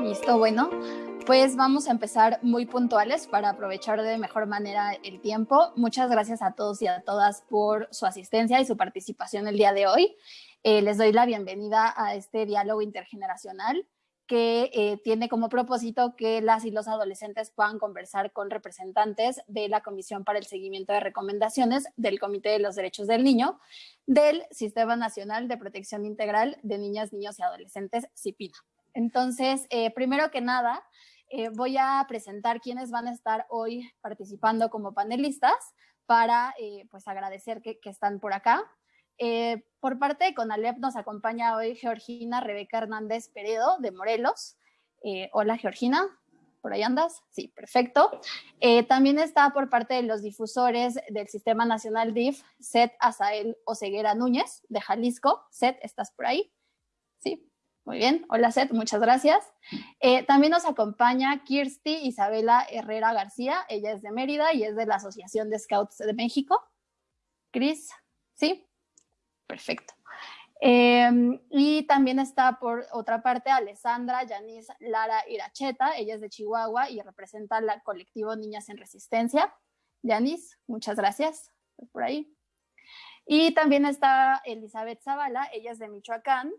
Listo, bueno, pues vamos a empezar muy puntuales para aprovechar de mejor manera el tiempo. Muchas gracias a todos y a todas por su asistencia y su participación el día de hoy. Eh, les doy la bienvenida a este diálogo intergeneracional que eh, tiene como propósito que las y los adolescentes puedan conversar con representantes de la Comisión para el Seguimiento de Recomendaciones del Comité de los Derechos del Niño del Sistema Nacional de Protección Integral de Niñas, Niños y Adolescentes, CIPINA. Entonces, eh, primero que nada, eh, voy a presentar quiénes van a estar hoy participando como panelistas para pues agradecer que, están por acá. Por parte de CONALEP nos acompaña hoy Georgina Rebeca Hernández Peredo de Morelos. hola Georgina, ¿por ahí andas? Sí, perfecto. también está por parte de los difusores del Sistema Nacional DIF, Seth Azael Oseguera Núñez de Jalisco. Seth, ¿estás por ahí? Sí, muy bien, hola Seth, muchas gracias. Eh, también nos acompaña Kirsty Isabela Herrera García, ella es de Mérida y es de la Asociación de Scouts de México. Cris, ¿sí? Perfecto. Em, y también está por otra parte Alessandra Yanis Lara Iracheta, ella es de Chihuahua y representa al colectivo Niñas en Resistencia. Yanis, muchas gracias por ahí. Y también está Elizabeth Zavala, ella es de Michoacán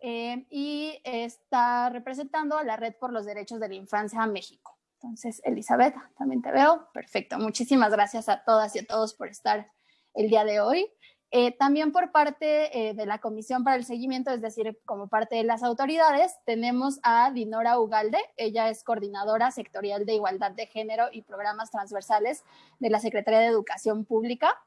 eh, y está representando a la Red por los Derechos de la Infancia México. Entonces, Elizabeth, también te veo. Perfecto. Muchísimas gracias a todas y a todos por estar el día de hoy. Eh, también por parte eh, de la Comisión para el Seguimiento, es decir, como parte de las autoridades, tenemos a Dinora Ugalde. Ella es coordinadora sectorial de Igualdad de Género y Programas Transversales de la Secretaría de Educación Pública.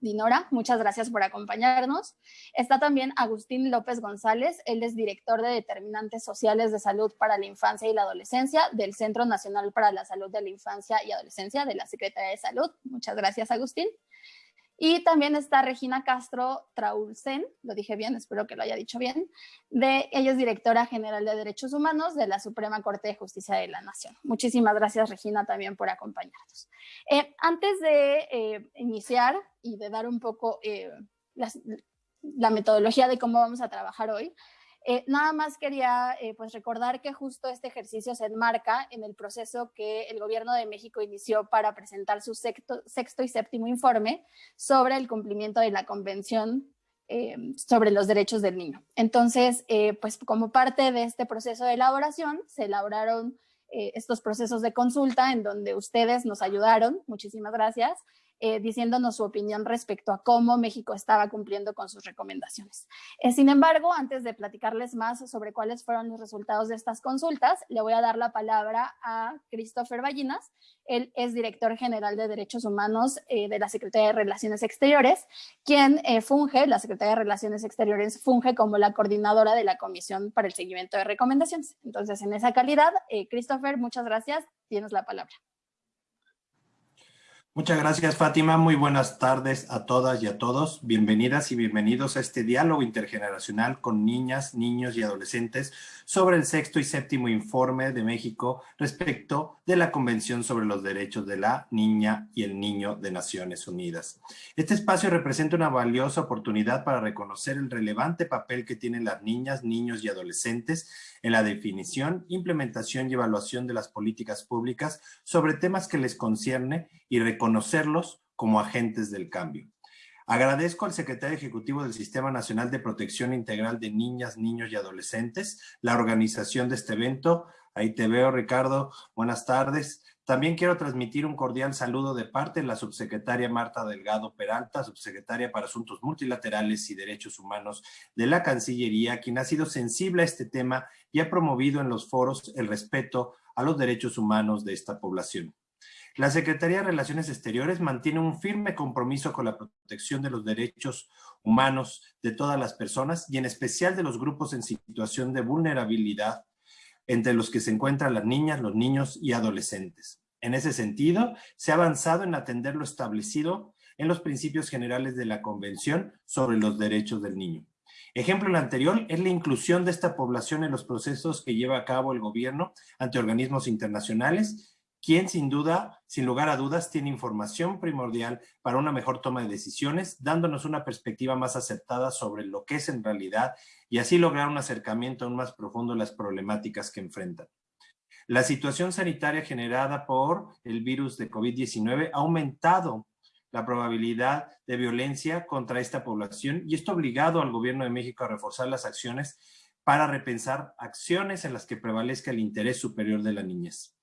Dinora, muchas gracias por acompañarnos. Está también Agustín López González, él es director de Determinantes Sociales de Salud para la Infancia y la Adolescencia del Centro Nacional para la Salud de la Infancia y Adolescencia de la Secretaría de Salud. Muchas gracias, Agustín. Y también está Regina Castro Traulsen, lo dije bien, espero que lo haya dicho bien, de, ella es directora general de Derechos Humanos de la Suprema Corte de Justicia de la Nación. Muchísimas gracias, Regina, también por acompañarnos. Eh, antes de eh, iniciar y de dar un poco eh, la metodología de cómo vamos a trabajar hoy, eh, nada más quería eh, pues recordar que justo este ejercicio se enmarca en el proceso que el gobierno de México inició para presentar su sexto, y séptimo informe sobre el cumplimiento de la Convención eh, sobre los derechos del niño. Entonces, pues como parte de este proceso de elaboración, se elaboraron estos procesos de consulta en donde ustedes nos ayudaron, muchísimas gracias, eh, diciéndonos su opinión respecto a cómo México estaba cumpliendo con sus recomendaciones. Eh, sin embargo, antes de platicarles más sobre cuáles fueron los resultados de estas consultas, le voy a dar la palabra a Christopher Ballinas. Él es director general de Derechos Humanos eh, de la Secretaría de Relaciones Exteriores, quien funge, la Secretaría de Relaciones Exteriores funge como la coordinadora de la Comisión para el Seguimiento de Recomendaciones. Entonces, en esa calidad, Christopher, muchas gracias. Tienes la palabra. Muchas gracias, Fátima. Muy buenas tardes a todas y a todos. Bienvenidas y bienvenidos a este diálogo intergeneracional con niñas, niños y adolescentes sobre el sexto y séptimo informe de México respecto de la Convención sobre los Derechos de la Niña y el Niño de Naciones Unidas. Este espacio representa una valiosa oportunidad para reconocer el relevante papel que tienen las niñas, niños y adolescentes en la definición, implementación y evaluación de las políticas públicas sobre temas que les concierne y reconocerlos como agentes del cambio. Agradezco al secretario ejecutivo del Sistema Nacional de Protección Integral de Niñas, Niños y Adolescentes la organización de este evento. Ahí te veo, Ricardo. Buenas tardes. También quiero transmitir un cordial saludo de parte de la subsecretaria Marta Delgado Peralta, subsecretaria para Asuntos Multilaterales y Derechos Humanos de la Cancillería, quien ha sido sensible a este tema y ha promovido en los foros el respeto a los derechos humanos de esta población. La Secretaría de Relaciones Exteriores mantiene un firme compromiso con la protección de los derechos humanos de todas las personas y en especial de los grupos en situación de vulnerabilidad entre los que se encuentran las niñas, los niños y adolescentes. En ese sentido, se ha avanzado en atender lo establecido en los principios generales de la Convención sobre los Derechos del Niño. Ejemplo anterior es la inclusión de esta población en los procesos que lleva a cabo el gobierno ante organismos internacionales quien sin duda, sin lugar a dudas, tiene información primordial para una mejor toma de decisiones, dándonos una perspectiva más aceptada sobre lo que es en realidad y así lograr un acercamiento aún más profundo a las problemáticas que enfrentan. La situación sanitaria generada por el virus de COVID-19 ha aumentado la probabilidad de violencia contra esta población y esto ha obligado al gobierno de México a reforzar las acciones para repensar acciones en las que prevalezca el interés superior de la niñez.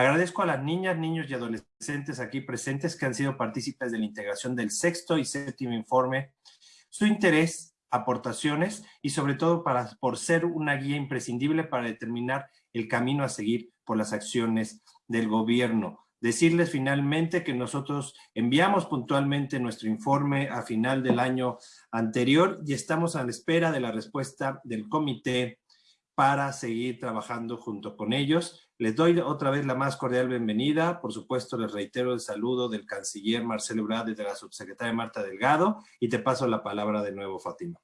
Agradezco a las niñas, niños y adolescentes aquí presentes que han sido partícipes de la integración del sexto y séptimo informe, su interés, aportaciones y sobre todo para, por ser una guía imprescindible para determinar el camino a seguir por las acciones del gobierno. Decirles finalmente que nosotros enviamos puntualmente nuestro informe a final del año anterior y estamos a la espera de la respuesta del comité para seguir trabajando junto con ellos. Les doy otra vez la más cordial bienvenida. Por supuesto, les reitero el saludo del canciller Marcelo Ebrard y de la subsecretaria Marta Delgado y te paso la palabra de nuevo, Fátima.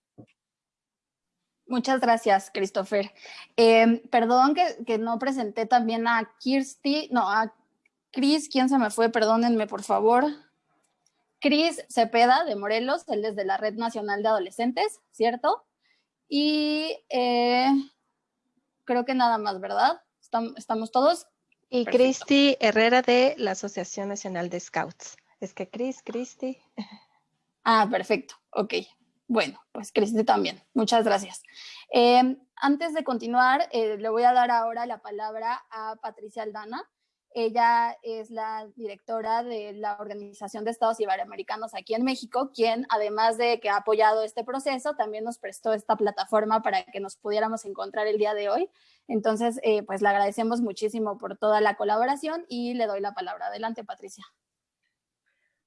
Muchas gracias, Christopher. Em, perdón que, no presenté también a Kirsty, no, a Cris, ¿quién se me fue? Perdónenme, por favor. Cris Cepeda de Morelos, él es de la Red Nacional de Adolescentes, ¿cierto? Y eh, creo que nada más, ¿verdad? ¿Estamos todos? Y Cristi Herrera de la Asociación Nacional de Scouts. Es que Cris, Cristi. Ah, perfecto. Ok. Bueno, pues Cristi también. Muchas gracias. Eh, antes de continuar, eh, le voy a dar ahora la palabra a Patricia Aldana. Ella es la directora de la Organización de Estados Iberoamericanos aquí en México, quien además de que ha apoyado este proceso, también nos prestó esta plataforma para que nos pudiéramos encontrar el día de hoy. Entonces, eh, pues le agradecemos muchísimo por toda la colaboración y le doy la palabra. Adelante, Patricia.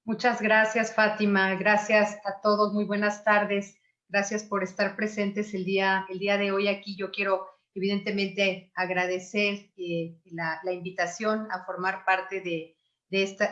Muchas gracias, Fátima. Gracias a todos. Muy buenas tardes. Gracias por estar presentes el día, el día de hoy aquí. Yo quiero evidentemente agradecer eh, la, invitación a formar parte de,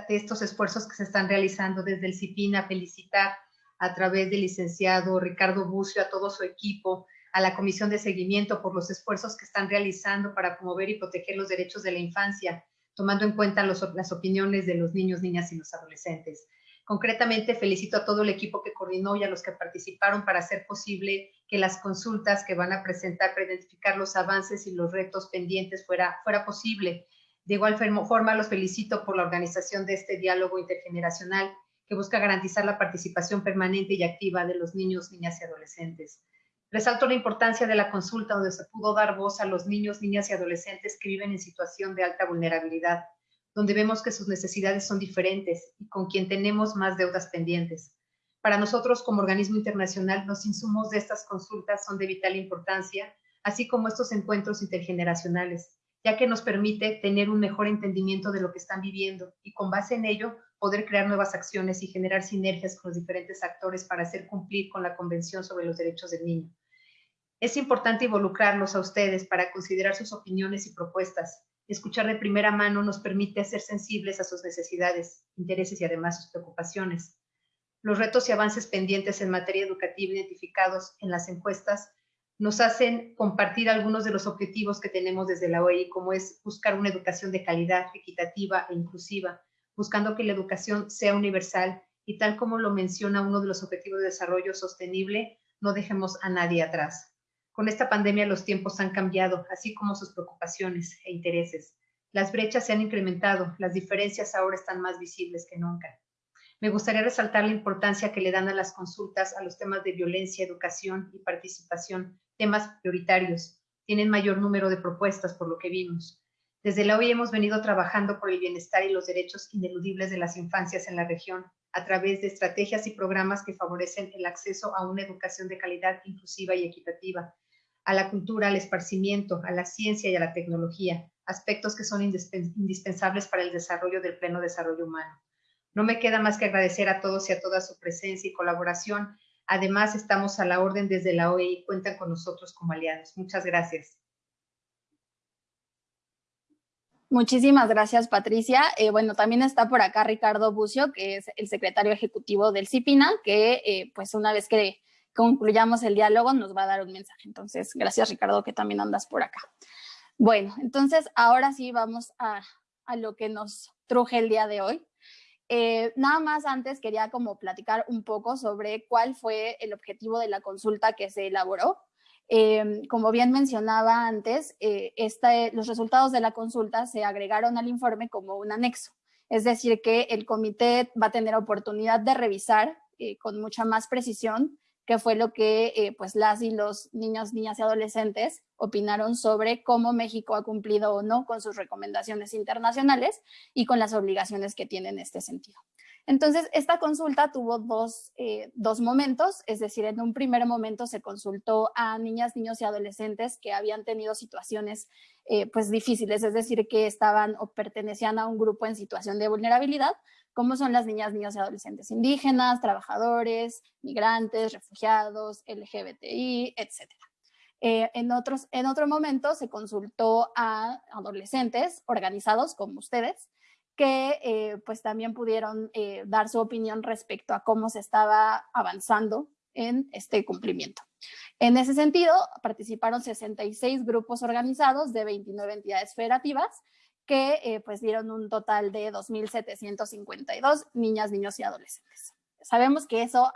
estos esfuerzos que se están realizando desde el CIPINA, felicitar a través del licenciado Ricardo Bucio, a todo su equipo, a la Comisión de Seguimiento por los esfuerzos que están realizando para promover y proteger los derechos de la infancia, tomando en cuenta las opiniones de los niños, niñas y los adolescentes. Concretamente, felicito a todo el equipo que coordinó y a los que participaron para hacer posible que las consultas que van a presentar para identificar los avances y los retos pendientes fuera, fuera posible. De igual forma, los felicito por la organización de este diálogo intergeneracional que busca garantizar la participación permanente y activa de los niños, niñas y adolescentes. Resalto la importancia de la consulta donde se pudo dar voz a los niños, niñas y adolescentes que viven en situación de alta vulnerabilidad donde vemos que sus necesidades son diferentes y con quien tenemos más deudas pendientes. Para nosotros como organismo internacional, los insumos de estas consultas son de vital importancia, así como estos encuentros intergeneracionales, ya que nos permite tener un mejor entendimiento de lo que están viviendo y con base en ello poder crear nuevas acciones y generar sinergias con los diferentes actores para hacer cumplir con la Convención sobre los Derechos del Niño. Es importante involucrarlos a ustedes para considerar sus opiniones y propuestas, Escuchar de primera mano nos permite ser sensibles a sus necesidades, intereses y además sus preocupaciones. Los retos y avances pendientes en materia educativa identificados en las encuestas nos hacen compartir algunos de los objetivos que tenemos desde la OEI, como es buscar una educación de calidad, equitativa e inclusiva, buscando que la educación sea universal y tal como lo menciona uno de los objetivos de desarrollo sostenible, no dejemos a nadie atrás. Con esta pandemia los tiempos han cambiado, así como sus preocupaciones e intereses. Las brechas se han incrementado, las diferencias ahora están más visibles que nunca. Me gustaría resaltar la importancia que le dan a las consultas a los temas de violencia, educación y participación, temas prioritarios. Tienen mayor número de propuestas por lo que vimos. Desde la hoy hemos venido trabajando por el bienestar y los derechos ineludibles de las infancias en la región a través de estrategias y programas que favorecen el acceso a una educación de calidad inclusiva y equitativa, a la cultura, al esparcimiento, a la ciencia y a la tecnología, aspectos que son indispensables para el desarrollo del pleno desarrollo humano. No me queda más que agradecer a todos y a toda su presencia y colaboración. Además, estamos a la orden desde la OEI cuentan con nosotros como aliados. Muchas gracias. Muchísimas gracias, Patricia. Eh, bueno, también está por acá Ricardo Bucio, que es el secretario ejecutivo del CIPINA, que eh, pues una vez que concluyamos el diálogo, nos va a dar un mensaje. Entonces, gracias Ricardo que también andas por acá. Bueno, entonces ahora sí vamos a, a lo que nos truje el día de hoy. Eh, nada más antes quería como platicar un poco sobre cuál fue el objetivo de la consulta que se elaboró. Eh, como bien mencionaba antes, eh, los resultados de la consulta se agregaron al informe como un anexo. Es decir, que el comité va a tener oportunidad de revisar con mucha más precisión qué fue lo que pues las y los niños, niñas y adolescentes opinaron sobre cómo México ha cumplido o no con sus recomendaciones internacionales y con las obligaciones que tiene en este sentido. Entonces, esta consulta tuvo dos, eh, dos, momentos, es decir, en un primer momento se consultó a niñas, niños y adolescentes que habían tenido situaciones eh, pues difíciles, es decir, que estaban o pertenecían a un grupo en situación de vulnerabilidad, como son las niñas, niños y adolescentes indígenas, trabajadores, migrantes, refugiados, LGBTI, etcétera. Eh, en, otros, en otro momento se consultó a adolescentes organizados como ustedes, que eh, pues también pudieron eh, dar su opinión respecto a cómo se estaba avanzando en este cumplimiento. En ese sentido, participaron 66 grupos organizados de 29 entidades federativas que pues dieron un total de 2.752 niñas, niños y adolescentes. Sabemos que eso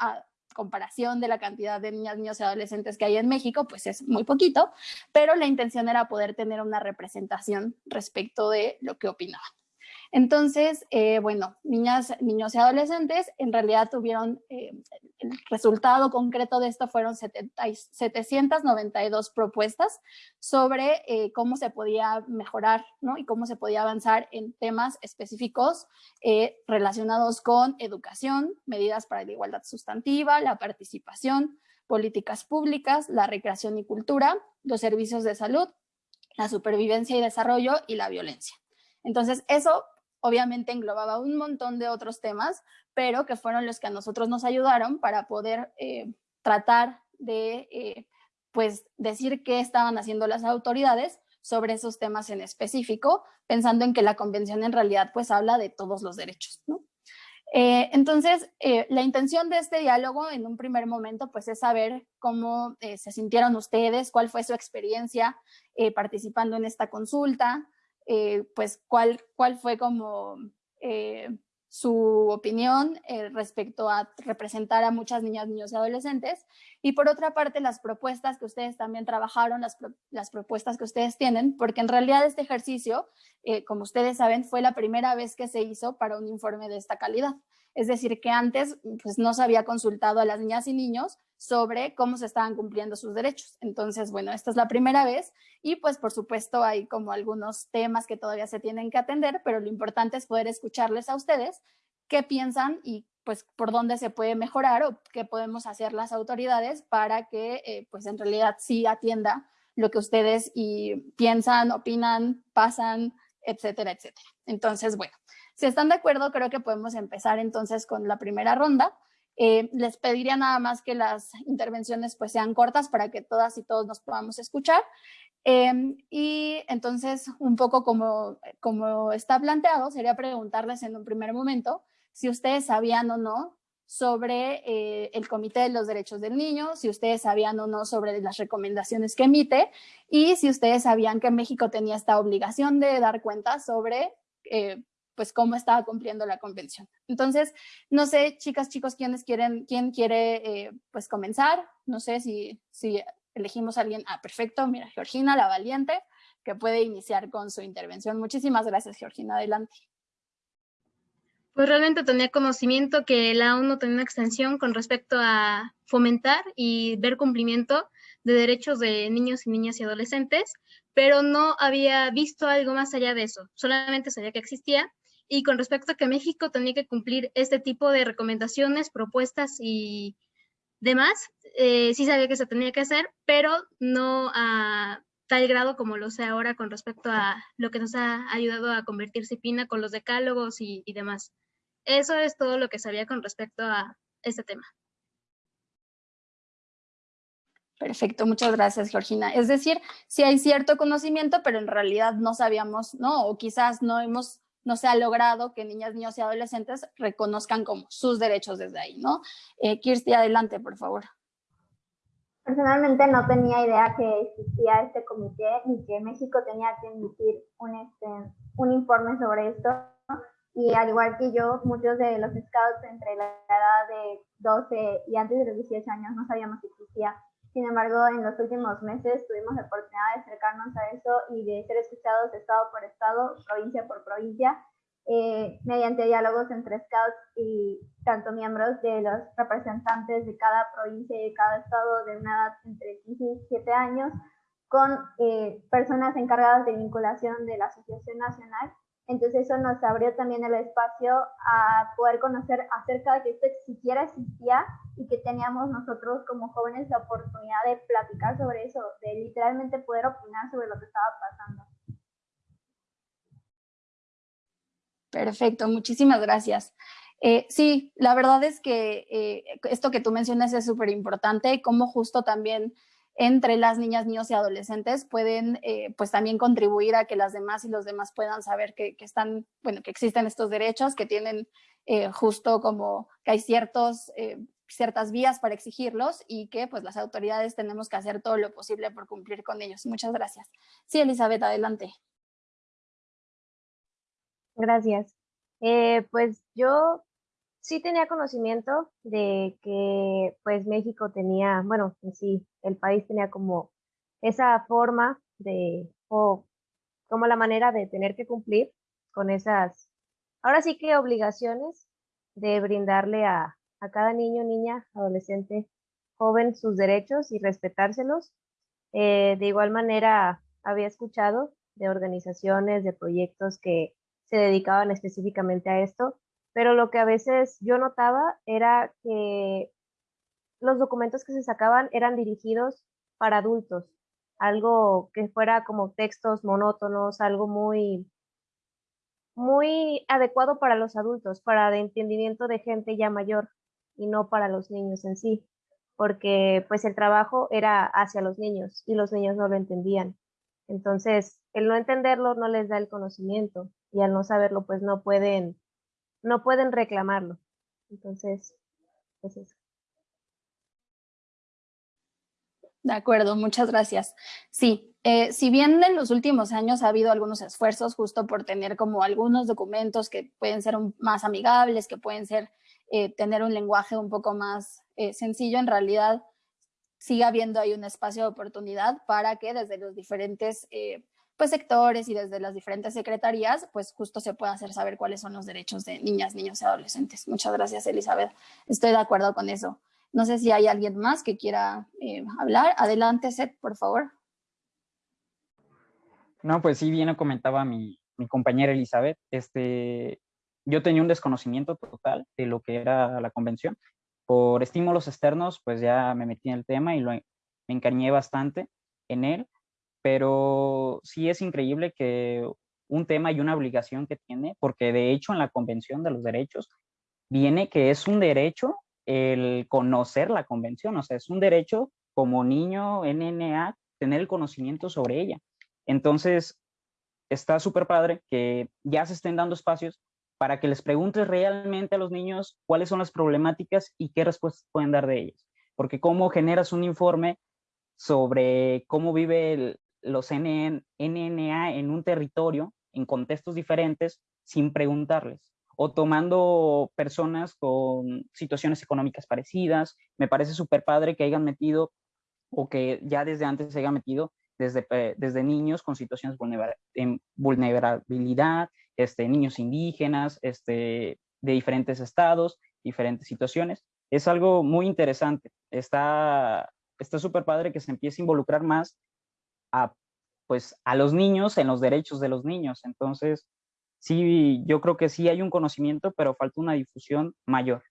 comparación de la cantidad de niñas, niños y adolescentes que hay en México, pues es muy poquito, pero la intención era poder tener una representación respecto de lo que opinaban. Entonces, eh, bueno, niñas, niños y adolescentes en realidad tuvieron, eh, el resultado concreto de esto fueron 792 propuestas sobre eh, cómo se podía mejorar ¿no? y cómo se podía avanzar en temas específicos relacionados con educación, medidas para la igualdad sustantiva, la participación, políticas públicas, la recreación y cultura, los servicios de salud, la supervivencia y desarrollo y la violencia. Entonces, eso obviamente englobaba un montón de otros temas, pero que fueron los que a nosotros nos ayudaron para poder eh, tratar de eh, pues decir qué estaban haciendo las autoridades sobre esos temas en específico, pensando en que la convención en realidad pues habla de todos los derechos. Eh, entonces, la intención de este diálogo en un primer momento pues es saber cómo se sintieron ustedes, cuál fue su experiencia participando en esta consulta, eh, pues cuál, cuál fue como eh, su opinión eh, respecto a representar a muchas niñas, niños y adolescentes. Y por otra parte, las propuestas que ustedes también trabajaron, las, las propuestas que ustedes tienen, porque en realidad este ejercicio, como ustedes saben, fue la primera vez que se hizo para un informe de esta calidad. Es decir, que antes pues, no se había consultado a las niñas y niños sobre cómo se estaban cumpliendo sus derechos. Entonces, bueno, esta es la primera vez y pues por supuesto hay como algunos temas que todavía se tienen que atender, pero lo importante es poder escucharles a ustedes qué piensan y pues por dónde se puede mejorar o qué podemos hacer las autoridades para que eh, pues en realidad sí atienda lo que ustedes y piensan, opinan, pasan, etcétera, etcétera. Entonces, bueno, si están de acuerdo, creo que podemos empezar entonces con la primera ronda. Eh, les pediría nada más que las intervenciones pues sean cortas para que todas y todos nos podamos escuchar. Em, y entonces, un poco como, como está planteado, sería preguntarles en un primer momento si ustedes sabían o no sobre eh, el Comité de los Derechos del Niño, si ustedes sabían o no sobre las recomendaciones que emite y si ustedes sabían que México tenía esta obligación de dar cuenta sobre eh, pues cómo estaba cumpliendo la convención. Entonces, no sé, chicas, chicos, ¿quiénes quieren, quién quiere eh, pues comenzar? No sé si, si elegimos a alguien. Ah, perfecto, mira, Georgina, la valiente, que puede iniciar con su intervención. Muchísimas gracias, Georgina, adelante. Pues realmente tenía conocimiento que la ONU tenía una extensión con respecto a fomentar y ver cumplimiento de derechos de niños y niñas y adolescentes, pero no había visto algo más allá de eso. Solamente sabía que existía y con respecto a que México tenía que cumplir este tipo de recomendaciones, propuestas y demás, eh, sí sabía que se tenía que hacer, pero no a tal grado como lo sé ahora con respecto a lo que nos ha ayudado a convertirse FINA con los decálogos y, y demás. Eso es todo lo que sabía con respecto a este tema. Perfecto, muchas gracias, Georgina. Es decir, sí hay cierto conocimiento, pero en realidad no sabíamos, ¿no? O quizás no hemos no se ha logrado que niñas, niños y adolescentes reconozcan como sus derechos desde ahí, ¿no? Eh, Kirsty, adelante, por favor. Personalmente no tenía idea que existía este comité ni que México tenía que emitir un, este, un informe sobre esto. Y al igual que yo, muchos de los scouts entre la edad de 12 y antes de los 18 años no sabíamos que existía. Sin embargo, en los últimos meses tuvimos la oportunidad de acercarnos a eso y de ser escuchados estado por estado, provincia por provincia, eh, mediante diálogos entre scouts y tanto miembros de los representantes de cada provincia y de cada estado de una edad entre 15 y 17 años, con eh, personas encargadas de vinculación de la Asociación Nacional. Entonces eso nos abrió también el espacio a poder conocer acerca de que esto siquiera existía y que teníamos nosotros como jóvenes la oportunidad de platicar sobre eso, de literalmente poder opinar sobre lo que estaba pasando. Perfecto, muchísimas gracias. Eh, sí, la verdad es que eh, esto que tú mencionas es súper importante, cómo justo también entre las niñas, niños y adolescentes pueden eh, pues también contribuir a que las demás y los demás puedan saber que, están, bueno, que existen estos derechos, que tienen justo como que hay ciertos, ciertas vías para exigirlos y que pues las autoridades tenemos que hacer todo lo posible por cumplir con ellos. Muchas gracias. Sí, Elizabeth, adelante. Gracias. Eh, pues yo sí tenía conocimiento de que pues México tenía, bueno, sí, el país tenía como esa forma de, o como la manera de tener que cumplir con esas, ahora sí que obligaciones de brindarle a, a cada niño, niña, adolescente, joven sus derechos y respetárselos. Eh, de igual manera, había escuchado de organizaciones, de proyectos que se dedicaban específicamente a esto, pero lo que a veces yo notaba era que los documentos que se sacaban eran dirigidos para adultos, algo que fuera como textos monótonos, algo muy muy adecuado para los adultos, para el entendimiento de gente ya mayor y no para los niños en sí, porque pues el trabajo era hacia los niños y los niños no lo entendían. Entonces, el no entenderlo no les da el conocimiento y al no saberlo, pues no pueden, no pueden reclamarlo. Entonces, es eso. De acuerdo, muchas gracias. Sí, eh, si bien en los últimos años ha habido algunos esfuerzos justo por tener como algunos documentos que pueden ser más amigables, que pueden ser eh, tener un lenguaje un poco más eh, sencillo, en realidad sigue habiendo ahí un espacio de oportunidad para que desde los diferentes pues, sectores y desde las diferentes secretarías, pues justo se pueda hacer saber cuáles son los derechos de niñas, niños y adolescentes. Muchas gracias, Elizabeth. Estoy de acuerdo con eso. No sé si hay alguien más que quiera eh, hablar. Adelante, Seth, por favor. No, pues sí, bien comentaba mi, mi compañera Elizabeth. Este, yo tenía un desconocimiento total de lo que era la convención. Por estímulos externos, pues ya me metí en el tema y lo, me encariñé bastante en él pero sí es increíble que un tema y una obligación que tiene, porque de hecho en la Convención de los Derechos viene que es un derecho el conocer la convención, o sea, es un derecho como niño NNA tener el conocimiento sobre ella. Entonces, está súper padre que ya se estén dando espacios para que les preguntes realmente a los niños cuáles son las problemáticas y qué respuestas pueden dar de ellas. Porque cómo generas un informe sobre cómo vive el, los NNA en un territorio, en contextos diferentes, sin preguntarles, o tomando personas con situaciones económicas parecidas. Me parece súper padre que hayan metido, o que ya desde antes se hayan metido, desde, desde niños con situaciones de vulnerabilidad, este, niños indígenas, este, de diferentes estados, diferentes situaciones. Es algo muy interesante. Está súper padre que se empiece a involucrar más a, pues, a los niños en los derechos de los niños. Entonces, sí, yo creo que sí hay un conocimiento, pero falta una difusión mayor.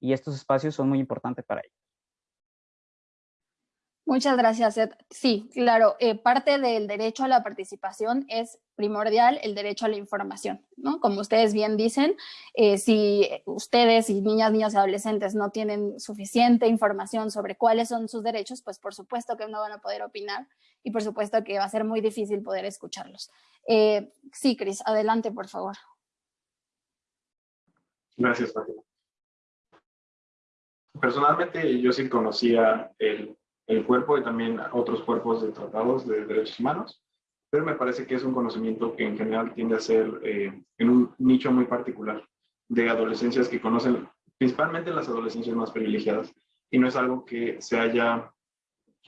Y estos espacios son muy importantes para ellos. Muchas gracias, Ed. Sí, claro, eh, parte del derecho a la participación es primordial el derecho a la información, ¿no? Como ustedes bien dicen, eh, si ustedes y niñas, niños y adolescentes no tienen suficiente información sobre cuáles son sus derechos, pues por supuesto que no van a poder opinar y por supuesto que va a ser muy difícil poder escucharlos. Eh, sí, Cris, adelante, por favor. Gracias, Fátima. Personalmente yo sí conocía el el cuerpo y también otros cuerpos de tratados de derechos humanos, pero me parece que es un conocimiento que en general tiende a ser eh, en un nicho muy particular de adolescencias que conocen principalmente las adolescencias más privilegiadas y no es algo que se haya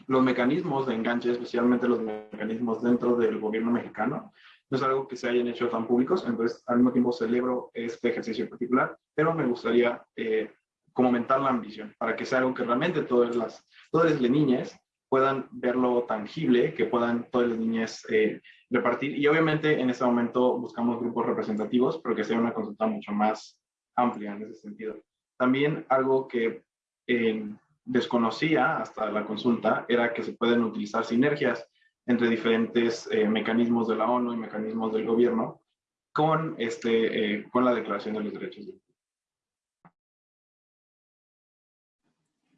los mecanismos de enganche, especialmente los mecanismos dentro del gobierno mexicano, no es algo que se hayan hecho tan públicos, entonces al mismo tiempo celebro este ejercicio en particular, pero me gustaría eh, como aumentar la ambición para que sea algo que realmente todas las, todas las niñas puedan verlo tangible, que puedan todas las niñas eh, repartir. Y obviamente en este momento buscamos grupos representativos, pero que sea una consulta mucho más amplia en ese sentido. También algo que eh, desconocía hasta la consulta era que se pueden utilizar sinergias entre diferentes eh, mecanismos de la ONU y mecanismos del gobierno con, este, eh, con la Declaración de los Derechos Humanos.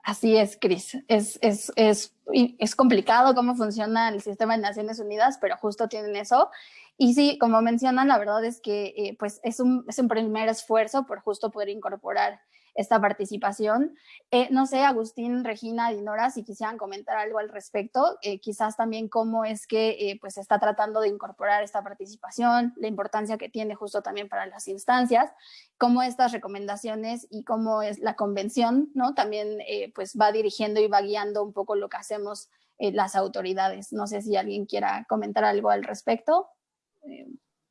Así es, Cris. Es, es, es, es, complicado cómo funciona el sistema de Naciones Unidas, pero justo tienen eso. Y sí, como mencionan, la verdad es que eh, pues es, un, es un primer esfuerzo por justo poder incorporar esta participación. Eh, no sé, Agustín, Regina, Dinora, si quisieran comentar algo al respecto, eh, quizás también cómo es que eh, pues está tratando de incorporar esta participación, la importancia que tiene justo también para las instancias, cómo estas recomendaciones y cómo es la convención, ¿no? También pues va dirigiendo y va guiando un poco lo que hacemos las autoridades. No sé si alguien quiera comentar algo al respecto.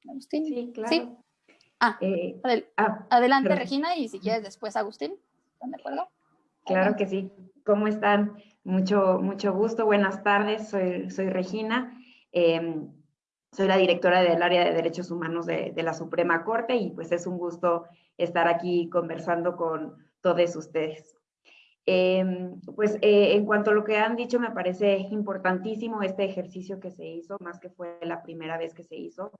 Agustín. Sí, claro. Ah, eh, ah adelante Regina y si quieres después Agustín, ¿están de acuerdo? Claro que sí. ¿Cómo están? Mucho, mucho gusto. Buenas tardes, soy, soy Regina. Em, soy la directora del área de derechos humanos de, la Suprema Corte y pues es un gusto estar aquí conversando con todos ustedes. Em, pues eh, en cuanto a lo que han dicho, me parece importantísimo este ejercicio que se hizo, más que fue la primera vez que se hizo,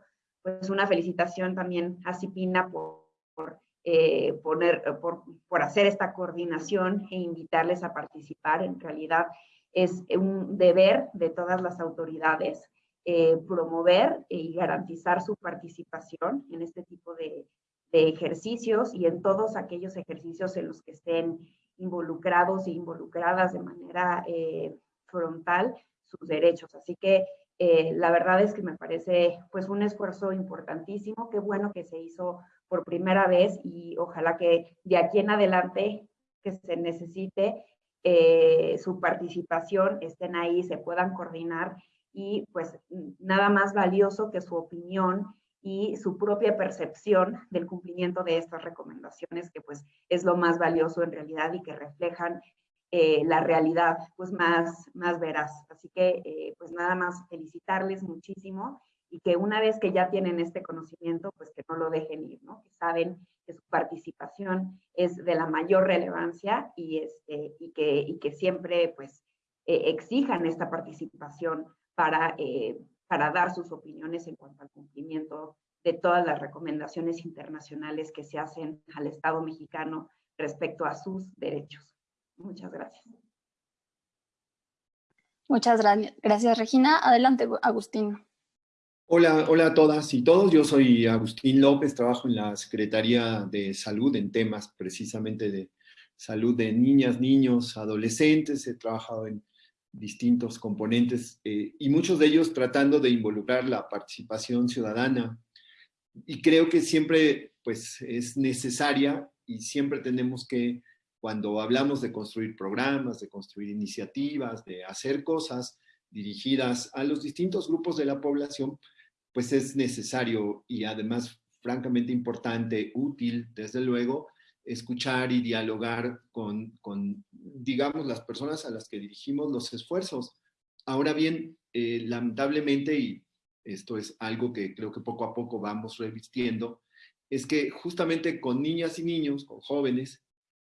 pues una felicitación también a Cipina por, eh, poner, por, por, hacer esta coordinación e invitarles a participar. En realidad es un deber de todas las autoridades eh, promover y garantizar su participación en este tipo de, de, ejercicios y en todos aquellos ejercicios en los que estén involucrados e involucradas de manera eh, frontal sus derechos. Así que eh, la verdad es que me parece pues un esfuerzo importantísimo, qué bueno que se hizo por primera vez y ojalá que de aquí en adelante que se necesite eh, su participación, estén ahí, se puedan coordinar y pues nada más valioso que su opinión y su propia percepción del cumplimiento de estas recomendaciones, que pues es lo más valioso en realidad y que reflejan eh, la realidad pues más, más veraz. Así que eh, pues nada más felicitarles muchísimo y que una vez que ya tienen este conocimiento, pues que no lo dejen ir, ¿no? Que saben que su participación es de la mayor relevancia y, este, y, que, y que siempre pues eh, exijan esta participación para, para dar sus opiniones en cuanto al cumplimiento de todas las recomendaciones internacionales que se hacen al Estado mexicano respecto a sus derechos. Muchas gracias. Muchas gracias, Regina. Adelante, Agustín. Hola, hola a todas y todos. Yo soy Agustín López, trabajo en la Secretaría de Salud en temas precisamente de salud de niñas, niños, adolescentes. He trabajado en distintos componentes eh, y muchos de ellos tratando de involucrar la participación ciudadana. Y creo que siempre pues, es necesaria y siempre tenemos que cuando hablamos de construir programas, de construir iniciativas, de hacer cosas dirigidas a los distintos grupos de la población, pues es necesario y además francamente importante, útil, desde luego, escuchar y dialogar con, digamos, las personas a las que dirigimos los esfuerzos. Ahora bien, eh, lamentablemente, y esto es algo que creo que poco a poco vamos revistiendo, es que justamente con niñas y niños, con jóvenes,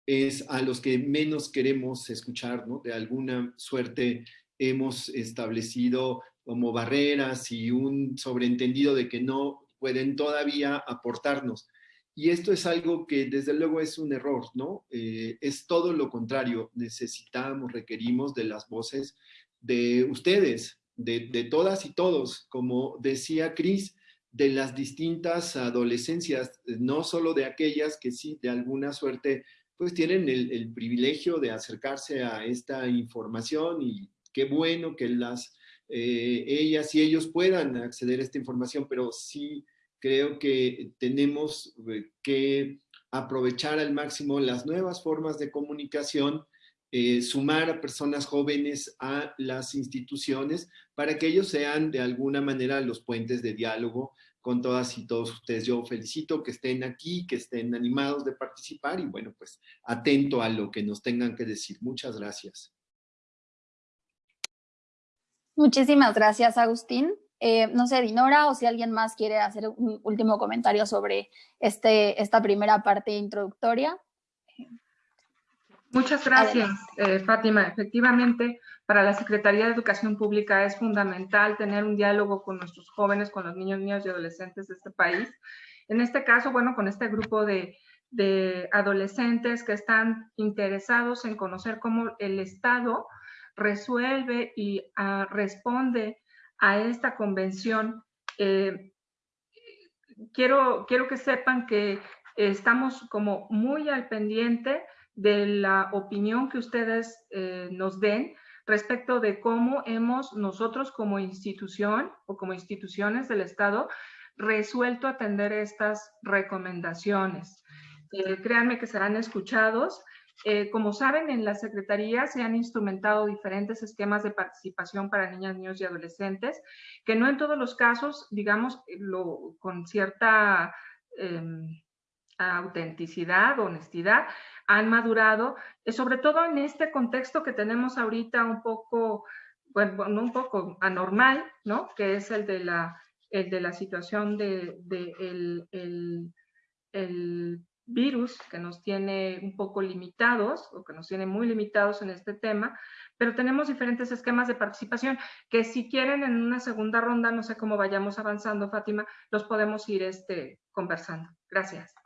es a los que menos queremos escuchar, ¿no? De alguna suerte hemos establecido como barreras y un sobreentendido de que no pueden todavía aportarnos. Y esto es algo que desde luego es un error, ¿no? Eh, es todo lo contrario. Necesitamos, requerimos de las voces de ustedes, de, todas y todos. Como decía Cris, de las distintas adolescencias, no solo de aquellas que sí, de alguna suerte pues tienen el, privilegio de acercarse a esta información y qué bueno que las, eh, ellas y ellos puedan acceder a esta información, pero sí creo que tenemos eh, que aprovechar al máximo las nuevas formas de comunicación, eh, sumar a personas jóvenes a las instituciones para que ellos sean de alguna manera los puentes de diálogo con todas y todos ustedes. Yo felicito que estén aquí, que estén animados de participar y bueno, pues atento a lo que nos tengan que decir. Muchas gracias. Muchísimas gracias, Agustín. Eh, no sé, Dinora, o si alguien más quiere hacer un último comentario sobre este, esta primera parte introductoria. Muchas gracias, eh, Fátima. Efectivamente, para la Secretaría de Educación Pública es fundamental tener un diálogo con nuestros jóvenes, con los niños, niñas y adolescentes de este país. En este caso, bueno, con este grupo de, adolescentes que están interesados en conocer cómo el Estado resuelve y ah, responde a esta convención. Eh, quiero, quiero que sepan que estamos como muy al pendiente de la opinión que ustedes eh, nos den respecto de cómo hemos nosotros como institución o como instituciones del Estado resuelto atender estas recomendaciones. Eh, créanme que serán escuchados. Eh, como saben, en la Secretaría se han instrumentado diferentes esquemas de participación para niñas, niños y adolescentes, que no en todos los casos, digamos, lo, con cierta em, autenticidad, honestidad, han madurado, eh, sobre todo en este contexto que tenemos ahorita un poco, bueno, un poco anormal, ¿no? Que es el de la, el de la situación de, el, el, virus que nos tiene un poco limitados o que nos tiene muy limitados en este tema, pero tenemos diferentes esquemas de participación que si quieren en una segunda ronda, no sé cómo vayamos avanzando, Fátima, los podemos ir este, conversando. Gracias.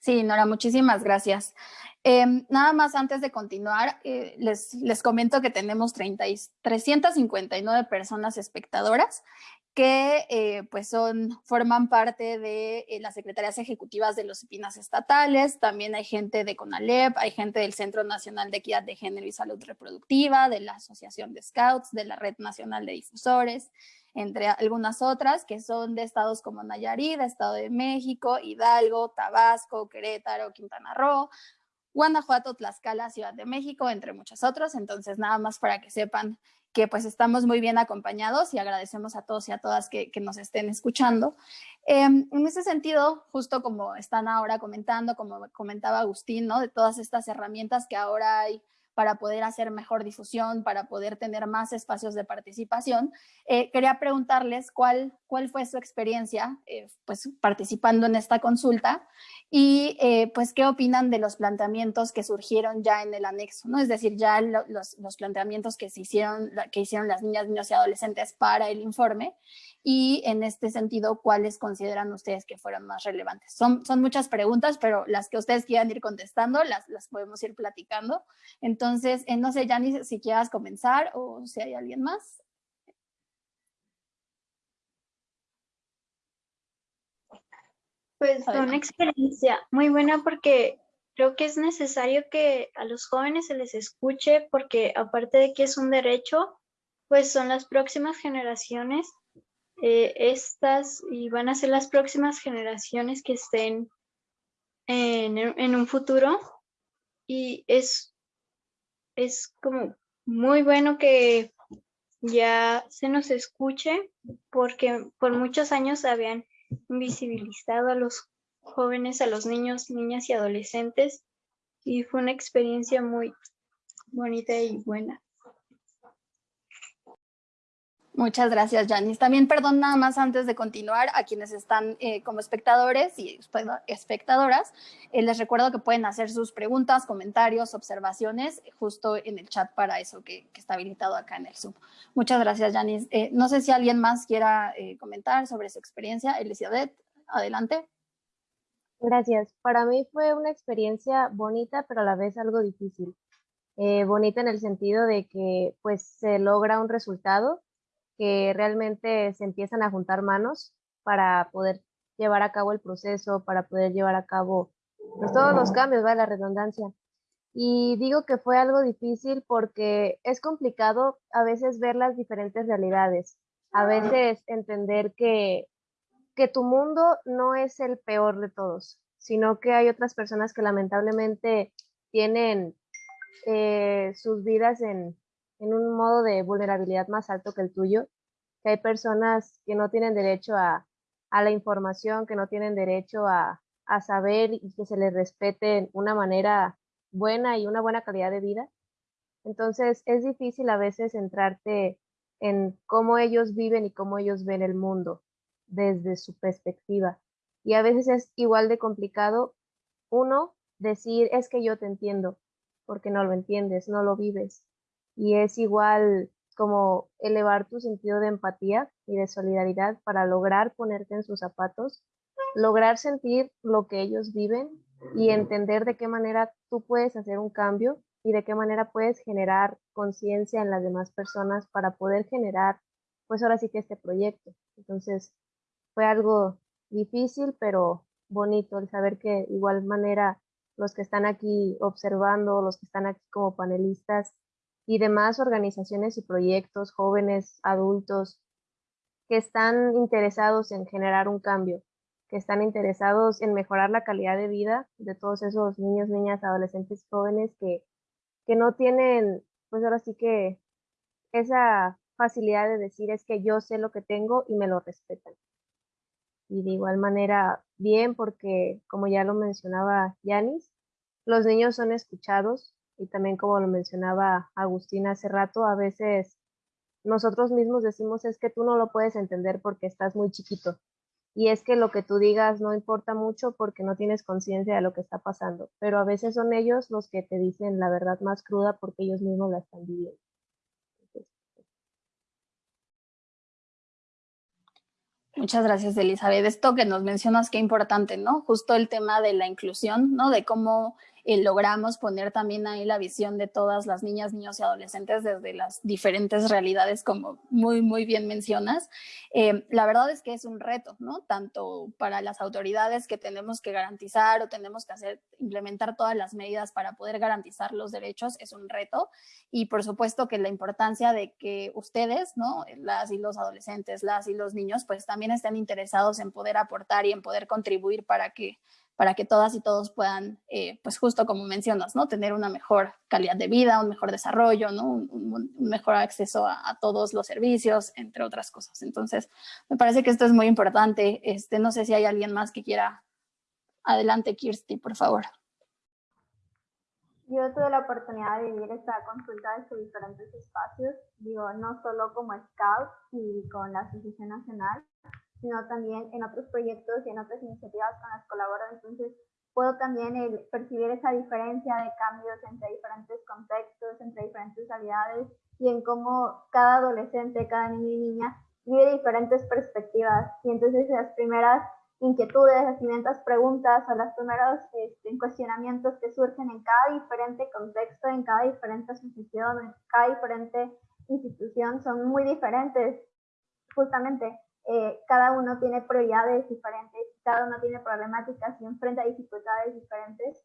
Sí, Nora, muchísimas gracias. Em, nada más antes de continuar, eh, les, les, comento que tenemos 30 359 personas espectadoras que eh, pues son, forman parte de eh, las secretarías ejecutivas de los EPINAS estatales, también hay gente de CONALEP, hay gente del Centro Nacional de Equidad de Género y Salud Reproductiva, de la Asociación de Scouts, de la Red Nacional de Difusores, entre algunas otras que son de estados como Nayarit, Estado de México, Hidalgo, Tabasco, Querétaro, Quintana Roo, Guanajuato, Tlaxcala, Ciudad de México, entre muchos otros. Entonces, nada más para que sepan que pues estamos muy bien acompañados y agradecemos a todos y a todas que, nos estén escuchando. Em, en ese sentido, justo como están ahora comentando, como comentaba Agustín, ¿no? de todas estas herramientas que ahora hay para poder hacer mejor difusión, para poder tener más espacios de participación. Eh, quería preguntarles cuál, cuál fue su experiencia eh, pues, participando en esta consulta y eh, pues qué opinan de los planteamientos que surgieron ya en el anexo, ¿no? es decir, ya los, los, planteamientos que, se hicieron, que hicieron las niñas, niños y adolescentes para el informe y en este sentido, ¿cuáles consideran ustedes que fueron más relevantes? Son, son muchas preguntas, pero las que ustedes quieran ir contestando, las, las podemos ir platicando. Entonces, eh, no sé, Jani, si quieras comenzar o si hay alguien más. Pues fue una experiencia muy buena porque creo que es necesario que a los jóvenes se les escuche porque aparte de que es un derecho, pues son las próximas generaciones eh, estas y van a ser las próximas generaciones que estén en, un futuro y es, es como muy bueno que ya se nos escuche porque por muchos años habían invisibilizado a los jóvenes, a los niños, niñas y adolescentes y fue una experiencia muy bonita y buena. Muchas gracias, Janice. También, perdón, nada más antes de continuar, a quienes están eh, como espectadores y espectadoras, eh, les recuerdo que pueden hacer sus preguntas, comentarios, observaciones, justo en el chat para eso que, está habilitado acá en el Zoom. Muchas gracias, Janice. Eh, no sé si alguien más quiera comentar sobre su experiencia. Elizabeth, adelante. Gracias. Para mí fue una experiencia bonita, pero a la vez algo difícil. bonita en el sentido de que pues se logra un resultado que realmente se empiezan a juntar manos para poder llevar a cabo el proceso, para poder llevar a cabo pues todos los cambios, va la redundancia. Y digo que fue algo difícil porque es complicado a veces ver las diferentes realidades, a veces entender que, que tu mundo no es el peor de todos, sino que hay otras personas que lamentablemente tienen eh, sus vidas en, en un modo de vulnerabilidad más alto que el tuyo, que hay personas que no tienen derecho a, a la información, que no tienen derecho a, a saber y que se les respete una manera buena y una buena calidad de vida. Entonces es difícil a veces centrarte en cómo ellos viven y cómo ellos ven el mundo desde su perspectiva. Y a veces es igual de complicado, uno, decir, es que yo te entiendo, porque no lo entiendes, no lo vives. Y es igual como elevar tu sentido de empatía y de solidaridad para lograr ponerte en sus zapatos, lograr sentir lo que ellos viven y entender de qué manera tú puedes hacer un cambio y de qué manera puedes generar conciencia en las demás personas para poder generar, pues ahora sí que este proyecto. Entonces, fue algo difícil, pero bonito el saber que igual manera los que están aquí observando, los que están aquí como panelistas y demás organizaciones y proyectos, jóvenes, adultos, que están interesados en generar un cambio que están interesados en mejorar la calidad de vida de todos esos niños, niñas, adolescentes, jóvenes que, que no tienen, pues ahora sí que esa facilidad de decir es que yo sé lo que tengo y me lo respetan. Y de igual manera, bien, porque como ya lo mencionaba Yanis, los niños son escuchados y también como lo mencionaba Agustina hace rato, a veces nosotros mismos decimos es que tú no lo puedes entender porque estás muy chiquito y es que lo que tú digas no importa mucho porque no tienes conciencia de lo que está pasando, pero a veces son ellos los que te dicen la verdad más cruda porque ellos mismos la están viviendo. Muchas gracias, Elizabeth. Esto que nos mencionas, qué importante, ¿no? Justo el tema de la inclusión, ¿no? De cómo logramos poner también ahí la visión de todas las niñas, niños y adolescentes desde las diferentes realidades, como muy, muy bien mencionas. Eh, la verdad es que es un reto, ¿no? Tanto para las autoridades que tenemos que garantizar o tenemos que hacer, implementar todas las medidas para poder garantizar los derechos, es un reto. Y por supuesto que la importancia de que ustedes, ¿no? Las y los adolescentes, las y los niños, pues también estén interesados en poder aportar y en poder contribuir para que para que todas y todos puedan, eh, pues justo como mencionas, ¿no? Tener una mejor calidad de vida, un mejor desarrollo, ¿no? Un, mejor acceso a, todos los servicios, entre otras cosas. Entonces, me parece que esto es muy importante. Este, no sé si hay alguien más que quiera. Adelante, Kirsty, por favor. Yo tuve la oportunidad de vivir esta consulta desde diferentes espacios, digo, no solo como scout y con la Asociación Nacional, sino también en otros proyectos y en otras iniciativas con las colaboro. Entonces, puedo también el percibir esa diferencia de cambios entre diferentes contextos, entre diferentes realidades y en cómo cada adolescente, cada niño y niña vive diferentes perspectivas. Y entonces las primeras inquietudes, las primeras preguntas o los primeros este, cuestionamientos que surgen en cada diferente contexto, en cada diferente asociación, en cada diferente institución son muy diferentes justamente eh, cada uno tiene prioridades diferentes, cada uno tiene problemáticas y enfrenta dificultades diferentes.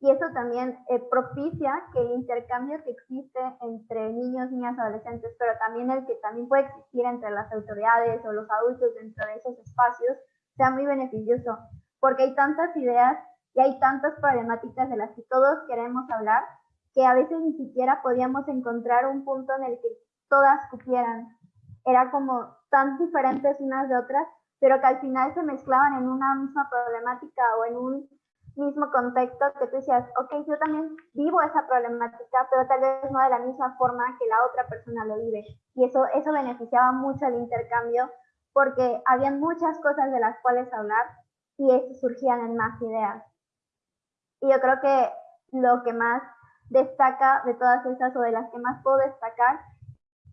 Y eso también eh, propicia que el intercambio que existe entre niños, niñas, adolescentes, pero también el que también puede existir entre las autoridades o los adultos dentro de esos espacios, sea muy beneficioso, porque hay tantas ideas y hay tantas problemáticas de las que todos queremos hablar, que a veces ni siquiera podíamos encontrar un punto en el que todas cupieran. Era como tan diferentes unas de otras, pero que al final se mezclaban en una misma problemática o en un mismo contexto que tú decías, ok, yo también vivo esa problemática, pero tal vez no de la misma forma que la otra persona lo vive. Y eso, eso beneficiaba mucho el intercambio porque había muchas cosas de las cuales hablar y eso surgían en más ideas. Y yo creo que lo que más destaca de todas esas o de las que más puedo destacar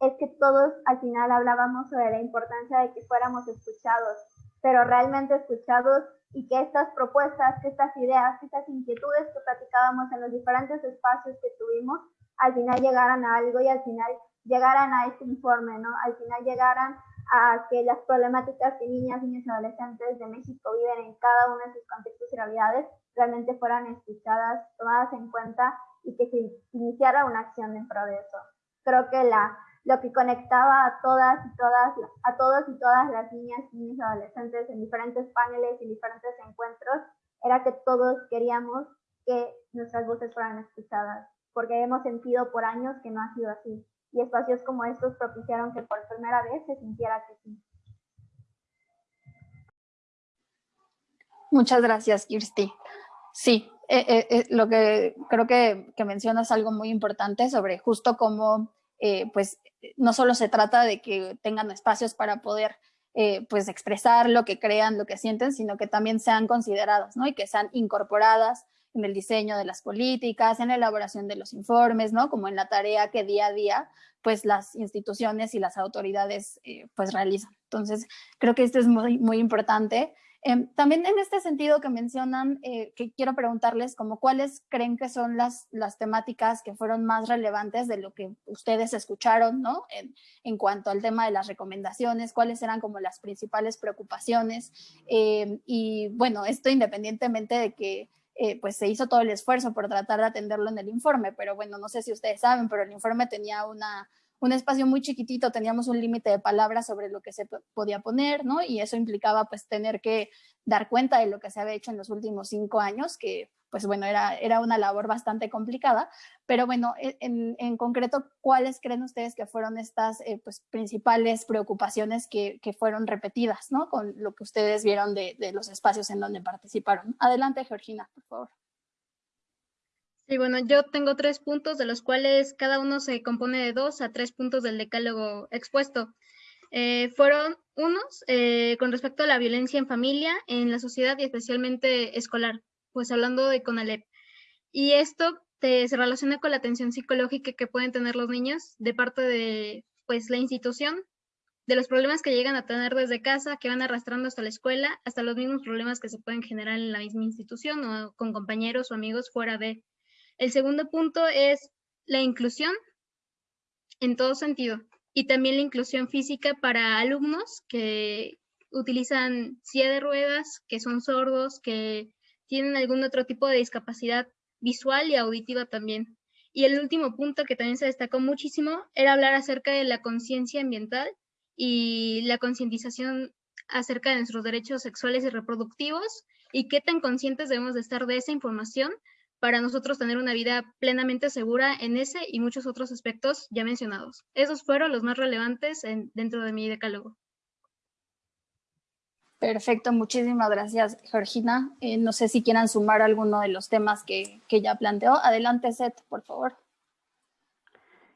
es que todos al final hablábamos sobre la importancia de que fuéramos escuchados, pero realmente escuchados y que estas propuestas, que estas ideas, que estas inquietudes que platicábamos en los diferentes espacios que tuvimos, al final llegaran a algo y al final llegaran a este informe, ¿no? Al final llegaran a que las problemáticas que niñas, niños y adolescentes de México viven en cada uno de sus contextos y realidades realmente fueran escuchadas, tomadas en cuenta y que se iniciara una acción en pro de eso. Creo que la, lo que conectaba a todas y todas, a todos y todas las niñas, niños y adolescentes en diferentes paneles y diferentes encuentros era que todos queríamos que nuestras voces fueran escuchadas, porque hemos sentido por años que no ha sido así. Y espacios como estos propiciaron que por primera vez se sintiera que sí. Muchas gracias, Kirsti. Sí, eh, eh, eh, lo que creo que, que, mencionas algo muy importante sobre justo cómo, pues, no solo se trata de que tengan espacios para poder, pues, expresar lo que crean, lo que sienten, sino que también sean consideradas, ¿no? Y que sean incorporadas en el diseño de las políticas, en la elaboración de los informes, ¿no? Como en la tarea que día a día, pues, las instituciones y las autoridades, pues, realizan. Entonces, creo que esto es muy, muy importante Em, también en este sentido que mencionan, eh, que quiero preguntarles como cuáles creen que son las, las temáticas que fueron más relevantes de lo que ustedes escucharon, ¿no? En, en cuanto al tema de las recomendaciones, cuáles eran como las principales preocupaciones. Em, y bueno, esto independientemente de que eh, pues se hizo todo el esfuerzo por tratar de atenderlo en el informe, pero bueno, no sé si ustedes saben, pero el informe tenía una un espacio muy chiquitito, teníamos un límite de palabras sobre lo que se podía poner, ¿no? Y eso implicaba pues tener que dar cuenta de lo que se había hecho en los últimos cinco años, que pues bueno, era, era una labor bastante complicada, pero bueno, e, en, en concreto, ¿cuáles creen ustedes que fueron estas eh, pues, principales preocupaciones que, que, fueron repetidas, ¿no? Con lo que ustedes vieron de, de los espacios en donde participaron. Adelante, Georgina, por favor. Sí, bueno, yo tengo tres puntos, de los cuales cada uno se compone de dos a tres puntos del decálogo expuesto. Eh, fueron unos eh, con respecto a la violencia en familia, en la sociedad y especialmente escolar, pues hablando de CONALEP. Y esto se relaciona con la atención psicológica que pueden tener los niños de parte de pues, la institución, de los problemas que llegan a tener desde casa, que van arrastrando hasta la escuela, hasta los mismos problemas que se pueden generar en la misma institución o con compañeros o amigos fuera de. El segundo punto es la inclusión en todo sentido y también la inclusión física para alumnos que utilizan silla de ruedas, que son sordos, que tienen algún otro tipo de discapacidad visual y auditiva también. Y el último punto que también se destacó muchísimo era hablar acerca de la conciencia ambiental y la concientización acerca de nuestros derechos sexuales y reproductivos y qué tan conscientes debemos de estar de esa información para nosotros tener una vida plenamente segura en ese y muchos otros aspectos ya mencionados. Esos fueron los más relevantes dentro de mi decálogo. Perfecto, muchísimas gracias, Georgina. Eh, no sé si quieran sumar alguno de los temas que, que ya planteó. Adelante, Seth, por favor.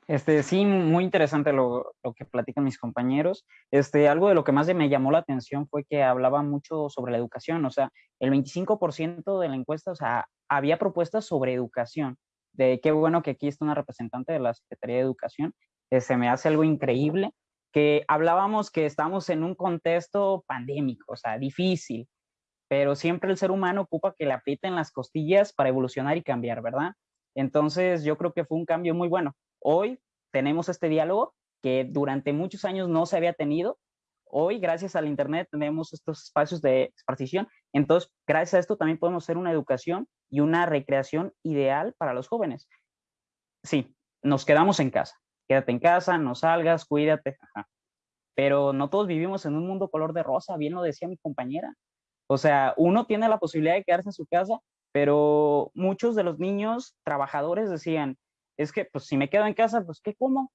Este, sí, muy interesante lo, lo, que platican mis compañeros. Este, algo de lo que más me llamó la atención fue que hablaba mucho sobre la educación, o sea, el 25% de la encuesta, o sea, había propuestas sobre educación. De qué bueno que aquí está una representante de la Secretaría de Educación. Eh, se me hace algo increíble que hablábamos que estamos en un contexto pandémico, o sea, difícil, pero siempre el ser humano ocupa que le aprieten las costillas para evolucionar y cambiar, ¿verdad? Entonces yo creo que fue un cambio muy bueno. Hoy tenemos este diálogo que durante muchos años no se había tenido. Hoy, gracias al Internet, tenemos estos espacios de exposición. Entonces, gracias a esto también podemos hacer una educación y una recreación ideal para los jóvenes. Sí, nos quedamos en casa. Quédate en casa, no salgas, cuídate. Pero no todos vivimos en un mundo color de rosa, bien lo decía mi compañera. O sea, uno tiene la posibilidad de quedarse en su casa, pero muchos de los niños trabajadores decían, es que pues si me quedo en casa, pues ¿qué como?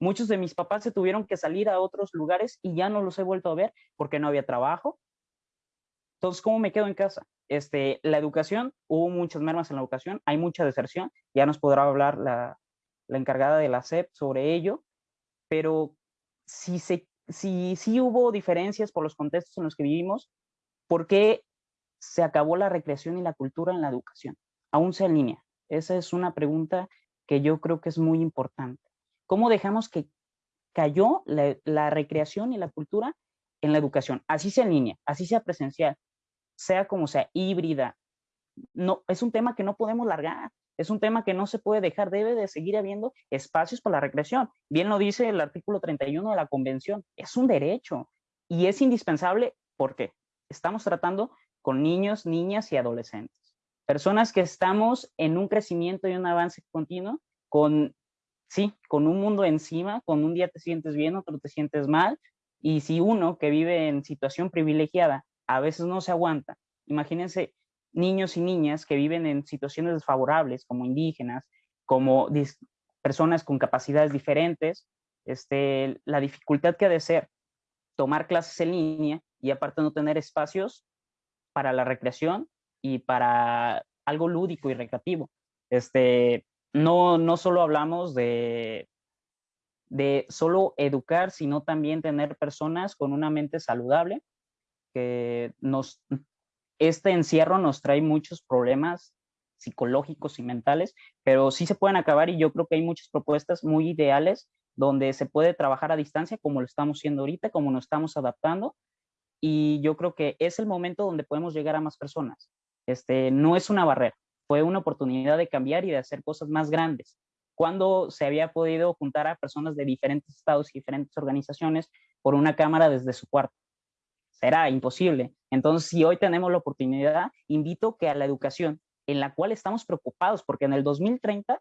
Muchos de mis papás se tuvieron que salir a otros lugares y ya no los he vuelto a ver porque no había trabajo. Entonces, ¿cómo me quedo en casa? Este, la educación, hubo muchas mermas en la educación, hay mucha deserción, ya nos podrá hablar la, la encargada de la SEP sobre ello, pero si, se, si, si hubo diferencias por los contextos en los que vivimos, ¿por qué se acabó la recreación y la cultura en la educación? Aún sea en línea. Esa es una pregunta que yo creo que es muy importante. ¿Cómo dejamos que cayó la, la recreación y la cultura en la educación? Así sea en línea, así sea presencial, sea como sea, híbrida. No, es un tema que no podemos largar. es un tema que no se puede dejar, debe de seguir habiendo espacios para la recreación. Bien lo dice el artículo 31 de la Convención, es un derecho y es indispensable porque estamos tratando con niños, niñas y adolescentes. Personas que estamos en un crecimiento y un avance continuo con, sí, con un mundo encima, con un día te sientes bien, otro te sientes mal, y si uno que vive en situación privilegiada a veces no se aguanta, imagínense niños y niñas que viven en situaciones desfavorables, como indígenas, como personas con capacidades diferentes, este, la dificultad que ha de ser tomar clases en línea y aparte no tener espacios para la recreación y para algo lúdico y recreativo. Este, no, no solo hablamos de, de solo educar, sino también tener personas con una mente saludable, que nos este encierro nos trae muchos problemas psicológicos y mentales, pero sí se pueden acabar y yo creo que hay muchas propuestas muy ideales donde se puede trabajar a distancia como lo estamos haciendo ahorita, como nos estamos adaptando y yo creo que es el momento donde podemos llegar a más personas. Este, no es una barrera, fue una oportunidad de cambiar y de hacer cosas más grandes. Cuando se había podido juntar a personas de diferentes estados y diferentes organizaciones por una cámara desde su cuarto será imposible. Entonces, si hoy tenemos la oportunidad, invito que a la educación en la cual estamos preocupados, porque en el 2030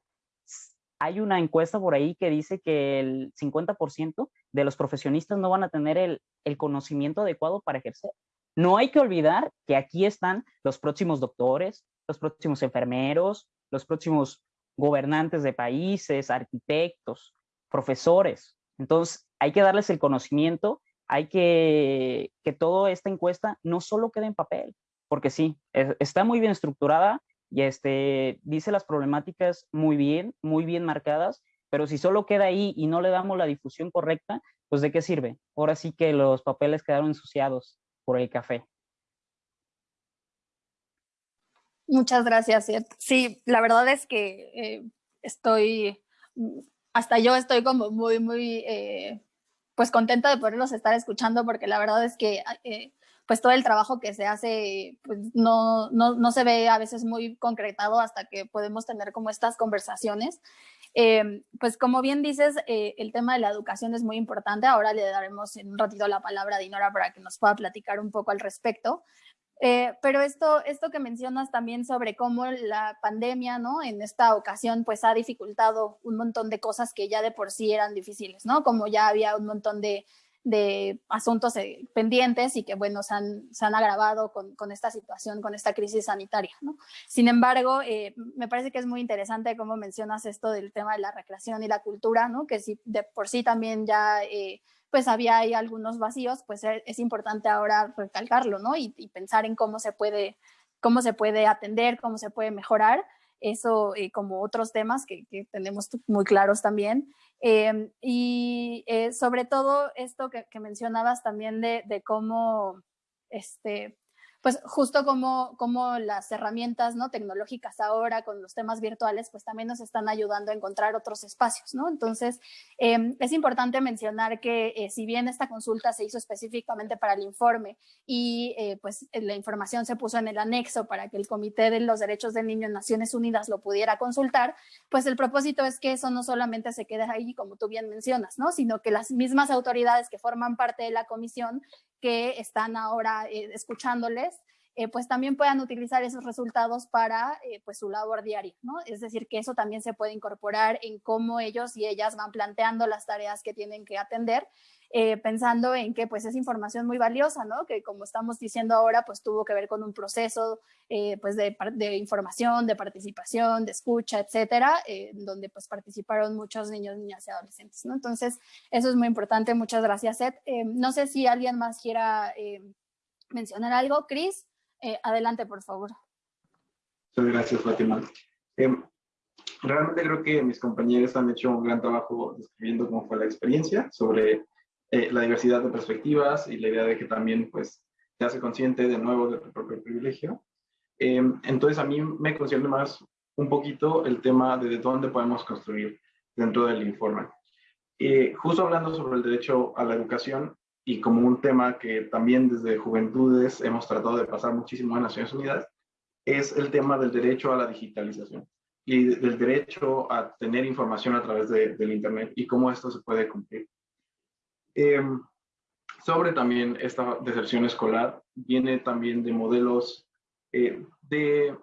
hay una encuesta por ahí que dice que el 50% de los profesionistas no van a tener el, el conocimiento adecuado para ejercer. No hay que olvidar que aquí están los próximos doctores, los próximos enfermeros, los próximos gobernantes de países, arquitectos, profesores. Entonces, hay que darles el conocimiento hay que que toda esta encuesta no solo quede en papel, porque sí, está muy bien estructurada y este, dice las problemáticas muy bien, muy bien marcadas, pero si solo queda ahí y no le damos la difusión correcta, pues de qué sirve. Ahora sí que los papeles quedaron ensuciados por el café. Muchas gracias, Sí, la verdad es que eh, estoy, mm, hasta yo estoy como muy, muy eh, pues contenta de poderlos estar escuchando porque la verdad es que eh, pues todo el trabajo que se hace pues no, no, no, se ve a veces muy concretado hasta que podemos tener como estas conversaciones. Eh, pues como bien dices, eh, el tema de la educación es muy importante. Ahora le daremos en un ratito la palabra a Dinora para que nos pueda platicar un poco al respecto. Eh, pero esto, esto que mencionas también sobre cómo la pandemia, ¿no? En esta ocasión, pues ha dificultado un montón de cosas que ya de por sí eran difíciles, ¿no? Como ya había un montón de, de asuntos eh, pendientes y que, bueno, se han, se han agravado con, con, esta situación, con esta crisis sanitaria, ¿no? Sin embargo, eh, me parece que es muy interesante cómo mencionas esto del tema de la recreación y la cultura, ¿no? Que si de por sí también ya pues había ahí algunos vacíos, pues e, es importante ahora recalcarlo, ¿no? Y, pensar en cómo se puede, cómo se puede atender, cómo se puede mejorar, eso eh, como otros temas que, tenemos muy claros también. Em, y eh, sobre todo esto que, mencionabas también de, de cómo, este, pues justo como, como las herramientas ¿no? tecnológicas ahora con los temas virtuales, pues también nos están ayudando a encontrar otros espacios, ¿no? Entonces, eh, es importante mencionar que eh, si bien esta consulta se hizo específicamente para el informe y eh, pues la información se puso en el anexo para que el Comité de los Derechos del Niño en Naciones Unidas lo pudiera consultar, pues el propósito es que eso no solamente se quede ahí, como tú bien mencionas, ¿no? Sino que las mismas autoridades que forman parte de la comisión que están ahora eh, escuchándoles, eh, pues también puedan utilizar esos resultados para eh, pues su labor diaria, ¿no? Es decir, que eso también se puede incorporar en cómo ellos y ellas van planteando las tareas que tienen que atender, pensando en que pues es información muy valiosa, ¿no? Que como estamos diciendo ahora, pues tuvo que ver con un proceso pues de, de, información, de participación, de escucha, etcétera, donde pues participaron muchos niños, niñas y adolescentes, ¿no? Entonces, eso es muy importante. Muchas gracias, Seth. no sé si alguien más quiera mencionar algo. Cris. Eh, adelante, por favor. Muchas gracias, Fátima. Em, realmente creo que mis compañeros han hecho un gran trabajo describiendo cómo fue la experiencia sobre eh, la diversidad de perspectivas y la idea de que también pues se hace consciente de nuevo de tu propio privilegio. Em, entonces a mí me concierne más un poquito el tema de, de dónde podemos construir dentro del informe. Eh, justo hablando sobre el derecho a la educación, y como un tema que también desde Juventudes hemos tratado de pasar muchísimo en Naciones Unidas, es el tema del derecho a la digitalización. y del derecho a tener información a través de, del Internet y cómo esto se puede cumplir. Em, sobre también esta deserción escolar, viene también de modelos eh, de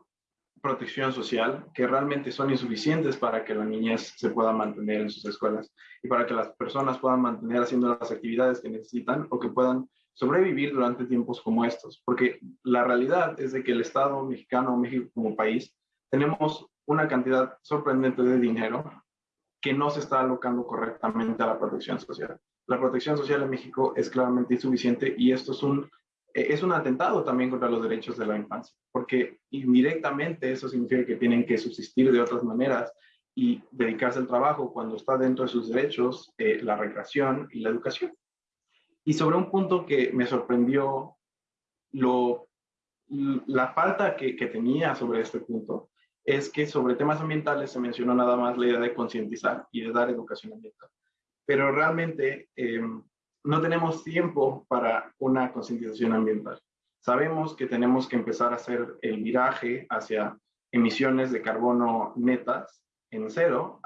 protección social que realmente son insuficientes para que la niñez se pueda mantener en sus escuelas y para que las personas puedan mantener haciendo las actividades que necesitan o que puedan sobrevivir durante tiempos como estos. Porque la realidad es de que el Estado mexicano, México como país, tenemos una cantidad sorprendente de dinero que no se está alocando correctamente a la protección social. La protección social en México es claramente insuficiente y esto es un, eh, es un atentado también contra los derechos de la infancia, porque indirectamente eso significa que tienen que subsistir de otras maneras y dedicarse al trabajo cuando está dentro de sus derechos, eh, la recreación y la educación. Y sobre un punto que me sorprendió, lo, la falta que, que tenía sobre este punto, es que sobre temas ambientales se mencionó nada más la idea de concientizar y de dar educación ambiental. Pero realmente em, no tenemos tiempo para una concientización ambiental. Sabemos que tenemos que empezar a hacer el viraje hacia emisiones de carbono netas en cero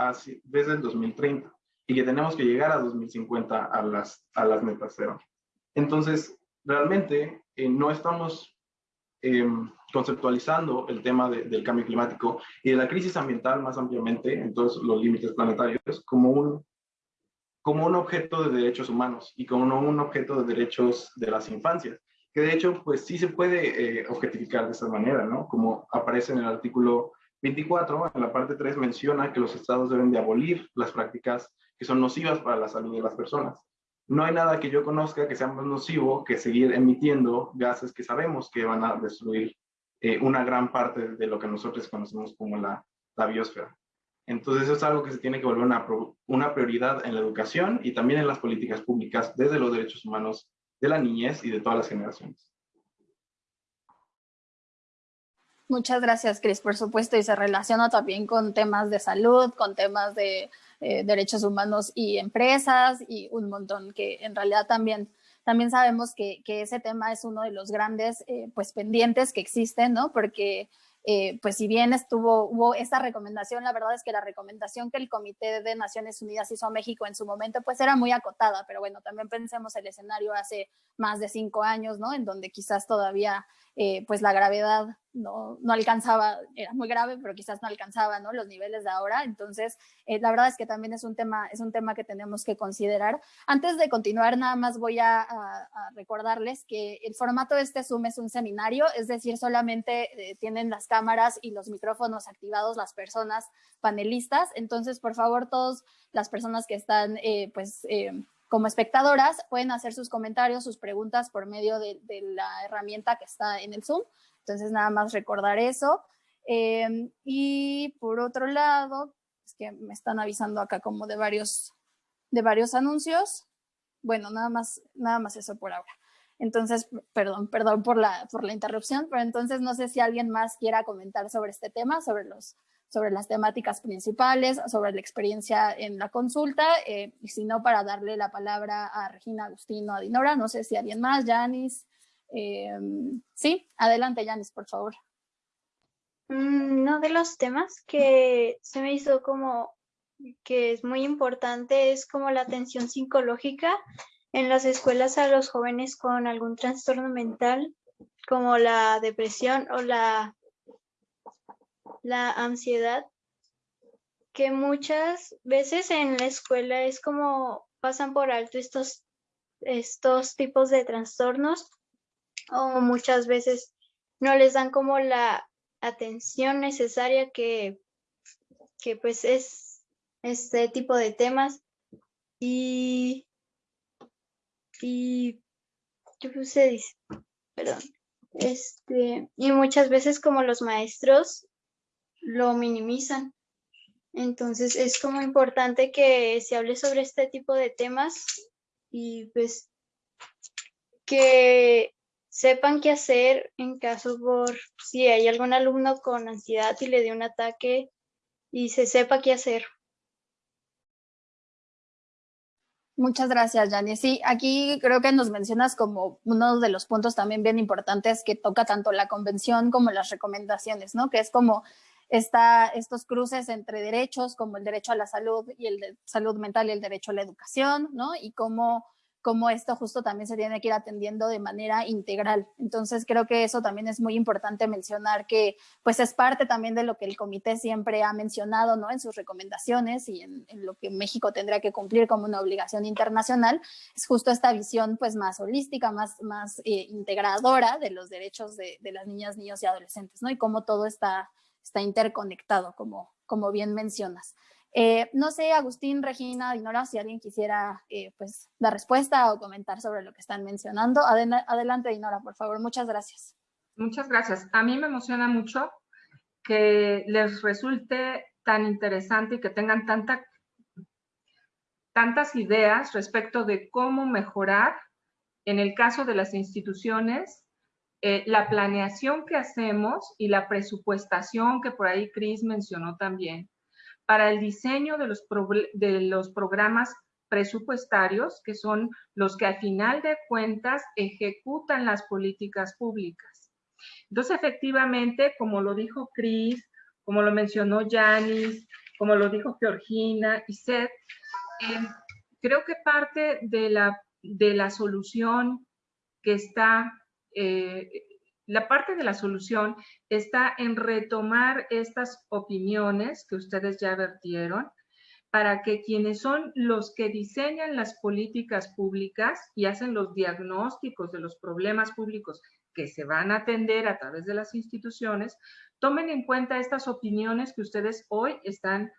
desde el 2030 y que tenemos que llegar a 2050 a las, a las metas cero. Entonces, realmente eh, no estamos Em, conceptualizando el tema del cambio climático y de la crisis ambiental más ampliamente en todos los límites planetarios como un, como un objeto de derechos humanos y como un objeto de derechos de las infancias, que de hecho pues sí se puede eh, objetificar de esa manera, ¿no? Como aparece en el artículo 24, en la parte 3 menciona que los estados deben de abolir las prácticas que son nocivas para la salud de las personas no hay nada que yo conozca que sea más nocivo que seguir emitiendo gases que sabemos que van a destruir eh, una gran parte de lo que nosotros conocemos como la, la biosfera. Entonces eso es algo que se tiene que volver una, prioridad en la educación y también en las políticas públicas desde los derechos humanos de la niñez y de todas las generaciones. Muchas gracias, Cris, por supuesto, y se relaciona también con temas de salud, con temas de eh, derechos humanos y empresas y un montón que en realidad también, también sabemos que, que ese tema es uno de los grandes eh, pues pendientes que existen, ¿no? Porque eh, pues si bien estuvo, hubo esta recomendación, la verdad es que la recomendación que el Comité de Naciones Unidas hizo a México en su momento, pues era muy acotada, pero bueno, también pensemos el escenario hace más de cinco años, ¿no? En donde quizás todavía, pues la gravedad no, no, alcanzaba, era muy grave, pero quizás no alcanzaba ¿no? los niveles de ahora. Entonces, eh, la verdad es que también es un, tema, es un tema que tenemos que considerar. Antes de continuar, nada más voy a, recordarles que el formato de este Zoom es un seminario, es decir, solamente eh, tienen las cámaras y los micrófonos activados las personas panelistas. Entonces, por favor, todas las personas que están, eh, pues, como espectadoras, pueden hacer sus comentarios, sus preguntas por medio de, de la herramienta que está en el Zoom. Entonces, nada más recordar eso. Em, y por otro lado, es que me están avisando acá como de varios, de varios anuncios. Bueno, nada más, nada más eso por ahora. Entonces, perdón, perdón por la, por la interrupción, pero entonces no sé si alguien más quiera comentar sobre este tema, sobre, los, sobre las temáticas principales, sobre la experiencia en la consulta, eh, y si no, para darle la palabra a Regina Agustino, a Dinora, no sé si alguien más, Janis, Em, sí, adelante, Yanis, por favor. Mm, uno de los temas que se me hizo como que es muy importante es como la atención psicológica en las escuelas a los jóvenes con algún trastorno mental, como la depresión o la, la ansiedad, que muchas veces en la escuela es como pasan por alto estos, estos tipos de trastornos o muchas veces no les dan como la atención necesaria que, que pues es este tipo de temas y y ¿qué se dice? Perdón. Este, y muchas veces como los maestros lo minimizan. Entonces es como importante que se hable sobre este tipo de temas y pues que sepan qué hacer en caso por si hay algún alumno con ansiedad y le dio un ataque y se sepa qué hacer. Muchas gracias, Jani. Sí, aquí creo que nos mencionas como uno de los puntos también bien importantes que toca tanto la convención como las recomendaciones, ¿no? Que es como está estos cruces entre derechos como el derecho a la salud y el de salud mental y el derecho a la educación, ¿no? Y cómo cómo esto justo también se tiene que ir atendiendo de manera integral. Entonces creo que eso también es muy importante mencionar que pues es parte también de lo que el comité siempre ha mencionado ¿no? en sus recomendaciones y en, lo que México tendrá que cumplir como una obligación internacional, es justo esta visión pues más holística, más, más eh, integradora de los derechos de, de, las niñas, niños y adolescentes, ¿no? Y cómo todo está, está interconectado, como, como bien mencionas. Eh, no sé, Agustín, Regina, Dinora, si alguien quisiera eh, pues, dar respuesta o comentar sobre lo que están mencionando. adelante, Dinora, por favor. Muchas gracias. Muchas gracias. A mí me emociona mucho que les resulte tan interesante y que tengan tanta, tantas ideas respecto de cómo mejorar, en el caso de las instituciones, eh, la planeación que hacemos y la presupuestación que por ahí Cris mencionó también para el diseño de los, de los programas presupuestarios, que son los que al final de cuentas ejecutan las políticas públicas. Entonces, efectivamente, como lo dijo Cris, como lo mencionó Yanis, como lo dijo Georgina y Seth, eh, creo que parte de la, de la solución que está eh, la parte de la solución está en retomar estas opiniones que ustedes ya vertieron para que quienes son los que diseñan las políticas públicas y hacen los diagnósticos de los problemas públicos que se van a atender a través de las instituciones, tomen en cuenta estas opiniones que ustedes hoy están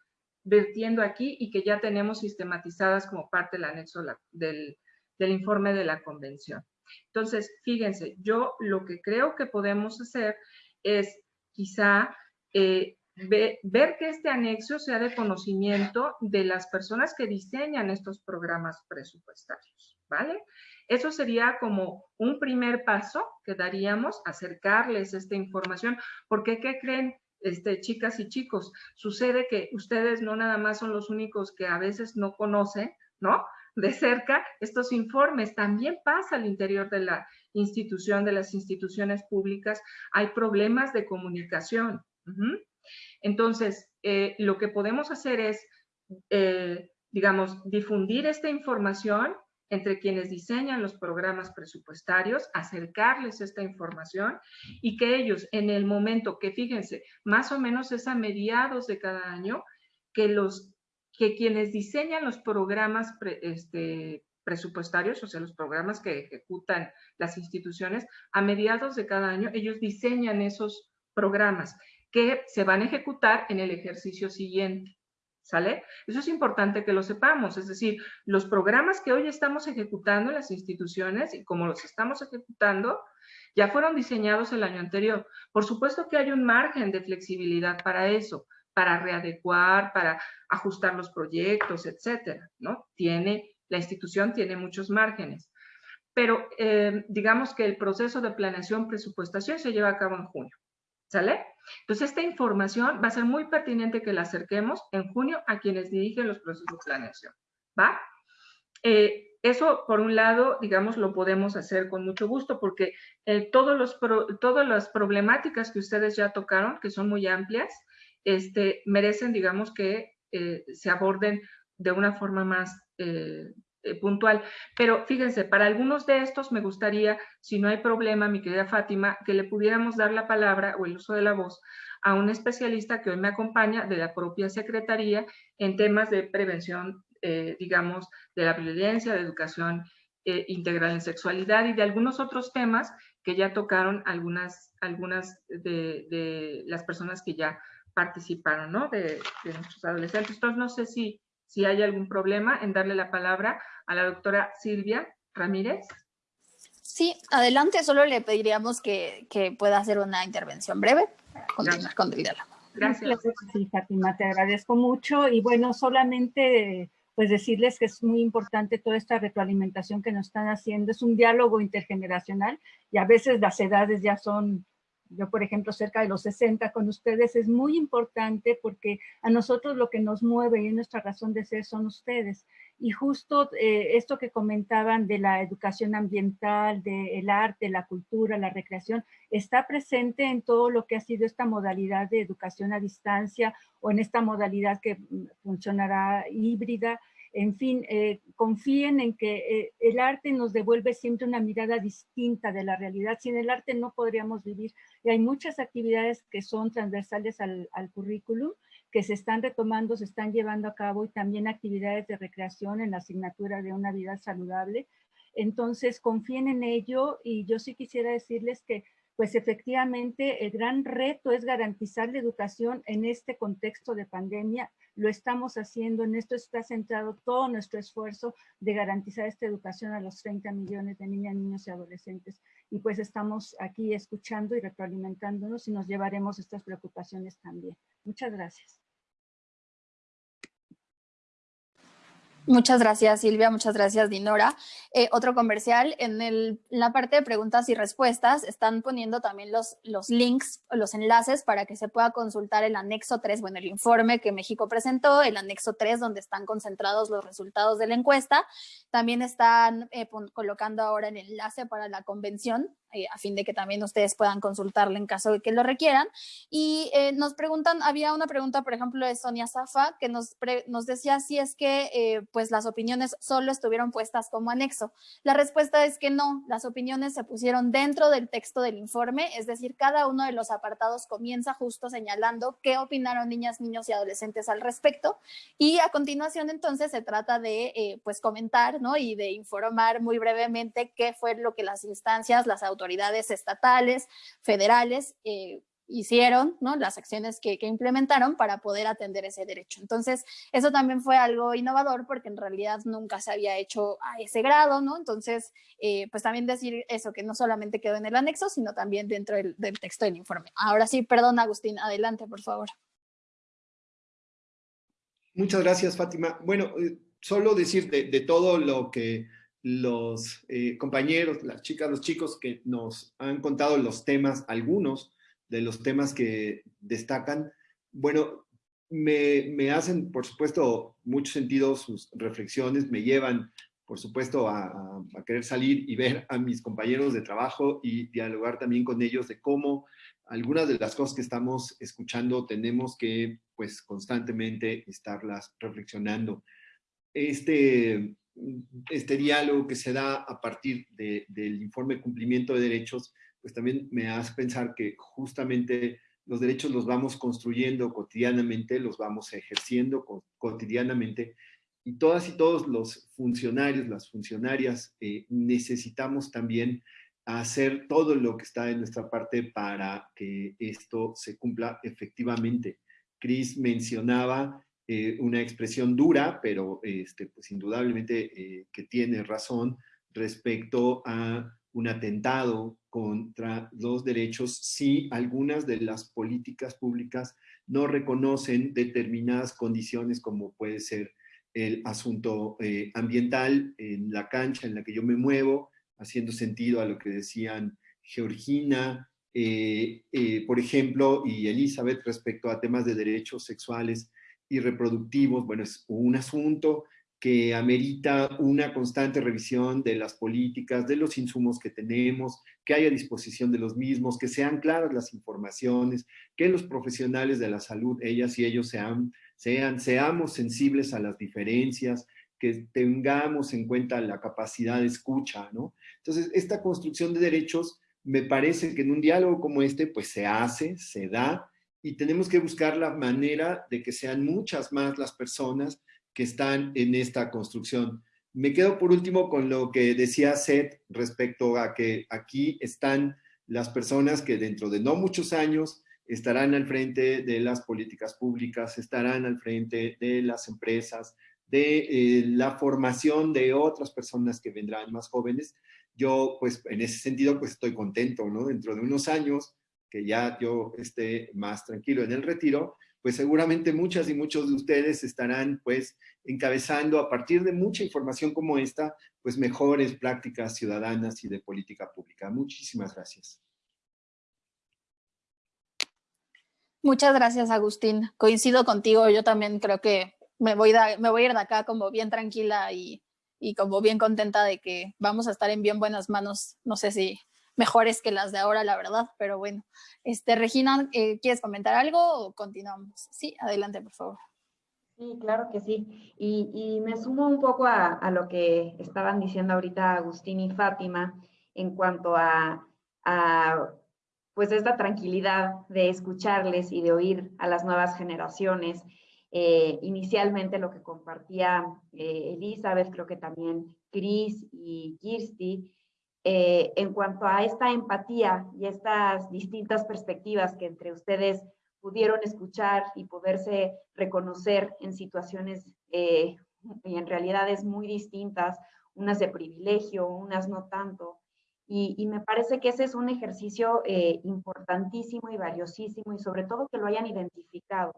vertiendo aquí y que ya tenemos sistematizadas como parte del anexo del, del informe de la convención. Entonces, fíjense, yo lo que creo que podemos hacer es quizá eh, ver que este anexo sea de conocimiento de las personas que diseñan estos programas presupuestarios, ¿vale? Eso sería como un primer paso que daríamos, acercarles esta información, porque ¿qué creen? Este, chicas y chicos, sucede que ustedes no nada más son los únicos que a veces no conocen, ¿no? De cerca estos informes. También pasa al interior de la institución, de las instituciones públicas, hay problemas de comunicación. Entonces, eh, lo que podemos hacer es, eh, digamos, difundir esta información entre quienes diseñan los programas presupuestarios, acercarles esta información y que ellos en el momento que, fíjense, más o menos es a mediados de cada año, que los que quienes diseñan los programas este, presupuestarios, o sea, los programas que ejecutan las instituciones, a mediados de cada año, ellos diseñan esos programas que se van a ejecutar en el ejercicio siguiente. ¿Sale? Eso es importante que lo sepamos, es decir, los programas que hoy estamos ejecutando en las instituciones y como los estamos ejecutando, ya fueron diseñados el año anterior. Por supuesto que hay un margen de flexibilidad para eso, para readecuar, para ajustar los proyectos, etcétera, ¿no? Tiene, la institución tiene muchos márgenes. Pero eh, digamos que el proceso de planeación presupuestación se lleva a cabo en junio, ¿sale? Entonces, esta información va a ser muy pertinente que la acerquemos en junio a quienes dirigen los procesos de planeación, ¿va? Eh, eso, por un lado, digamos, lo podemos hacer con mucho gusto porque eh, todos los todas las problemáticas que ustedes ya tocaron, que son muy amplias, este, merecen, digamos, que eh, se aborden de una forma más eh, eh, puntual. Pero fíjense, para algunos de estos me gustaría, si no hay problema, mi querida Fátima, que le pudiéramos dar la palabra o el uso de la voz a un especialista que hoy me acompaña de la propia Secretaría en temas de prevención, digamos, de la violencia, de educación integral en sexualidad y de algunos otros temas que ya tocaron algunas, algunas de las personas que ya participaron, ¿no? De, nuestros adolescentes. Entonces, no sé si, si hay algún problema en darle la palabra a la doctora Silvia Ramírez. Sí, adelante, solo le pediríamos que, que pueda hacer una intervención breve para continuar con el diálogo. Gracias. Sí, Fátima, te agradezco mucho y bueno, solamente pues decirles que es muy importante toda esta retroalimentación que nos están haciendo. Es un diálogo intergeneracional y a veces las edades ya son yo por ejemplo cerca de los 60 con ustedes, es muy importante porque a nosotros lo que nos mueve y nuestra razón de ser son ustedes. y justo eh, esto que comentaban de la educación ambiental, del arte, la cultura, la recreación, está presente en todo lo que ha sido esta modalidad de educación a distancia o en esta modalidad que mm, funcionará híbrida. En fin, eh, confíen en que eh, el arte nos devuelve siempre una mirada distinta de la realidad. Sin el arte no podríamos vivir. Y hay muchas actividades que son transversales al, al currículum que se están retomando, se están llevando a cabo y también actividades de recreación en la asignatura de una vida saludable. Entonces, confíen en ello y yo sí quisiera decirles que pues efectivamente el gran reto es garantizar la educación en este contexto de pandemia. Lo estamos haciendo, en esto está centrado todo nuestro esfuerzo de garantizar esta educación a los 30 millones de niñas, niños y adolescentes. Y pues estamos aquí escuchando y retroalimentándonos y nos llevaremos estas preocupaciones también. Muchas gracias. Muchas gracias Silvia, muchas gracias Dinora. Eh, otro comercial, en, la parte de preguntas y respuestas están poniendo también los, links, los enlaces para que se pueda consultar el anexo 3, bueno, el informe que México presentó, el anexo 3 donde están concentrados los resultados de la encuesta. También están eh, colocando ahora el enlace para la convención eh, a fin de que también ustedes puedan consultarlo en caso de que lo requieran. Y eh, nos preguntan, había una pregunta, por ejemplo, de Sonia Zafa, que nos, nos decía si es que eh, pues las opiniones solo estuvieron puestas como anexo. La respuesta es que no, las opiniones se pusieron dentro del texto del informe, es decir, cada uno de los apartados comienza justo señalando qué opinaron niñas, niños y adolescentes al respecto. Y a continuación entonces se trata de pues comentar ¿no? y de informar muy brevemente qué fue lo que las instancias, las autoridades, autoridades estatales, federales, eh, hicieron, las acciones que, implementaron para poder atender ese derecho. Entonces, eso también fue algo innovador porque en realidad nunca se había hecho a ese grado. Entonces, eh, pues también decir eso, que no solamente quedó en el anexo, sino también dentro del, texto del informe. Ahora sí, perdón, Agustín, adelante, por favor. Muchas gracias, Fátima. Bueno, eh, solo decir de todo lo que los eh, compañeros, las chicas, los chicos que nos han contado los temas, algunos de los temas que destacan, bueno, me, hacen, por supuesto, mucho sentido sus reflexiones, me llevan, por supuesto, a, querer salir y ver a mis compañeros de trabajo y dialogar también con ellos de cómo algunas de las cosas que estamos escuchando tenemos que, pues, constantemente estarlas reflexionando. Este, este diálogo que se da a partir del informe de cumplimiento de derechos, pues también me hace pensar que justamente los derechos los vamos construyendo cotidianamente, los vamos ejerciendo cotidianamente, y todas y todos los funcionarios, las funcionarias, eh, necesitamos también hacer todo lo que está en nuestra parte para que esto se cumpla efectivamente. Cris mencionaba eh, una expresión dura, pero este, pues indudablemente eh, que tiene razón respecto a un atentado contra los derechos si algunas de las políticas públicas no reconocen determinadas condiciones como puede ser el asunto eh, ambiental en la cancha en la que yo me muevo, haciendo sentido a lo que decían Georgina, por ejemplo, y Elizabeth respecto a temas de derechos sexuales y reproductivos, bueno, es un asunto que amerita una constante revisión de las políticas, de los insumos que tenemos, que haya disposición de los mismos, que sean claras las informaciones, que los profesionales de la salud, ellas y ellos sean, sean, seamos sensibles a las diferencias, que tengamos en cuenta la capacidad de escucha, ¿no? Entonces, esta construcción de derechos me parece que en un diálogo como este, pues se hace, se da, y tenemos que buscar la manera de que sean muchas más las personas que están en esta construcción. Me quedo por último con lo que decía Seth respecto a que aquí están las personas que dentro de no muchos años estarán al frente de las políticas públicas, estarán al frente de las empresas, de eh, la formación de otras personas que vendrán más jóvenes. Yo, pues, en ese sentido, pues estoy contento, ¿no? Dentro de unos años, que ya yo esté más tranquilo en el retiro, pues seguramente muchas y muchos de ustedes estarán pues encabezando a partir de mucha información como esta, pues mejores prácticas ciudadanas y de política pública. Muchísimas gracias. Muchas gracias, Agustín. Coincido contigo, yo también creo que me voy, me voy a ir de acá como bien tranquila y, y como bien contenta de que vamos a estar en bien buenas manos. No sé si mejores que las de ahora, la verdad, pero bueno. Este, Regina, eh, ¿quieres comentar algo o continuamos? Sí, adelante, por favor. Sí, claro que sí. Y, y me sumo un poco a, a, lo que estaban diciendo ahorita Agustín y Fátima en cuanto a, a pues esta tranquilidad de escucharles y de oír a las nuevas generaciones. Eh, inicialmente lo que compartía eh, Elizabeth, creo que también Chris y Kirsty, eh, en cuanto a esta empatía y estas distintas perspectivas que entre ustedes pudieron escuchar y poderse reconocer en situaciones y en realidades muy distintas, unas de privilegio, unas no tanto, y, me parece que ese es un ejercicio eh, importantísimo y valiosísimo y sobre todo que lo hayan identificado,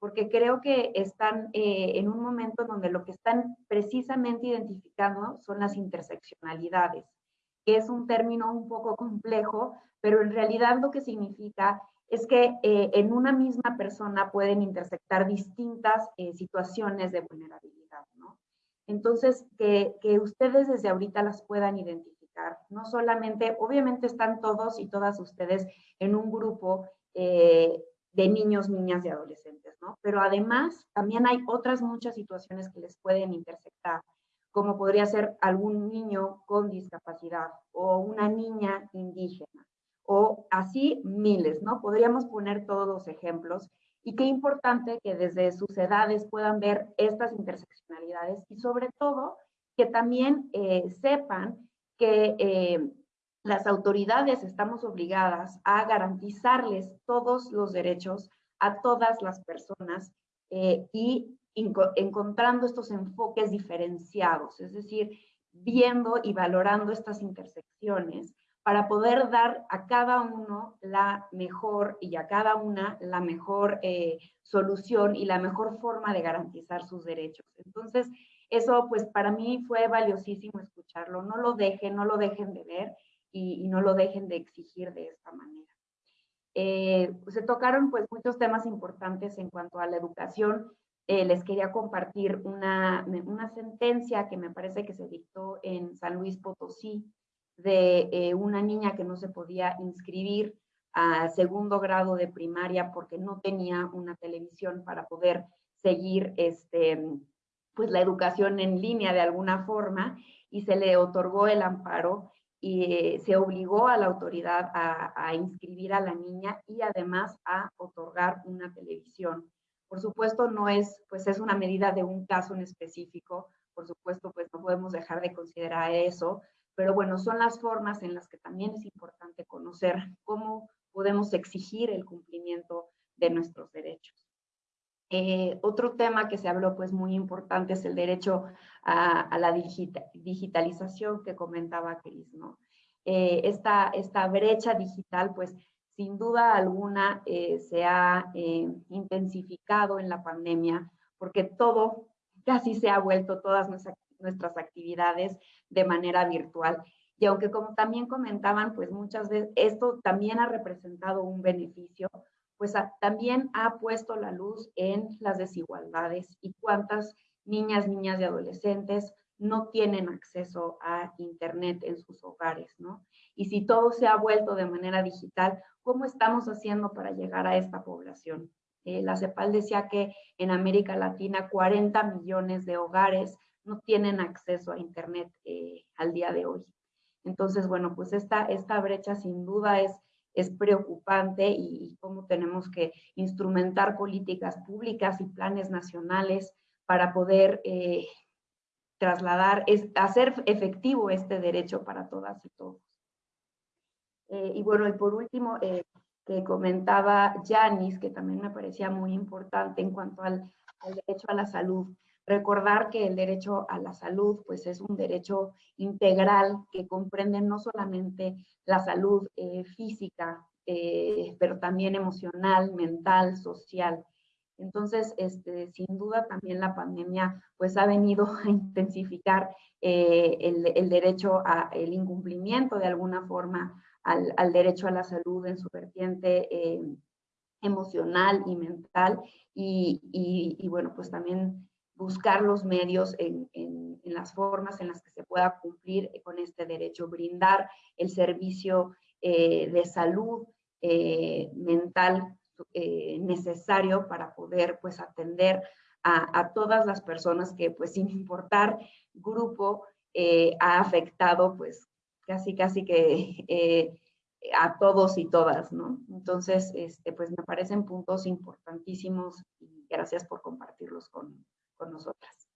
porque creo que están eh, en un momento donde lo que están precisamente identificando son las interseccionalidades, que es un término un poco complejo, pero en realidad lo que significa es que eh, en una misma persona pueden intersectar distintas situaciones de vulnerabilidad. Entonces, que, ustedes desde ahorita las puedan identificar no solamente, obviamente están todos y todas ustedes en un grupo eh, de niños, niñas y adolescentes. Pero además también hay otras muchas situaciones que les pueden intersectar, como podría ser algún niño con discapacidad o una niña indígena o así miles, ¿no? Podríamos poner todos los ejemplos y qué importante que desde sus edades puedan ver estas interseccionalidades y sobre todo que también eh, sepan que eh, las autoridades estamos obligadas a garantizarles todos los derechos a todas las personas eh, y encontrando estos enfoques diferenciados, es decir, viendo y valorando estas intersecciones para poder dar a cada uno la mejor y a cada una la mejor eh, solución y la mejor forma de garantizar sus derechos. Entonces, eso pues para mí fue valiosísimo escucharlo. No lo dejen, no lo dejen de ver y, no lo dejen de exigir de esta manera. Eh, se tocaron pues muchos temas importantes en cuanto a la educación. Eh, les quería compartir una, una sentencia que me parece que se dictó en San Luis Potosí de eh, una niña que no se podía inscribir a segundo grado de primaria porque no tenía una televisión para poder seguir este, pues la educación en línea de alguna forma y se le otorgó el amparo y eh, se obligó a la autoridad a, inscribir a la niña y además a otorgar una televisión. Por supuesto, no es, pues es una medida de un caso en específico, por supuesto, pues no podemos dejar de considerar eso, pero bueno, son las formas en las que también es importante conocer cómo podemos exigir el cumplimiento de nuestros derechos. Eh, otro tema que se habló pues muy importante es el derecho a, la digitalización que comentaba Cris, ¿no? Eh, esta, esta brecha digital pues sin duda alguna eh, se ha intensificado en la pandemia porque todo casi se ha vuelto todas nuestras, nuestras actividades de manera virtual. Y aunque como también comentaban, pues muchas veces esto también ha representado un beneficio pues también ha puesto la luz en las desigualdades y cuántas niñas, niñas y adolescentes no tienen acceso a Internet en sus hogares, ¿no? Y si todo se ha vuelto de manera digital, ¿cómo estamos haciendo para llegar a esta población? Eh, la CEPAL decía que en América Latina 40 millones de hogares no tienen acceso a Internet eh, al día de hoy. Entonces, bueno, pues esta, brecha sin duda es preocupante y, cómo tenemos que instrumentar políticas públicas y planes nacionales para poder eh, trasladar, hacer efectivo este derecho para todas y todos. Eh, y bueno, y por último, eh, que comentaba Janis, que también me parecía muy importante en cuanto al, derecho a la salud recordar que el derecho a la salud pues es un derecho integral que comprende no solamente la salud eh, física, eh, pero también emocional, mental, social. Entonces, este, sin duda también la pandemia pues ha venido a intensificar eh, el, derecho al incumplimiento de alguna forma al, derecho a la salud en su vertiente emocional y mental y, y, bueno, pues también buscar los medios en, las formas en las que se pueda cumplir con este derecho, brindar el servicio eh, de salud eh, mental eh, necesario para poder pues atender a, todas las personas que pues sin importar grupo ha afectado pues casi casi que a todos y todas, ¿no? Entonces, este, pues me parecen puntos importantísimos y gracias por compartirlos con, con nosotras.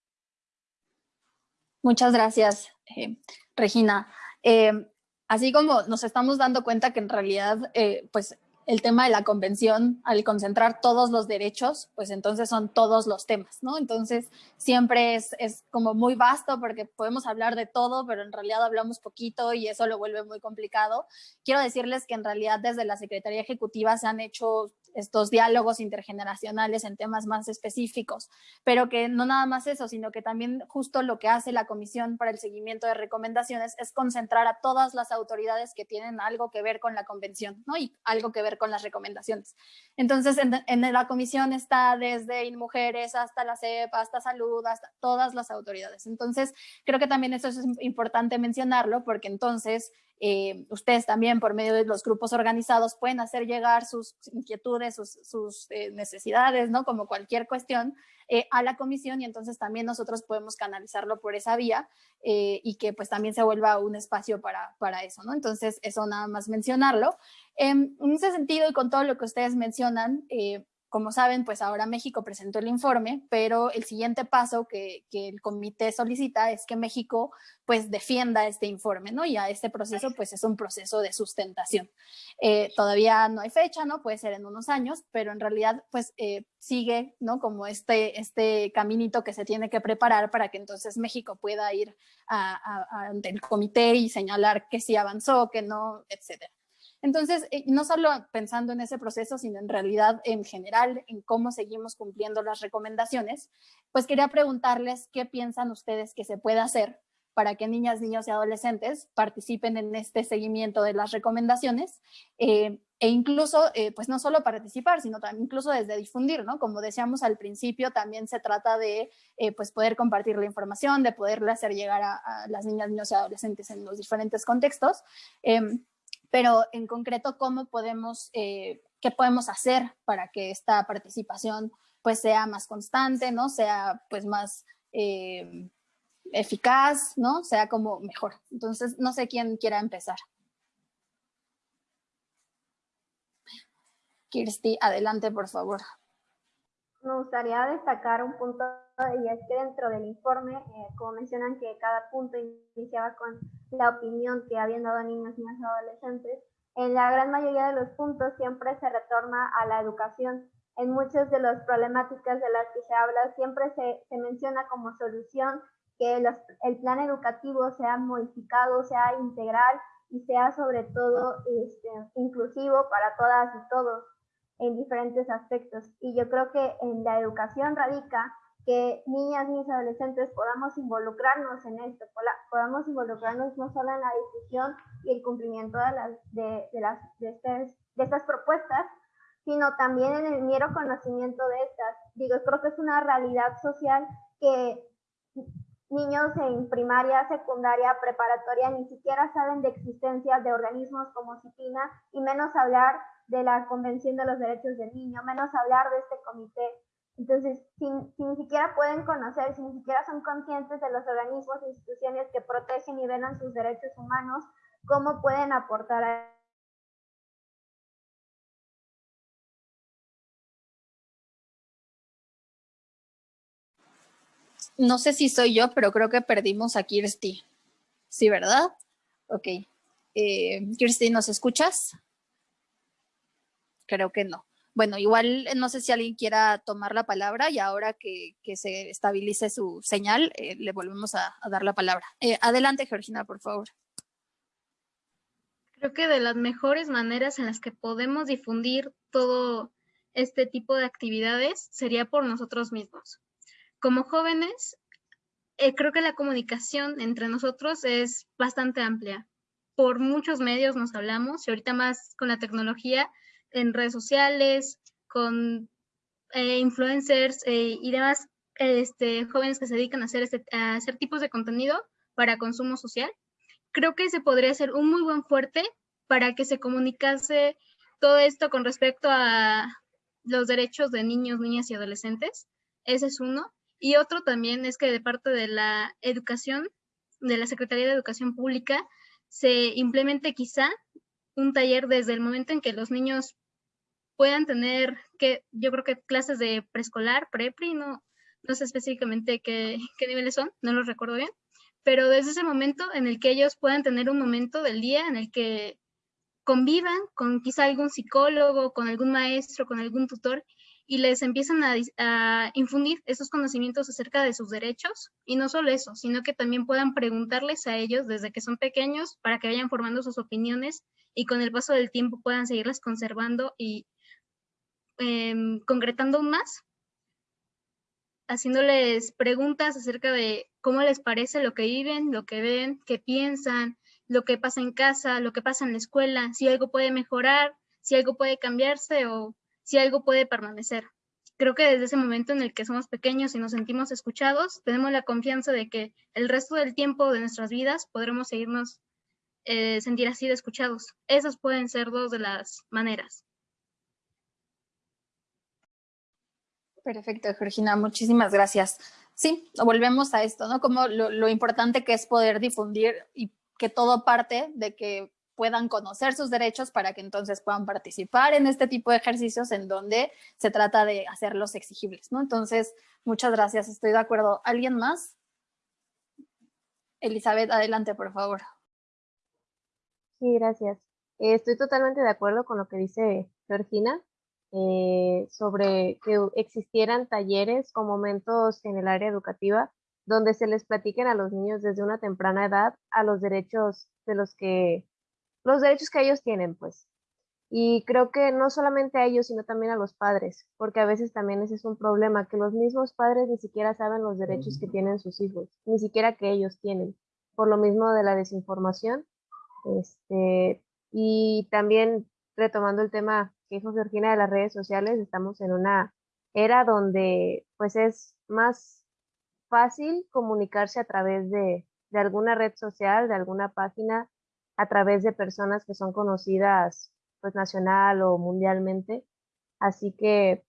Muchas gracias, eh, Regina. Eh, así como nos estamos dando cuenta que en realidad, eh, pues el tema de la convención, al concentrar todos los derechos, pues entonces son todos los temas, ¿no? Entonces siempre es, es, como muy vasto porque podemos hablar de todo, pero en realidad hablamos poquito y eso lo vuelve muy complicado. Quiero decirles que en realidad desde la Secretaría Ejecutiva se han hecho estos diálogos intergeneracionales en temas más específicos, pero que no nada más eso, sino que también justo lo que hace la Comisión para el Seguimiento de Recomendaciones es concentrar a todas las autoridades que tienen algo que ver con la convención, ¿no? Y algo que ver con las recomendaciones. Entonces, en, la comisión está desde InMujeres hasta la CEP, hasta Salud, hasta todas las autoridades. Entonces, creo que también eso es importante mencionarlo porque entonces eh, ustedes también por medio de los grupos organizados pueden hacer llegar sus inquietudes, sus, eh, necesidades, ¿no? Como cualquier cuestión eh, a la comisión y entonces también nosotros podemos canalizarlo por esa vía y que pues también se vuelva un espacio para, para eso, ¿no? Entonces eso nada más mencionarlo. En ese sentido y con todo lo que ustedes mencionan, como saben, pues ahora México presentó el informe, pero el siguiente paso que, el comité solicita es que México pues defienda este informe, ¿no? Y a este proceso pues es un proceso de sustentación. Eh, todavía no hay fecha, ¿no? Puede ser en unos años, pero en realidad pues eh, sigue, ¿no? Como este, este caminito que se tiene que preparar para que entonces México pueda ir ante el comité y señalar que sí avanzó, que no, etcétera. Entonces, eh, no solo pensando en ese proceso, sino en realidad en general, en cómo seguimos cumpliendo las recomendaciones, pues quería preguntarles qué piensan ustedes que se puede hacer para que niñas, niños y adolescentes participen en este seguimiento de las recomendaciones eh, e incluso, eh, pues no solo participar, sino también incluso desde difundir, ¿no? Como decíamos al principio, también se trata de pues poder compartir la información, de poderle hacer llegar a, a, las niñas, niños y adolescentes en los diferentes contextos. Pero en concreto, ¿cómo podemos, eh, qué podemos hacer para que esta participación pues sea más constante, ¿no? Sea pues más eh, eficaz, ¿no? Sea como mejor. Entonces, no sé quién quiera empezar. Kirsti, adelante, por favor me gustaría destacar un punto y es que dentro del informe, eh, como mencionan que cada punto iniciaba con la opinión que habían dado niños, niñas y adolescentes, en la gran mayoría de los puntos siempre se retorna a la educación. En muchas de las problemáticas de las que se habla siempre se, se menciona como solución que los, el plan educativo sea modificado, sea integral y sea sobre todo este, inclusivo para todas y todos en diferentes aspectos. Y yo creo que en la educación radica que niñas, niños adolescentes podamos involucrarnos en esto, podamos involucrarnos no solo en la discusión y el cumplimiento de, las, de, las, de, estas, de estas propuestas, sino también en el mero conocimiento de estas. Digo, creo que es una realidad social que niños en primaria, secundaria, preparatoria ni siquiera saben de existencia de organismos como CIPINA y menos hablar de la Convención de los Derechos del Niño, menos hablar de este comité. Entonces, si, ni siquiera pueden conocer, si ni siquiera son conscientes de los organismos e instituciones que protegen y venan sus derechos humanos, ¿cómo pueden aportar a No sé si soy yo, pero creo que perdimos a Kirsty. ¿Sí, verdad? Ok. Eh, Kirsty, ¿nos escuchas? Creo que no. Bueno, igual eh, no sé si alguien quiera tomar la palabra y ahora que, se estabilice su señal, eh, le volvemos a, dar la palabra. Eh, adelante, Georgina, por favor. Creo que de las mejores maneras en las que podemos difundir todo este tipo de actividades sería por nosotros mismos. Como jóvenes, creo que la comunicación entre nosotros es bastante amplia. Por muchos medios nos hablamos y ahorita más con la tecnología en redes sociales, con eh, influencers eh, y demás. este, jóvenes que se dedican a hacer, este, a hacer tipos de contenido para consumo social. Creo que ese podría ser un muy buen fuerte para que se comunicase todo esto con respecto a los derechos de niños, niñas y adolescentes. Ese es uno. Y otro también es que de parte de la educación, de la Secretaría de Educación Pública, se implemente quizá un taller desde el momento en que los niños puedan tener, que yo creo que clases de preescolar, prepri, no, no sé específicamente qué, qué niveles son, no los recuerdo bien, pero desde ese momento en el que ellos puedan tener un momento del día en el que convivan con quizá algún psicólogo, con algún maestro, con algún tutor y les empiezan a, infundir esos conocimientos acerca de sus derechos y no solo eso, sino que también puedan preguntarles a ellos desde que son pequeños para que vayan formando sus opiniones y con el paso del tiempo puedan seguirlas conservando y em, concretando aún más, haciéndoles preguntas acerca de cómo les parece lo que viven, lo que ven, qué piensan, lo que pasa en casa, lo que pasa en la escuela, si algo puede mejorar, si algo puede cambiarse o si algo puede permanecer. Creo que desde ese momento en el que somos pequeños y nos sentimos escuchados, tenemos la confianza de que el resto del tiempo de nuestras vidas podremos seguirnos eh, sentir así de escuchados. Esas pueden ser dos de las maneras. Perfecto, Georgina, muchísimas gracias. Sí, volvemos a esto, ¿no? Como lo, lo importante que es poder difundir y que todo parte de que puedan conocer sus derechos para que entonces puedan participar en este tipo de ejercicios en donde se trata de hacerlos exigibles, ¿no? Entonces, muchas gracias, estoy de acuerdo. ¿Alguien más? Elizabeth, adelante, por favor. Sí, gracias. Eh, estoy totalmente de acuerdo con lo que dice Georgina eh, sobre que existieran talleres o momentos en el área educativa donde se les platiquen a los niños desde una temprana edad a los derechos de los que los derechos que ellos tienen, pues. Y creo que no solamente a ellos, sino también a los padres, porque a veces también ese es un problema, que los mismos padres ni siquiera saben los derechos que tienen sus hijos, ni siquiera que ellos tienen, por lo mismo de la desinformación. Este, y también retomando el tema que dijo Georgina de las redes sociales, estamos en una era donde pues es más fácil comunicarse a través de, de alguna red social, de alguna página, a través de personas que son conocidas pues nacional o mundialmente. Así que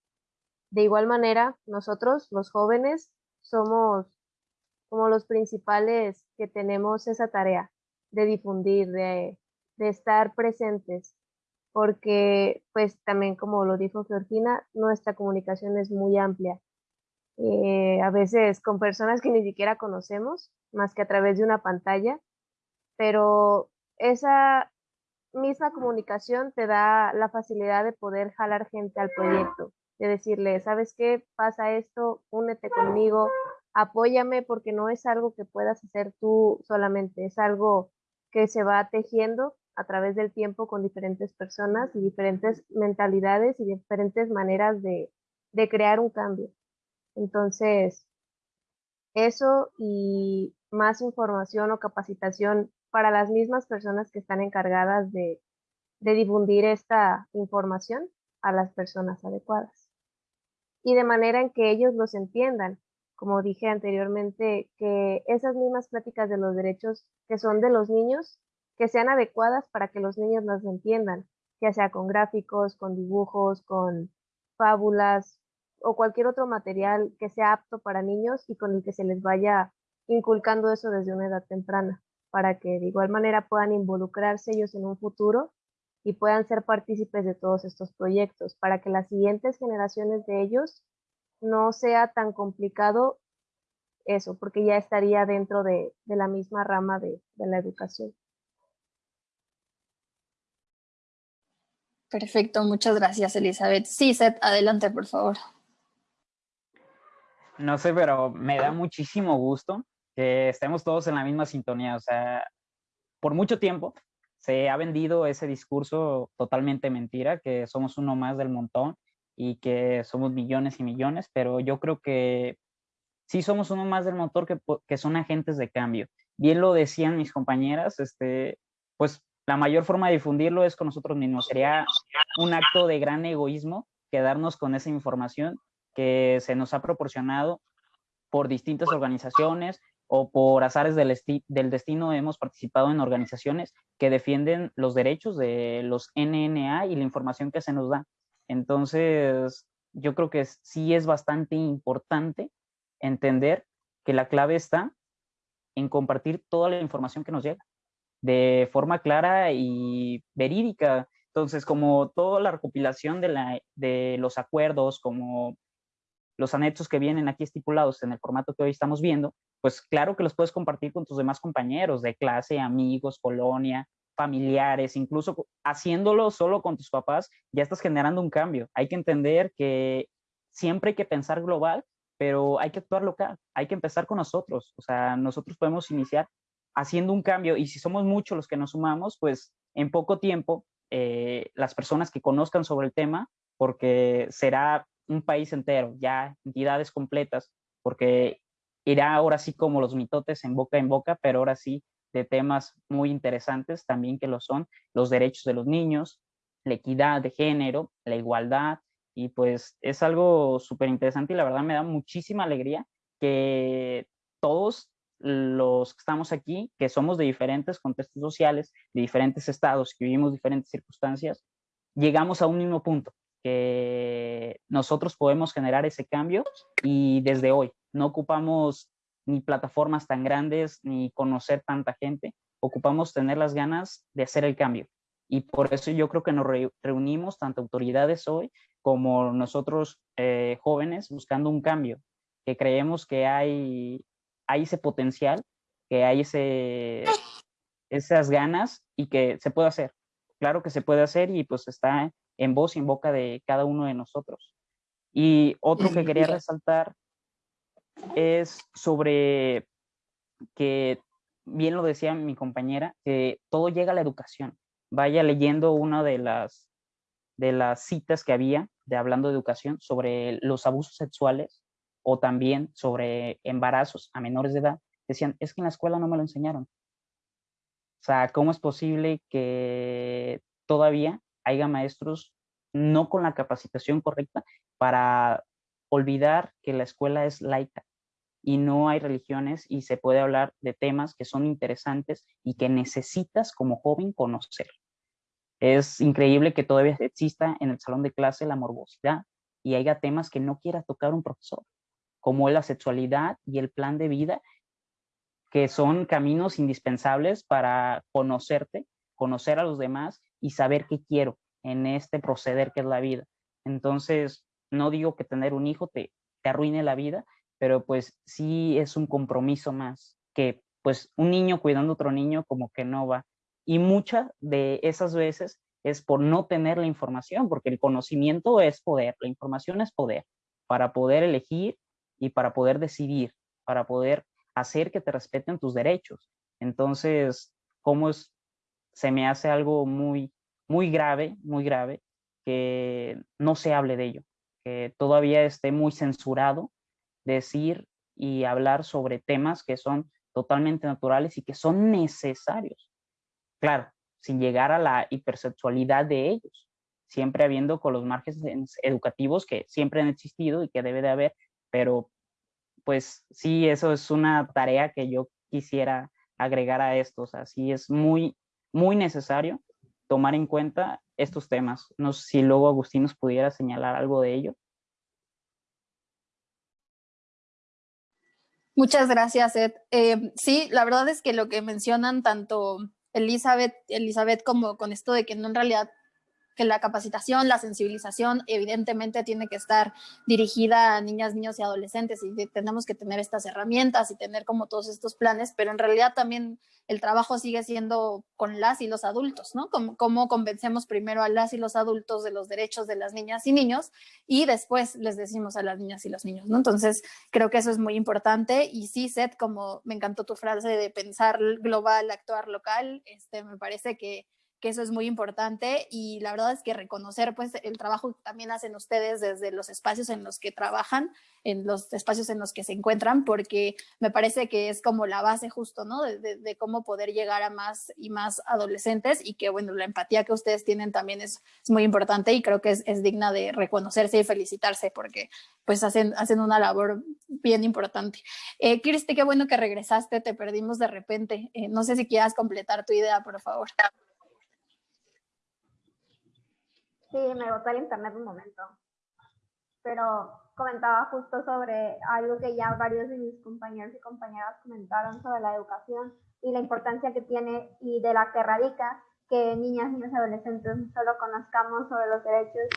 de igual manera, nosotros, los jóvenes, somos como los principales que tenemos esa tarea de difundir, de, estar presentes, porque pues también como lo dijo Georgina, nuestra comunicación es muy amplia. Eh, a veces con personas que ni siquiera conocemos, más que a través de una pantalla, pero esa misma comunicación te da la facilidad de poder jalar gente al proyecto, de decirle, ¿sabes qué? Pasa esto, únete conmigo, apóyame porque no es algo que puedas hacer tú solamente, es algo que se va tejiendo a través del tiempo con diferentes personas y diferentes mentalidades y diferentes maneras de, de crear un cambio. Entonces, eso y más información o capacitación para las mismas personas que están encargadas de, difundir esta información a las personas adecuadas. Y de manera en que ellos los entiendan, como dije anteriormente, que esas mismas pláticas de los derechos que son de los niños, que sean adecuadas para que los niños las entiendan, ya sea con gráficos, con dibujos, con fábulas o cualquier otro material que sea apto para niños y con el que se les vaya inculcando eso desde una edad temprana para que de igual manera puedan involucrarse ellos en un futuro y puedan ser partícipes de todos estos proyectos, para que las siguientes generaciones de ellos no sea tan complicado eso, porque ya estaría dentro de, la misma rama de, de la educación. Perfecto, muchas gracias Elizabeth. Sí, Seth, adelante por favor. No sé, pero me da muchísimo gusto que estemos todos en la misma sintonía. O sea, por mucho tiempo se ha vendido ese discurso totalmente mentira, que somos uno más del montón y que somos millones y millones, pero yo creo que sí somos uno más del motor que, que son agentes de cambio. Bien lo decían mis compañeras, este, pues la mayor forma de difundirlo es con nosotros mismos. Sería un acto de gran egoísmo quedarnos con esa información que se nos ha proporcionado por distintas organizaciones o por azares del, destino hemos participado en organizaciones que defienden los derechos de los NNA y la información que se nos da. Entonces, yo creo que sí es bastante importante entender que la clave está en compartir toda la información que nos llega de forma clara y verídica. Entonces, como toda la recopilación de, la, de los acuerdos, como los anexos que vienen aquí estipulados en el formato que hoy estamos viendo, pues claro que los puedes compartir con tus demás compañeros de clase, amigos, colonia, familiares, incluso haciéndolo solo con tus papás, ya estás generando un cambio. Hay que entender que siempre hay que pensar global, pero hay que actuar local, hay que empezar con nosotros. O sea, nosotros podemos iniciar haciendo un cambio y si somos muchos los que nos sumamos, pues en poco tiempo eh, las personas que conozcan sobre el tema, porque será un país entero, ya entidades completas, porque irá ahora sí como los mitotes en boca en boca, pero ahora sí de temas muy interesantes también que lo son, los derechos de los niños, la equidad de género, la igualdad, y pues es algo súper interesante y la verdad me da muchísima alegría que todos los que estamos aquí, que somos de diferentes contextos sociales, de diferentes estados, que vivimos diferentes circunstancias, llegamos a un mismo punto, que nosotros podemos generar ese cambio y desde hoy no ocupamos ni plataformas tan grandes, ni conocer tanta gente, ocupamos tener las ganas de hacer el cambio. Y por eso yo creo que nos reunimos tanto autoridades hoy como nosotros eh, jóvenes buscando un cambio, que creemos que hay, hay ese potencial, que hay ese, esas ganas y que se puede hacer. Claro que se puede hacer y pues está en voz y en boca de cada uno de nosotros. Y otro que quería resaltar es sobre que, bien lo decía mi compañera, que todo llega a la educación. Vaya leyendo una de las, de las citas que había de hablando de educación sobre los abusos sexuales o también sobre embarazos a menores de edad. Decían, es que en la escuela no me lo enseñaron. O sea, ¿cómo es posible que todavía haya maestros no con la capacitación correcta para olvidar que la escuela es laica y no hay religiones y se puede hablar de temas que son interesantes y que necesitas como joven conocer. Es increíble que todavía exista en el salón de clase la morbosidad y haya temas que no quiera tocar un profesor, como la sexualidad y el plan de vida, que son caminos indispensables para conocerte, conocer a los demás y saber qué quiero en este proceder que es la vida. Entonces, no digo que tener un hijo te, arruine la vida, pero pues sí es un compromiso más que pues un niño cuidando a otro niño como que no va. Y muchas de esas veces es por no tener la información, porque el conocimiento es poder, la información es poder, para poder elegir y para poder decidir, para poder hacer que te respeten tus derechos. Entonces, ¿cómo es? Se me hace algo muy, muy grave, muy grave, que no se hable de ello, que todavía esté muy censurado decir y hablar sobre temas que son totalmente naturales y que son necesarios. Claro, sin llegar a la hipersexualidad de ellos, siempre habiendo con los márgenes educativos que siempre han existido y que debe de haber, pero pues sí, eso es una tarea que yo quisiera agregar a esto, o sea, sí es muy, muy necesario tomar en cuenta estos temas. No sé si luego Agustín nos pudiera señalar algo de ello. Muchas gracias, Ed. Eh, sí, la verdad es que lo que mencionan tanto Elizabeth, Elizabeth como con esto de que no en realidad que la capacitación, la sensibilización, evidentemente tiene que estar dirigida a niñas, niños y adolescentes y tenemos que tener estas herramientas y tener como todos estos planes, pero en realidad también el trabajo sigue siendo con las y los adultos, ¿no? Cómo, convencemos primero a las y los adultos de los derechos de las niñas y niños y después les decimos a las niñas y los niños, ¿no? Entonces, creo que eso es muy importante y sí, Seth, como me encantó tu frase de pensar global, actuar local, este, me parece que que eso es muy importante y la verdad es que reconocer pues el trabajo que también hacen ustedes desde los espacios en los que trabajan, en los espacios en los que se encuentran, porque me parece que es como la base justo, ¿no? De, cómo poder llegar a más y más adolescentes y que, bueno, la empatía que ustedes tienen también es, es muy importante y creo que es, es, digna de reconocerse y felicitarse porque pues hacen, hacen una labor bien importante. Eh, qué bueno que regresaste, te perdimos de repente. Eh, no sé si quieras completar tu idea, por favor. Sí, me botó el internet un momento. Pero comentaba justo sobre algo que ya varios de mis compañeros y compañeras comentaron sobre la educación y la importancia que tiene y de la que radica que niñas, niños adolescentes no solo conozcamos sobre los derechos,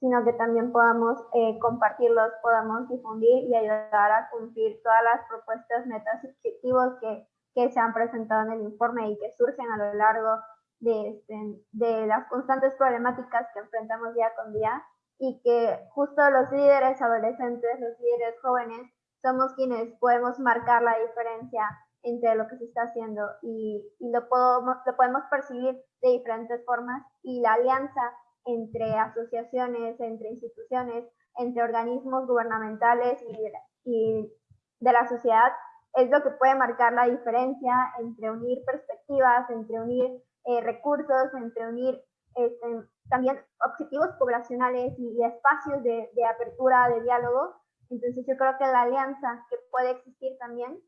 sino que también podamos eh, compartirlos, podamos difundir y ayudar a cumplir todas las propuestas, metas y objetivos que, que se han presentado en el informe y que surgen a lo largo de, este, de las constantes problemáticas que enfrentamos día con día y que justo los líderes adolescentes, los líderes jóvenes, somos quienes podemos marcar la diferencia entre lo que se está haciendo y, y lo, podemos, lo podemos percibir de diferentes formas y la alianza entre asociaciones, entre instituciones, entre organismos gubernamentales y de, y de la sociedad es lo que puede marcar la diferencia entre unir perspectivas, entre unir eh, recursos, entre unir este, también objetivos poblacionales y, espacios de, apertura, de diálogo. Entonces yo creo que la alianza que puede existir también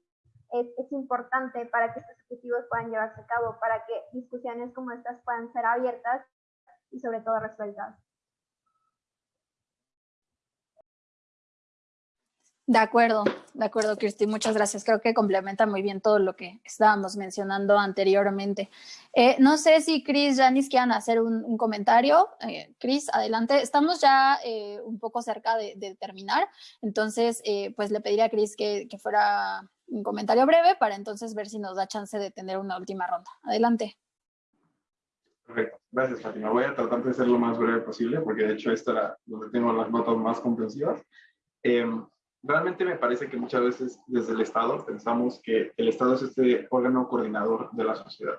es, es, importante para que estos objetivos puedan llevarse a cabo, para que discusiones como estas puedan ser abiertas y sobre todo resueltas. De acuerdo, de acuerdo, Cristi, muchas gracias. Creo que complementa muy bien todo lo que estábamos mencionando anteriormente. Eh, no sé si Cris, Janis quieran hacer un, comentario. Eh, Cris, adelante. Estamos ya eh, un poco cerca de, terminar, entonces pues le pediría a Cris que, que, fuera un comentario breve para entonces ver si nos da chance de tener una última ronda. Adelante. Perfecto, gracias Fátima. Voy a tratar de ser lo más breve posible porque de hecho esta era donde tengo las notas más comprensivas. Em, realmente me parece que muchas veces desde el Estado pensamos que el Estado es este órgano coordinador de la sociedad.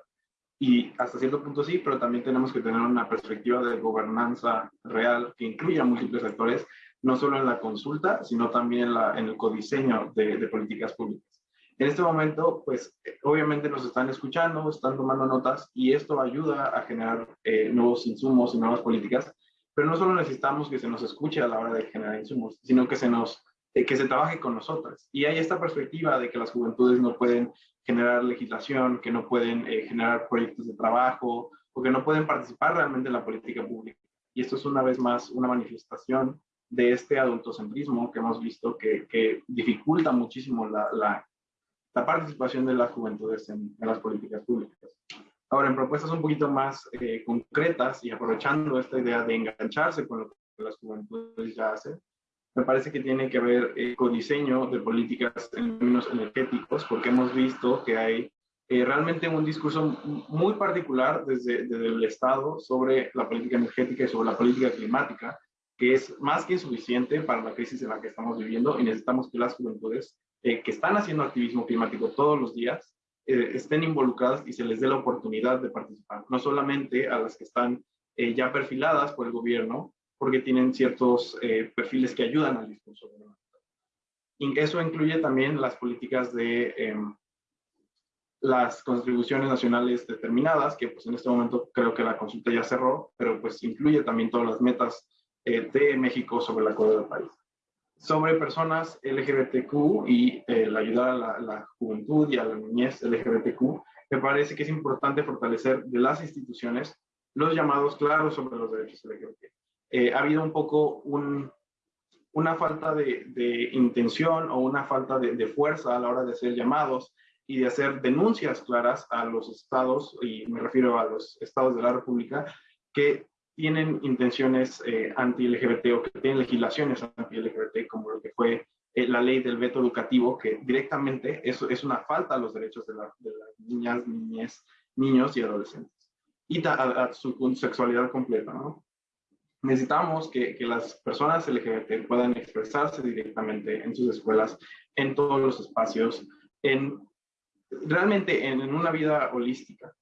Y hasta cierto punto sí, pero también tenemos que tener una perspectiva de gobernanza real que incluya múltiples actores, no solo en la consulta, sino también en, la, en el codiseño de, de, políticas públicas. En este momento, pues obviamente nos están escuchando, están tomando notas y esto ayuda a generar eh, nuevos insumos y nuevas políticas, pero no solo necesitamos que se nos escuche a la hora de generar insumos, sino que se nos que se trabaje con nosotras. Y hay esta perspectiva de que las juventudes no pueden generar legislación, que no pueden eh, generar proyectos de trabajo o que no pueden participar realmente en la política pública. Y esto es una vez más una manifestación de este adultocentrismo que hemos visto que, dificulta muchísimo la, la, participación de las juventudes en, en, las políticas públicas. Ahora, en propuestas un poquito más eh, concretas y aprovechando esta idea de engancharse con lo que las juventudes ya hacen, me parece que tiene que ver eh, con diseño de políticas en términos energéticos, porque hemos visto que hay eh, realmente un discurso muy particular desde, el Estado sobre la política energética y sobre la política climática, que es más que insuficiente para la crisis en la que estamos viviendo y necesitamos que las juventudes eh, que están haciendo activismo climático todos los días eh, estén involucradas y se les dé la oportunidad de participar, no solamente a las que están ya perfiladas por el gobierno, porque tienen ciertos eh, perfiles que ayudan al discurso Y eso incluye también las políticas de eh, las contribuciones nacionales determinadas, que pues en este momento creo que la consulta ya cerró, pero pues incluye también todas las metas eh, de México sobre el acuerdo del país. Sobre personas LGBTQ y el ayudar a la, la juventud y a la niñez LGBTQ, me parece que es importante fortalecer de las instituciones los llamados claros sobre los derechos LGBT eh, ha habido un poco un, una falta de, de, intención o una falta de, de, fuerza a la hora de hacer llamados y de hacer denuncias claras a los estados, y me refiero a los estados de la República, que tienen intenciones eh, anti-LGBT o que tienen legislaciones anti-LGBT, como lo que fue eh, la ley del veto educativo, que directamente eso es una falta a los derechos de, la, de las niñas, niñas, niños y adolescentes, y a, a su sexualidad completa, ¿no? Necesitamos que, que, las personas LGBT puedan expresarse directamente en sus escuelas, en todos los espacios, en realmente en, en una vida holística.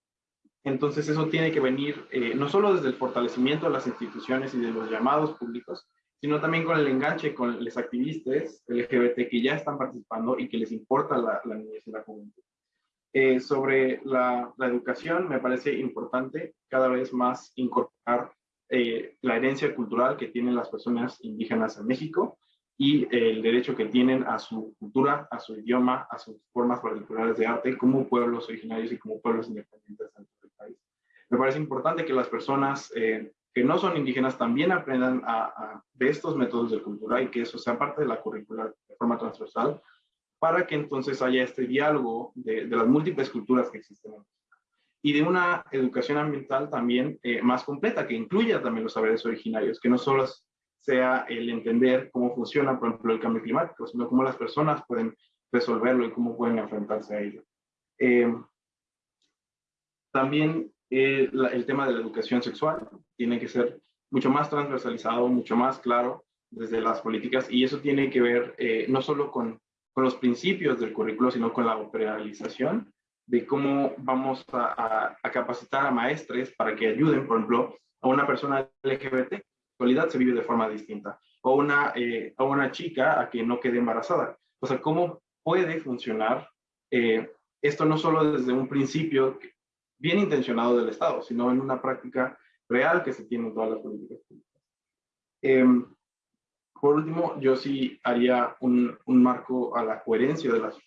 Entonces eso tiene que venir eh, no solo desde el fortalecimiento de las instituciones y de los llamados públicos, sino también con el enganche con los activistas LGBT que ya están participando y que les importa la, la niñez y la juventud. Eh, sobre la, la, educación, me parece importante cada vez más incorporar eh, la herencia cultural que tienen las personas indígenas en México y el derecho que tienen a su cultura, a su idioma, a sus formas particulares de arte como pueblos originarios y como pueblos independientes del país. Me parece importante que las personas eh, que no son indígenas también aprendan a, de estos métodos de cultura y que eso sea parte de la currícula de forma transversal para que entonces haya este diálogo de, de las múltiples culturas que existen en y de una educación ambiental también eh, más completa, que incluya también los saberes originarios, que no solo sea el entender cómo funciona, por ejemplo, el cambio climático, sino cómo las personas pueden resolverlo y cómo pueden enfrentarse a ello. Eh, también eh, el tema de la educación sexual tiene que ser mucho más transversalizado, mucho más claro desde las políticas y eso tiene que ver no solo con, con, los principios del currículo, sino con la operacionalización de cómo vamos a, capacitar a maestres para que ayuden, por ejemplo, a una persona LGBT. En realidad se vive de forma distinta. O una, eh, a una chica a que no quede embarazada. O sea, ¿cómo puede funcionar eh, esto no solo desde un principio bien intencionado del Estado, sino en una práctica real que se tiene en todas las políticas públicas? Em, por último, yo sí haría un, un marco a la coherencia de las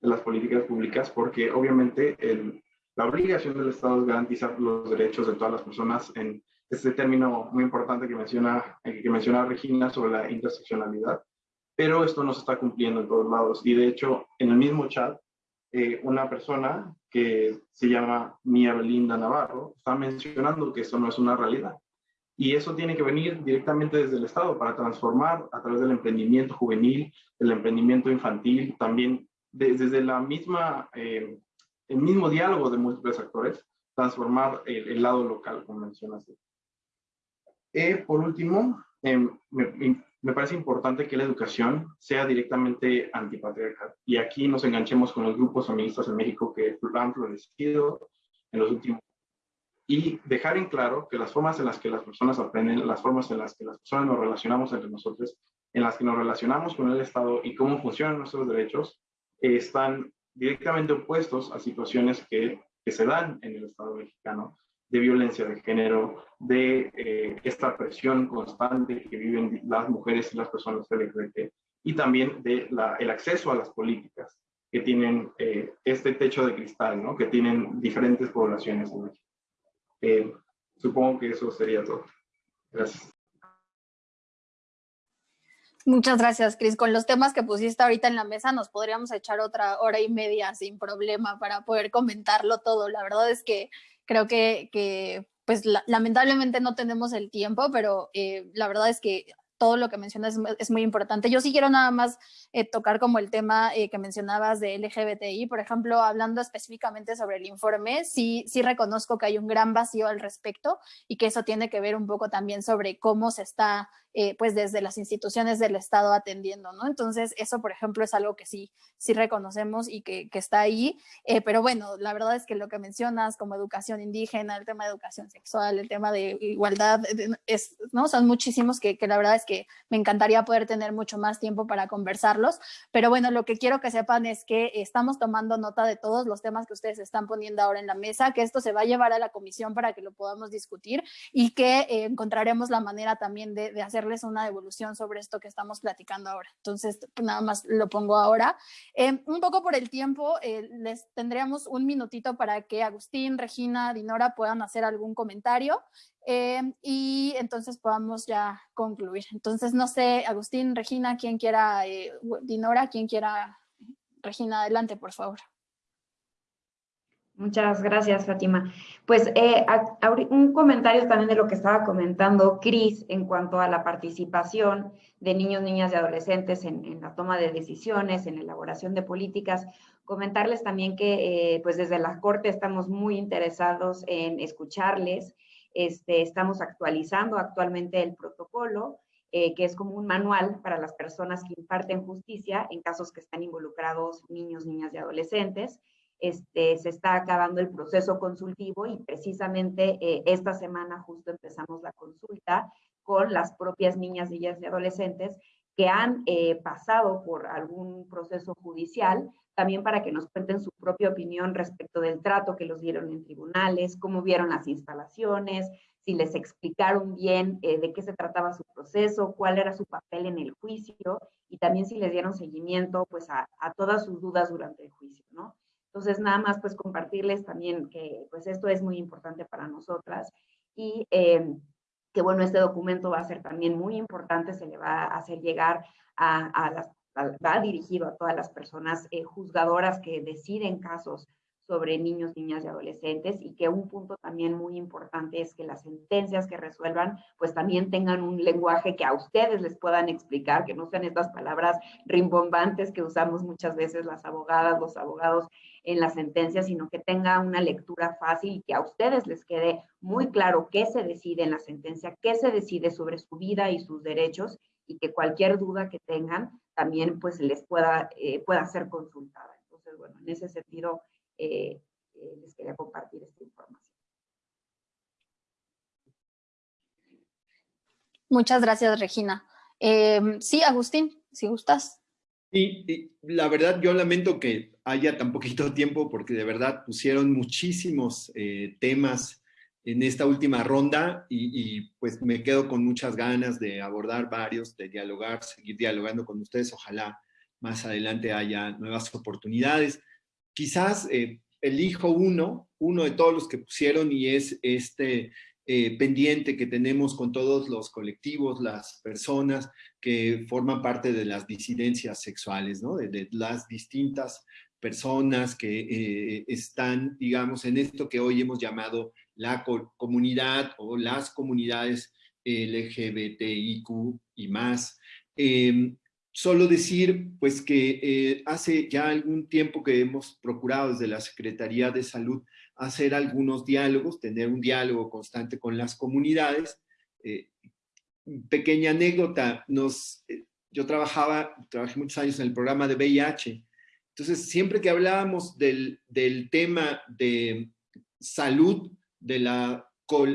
de las políticas públicas, porque obviamente el, la obligación del Estado es garantizar los derechos de todas las personas en este término muy importante que menciona, eh, que menciona Regina sobre la interseccionalidad, pero esto no se está cumpliendo en todos lados. Y de hecho, en el mismo chat, eh, una persona que se llama Mía Belinda Navarro está mencionando que eso no es una realidad. Y eso tiene que venir directamente desde el Estado para transformar a través del emprendimiento juvenil, el emprendimiento infantil, también desde la misma, eh, el mismo diálogo de múltiples actores, transformar el, lado local, como mencionas. Eh, por último, em, me, me, parece importante que la educación sea directamente antipatriarcal. Y aquí nos enganchemos con los grupos feministas en México que han florecido en los últimos y dejar en claro que las formas en las que las personas aprenden, las formas en las que las personas nos relacionamos entre nosotros, en las que nos relacionamos con el Estado y cómo funcionan nuestros derechos, están directamente opuestos a situaciones que, que, se dan en el Estado mexicano de violencia de género, de eh, esta presión constante que viven las mujeres y las personas LGBT, y también de la, el acceso a las políticas que tienen eh, este techo de cristal, ¿no? que tienen diferentes poblaciones en México. Eh, supongo que eso sería todo. Gracias. Muchas gracias, Cris. Con los temas que pusiste ahorita en la mesa, nos podríamos echar otra hora y media sin problema para poder comentarlo todo. La verdad es que creo que, que pues lamentablemente no tenemos el tiempo, pero eh, la verdad es que todo lo que mencionas es, muy importante. Yo sí quiero nada más eh, tocar como el tema eh, que mencionabas de LGBTI, por ejemplo, hablando específicamente sobre el informe, sí, sí reconozco que hay un gran vacío al respecto y que eso tiene que ver un poco también sobre cómo se está eh, pues desde las instituciones del Estado atendiendo, ¿no? Entonces, eso, por ejemplo, es algo que sí, sí reconocemos y que, que está ahí, eh, pero bueno, la verdad es que lo que mencionas como educación indígena, el tema de educación sexual, el tema de igualdad, es, ¿no? Son muchísimos que, que la verdad es que me encantaría poder tener mucho más tiempo para conversarlos, pero bueno, lo que quiero que sepan es que estamos tomando nota de todos los temas que ustedes están poniendo ahora en la mesa, que esto se va a llevar a la comisión para que lo podamos discutir y que eh, encontraremos la manera también de, de hacer una devolución sobre esto que estamos platicando ahora. Entonces, nada más lo pongo ahora. Eh, un poco por el tiempo, eh, les tendríamos un minutito para que Agustín, Regina, Dinora puedan hacer algún comentario eh, y entonces podamos ya concluir. Entonces, no sé, Agustín, Regina, quien quiera, Dinora, quien quiera, Regina, adelante, por favor. Muchas gracias, Fátima. Pues eh, un comentario también de lo que estaba comentando Cris en cuanto a la participación de niños, niñas y adolescentes en, la toma de decisiones, en la elaboración de políticas. Comentarles también que eh, pues desde la Corte estamos muy interesados en escucharles. Este, estamos actualizando actualmente el protocolo, eh, que es como un manual para las personas que imparten justicia en casos que están involucrados niños, niñas y adolescentes. Este, se está acabando el proceso consultivo y precisamente eh, esta semana justo empezamos la consulta con las propias niñas, niñas y adolescentes que han eh, pasado por algún proceso judicial, también para que nos cuenten su propia opinión respecto del trato que los dieron en tribunales, cómo vieron las instalaciones, si les explicaron bien eh, de qué se trataba su proceso, cuál era su papel en el juicio y también si les dieron seguimiento pues a, a todas sus dudas durante el juicio, ¿no? Entonces, nada más pues compartirles también que pues esto es muy importante para nosotras y eh, que bueno, este documento va a ser también muy importante, se le va a hacer llegar a, las, va dirigido a todas las personas eh, juzgadoras que deciden casos sobre niños, niñas y adolescentes y que un punto también muy importante es que las sentencias que resuelvan pues también tengan un lenguaje que a ustedes les puedan explicar, que no sean estas palabras rimbombantes que usamos muchas veces las abogadas, los abogados en las sentencias, sino que tenga una lectura fácil y que a ustedes les quede muy claro qué se decide en la sentencia, qué se decide sobre su vida y sus derechos y que cualquier duda que tengan también pues les pueda, eh, pueda ser consultada. Entonces, bueno, en ese sentido, eh, eh, les quería compartir esta información. Muchas gracias, Regina. Eh, sí, Agustín, si gustas. Sí, la verdad yo lamento que haya tan poquito tiempo porque de verdad pusieron muchísimos temas en esta última ronda y, y, pues me quedo con muchas ganas de abordar varios, de dialogar, seguir dialogando con ustedes. Ojalá más adelante haya nuevas oportunidades quizás eh, elijo uno, uno de todos los que pusieron y es este eh, pendiente que tenemos con todos los colectivos, las personas que forman parte de las disidencias sexuales, ¿no? de, las distintas personas que eh, están, digamos, en esto que hoy hemos llamado la comunidad o las comunidades LGBTIQ y más. Em, Solo decir pues que eh, hace ya algún tiempo que hemos procurado desde la Secretaría de Salud hacer algunos diálogos, tener un diálogo constante con las comunidades. Eh, pequeña anécdota, nos, eh, yo trabajaba, trabajé muchos años en el programa de VIH, entonces siempre que hablábamos del, del tema de salud de la,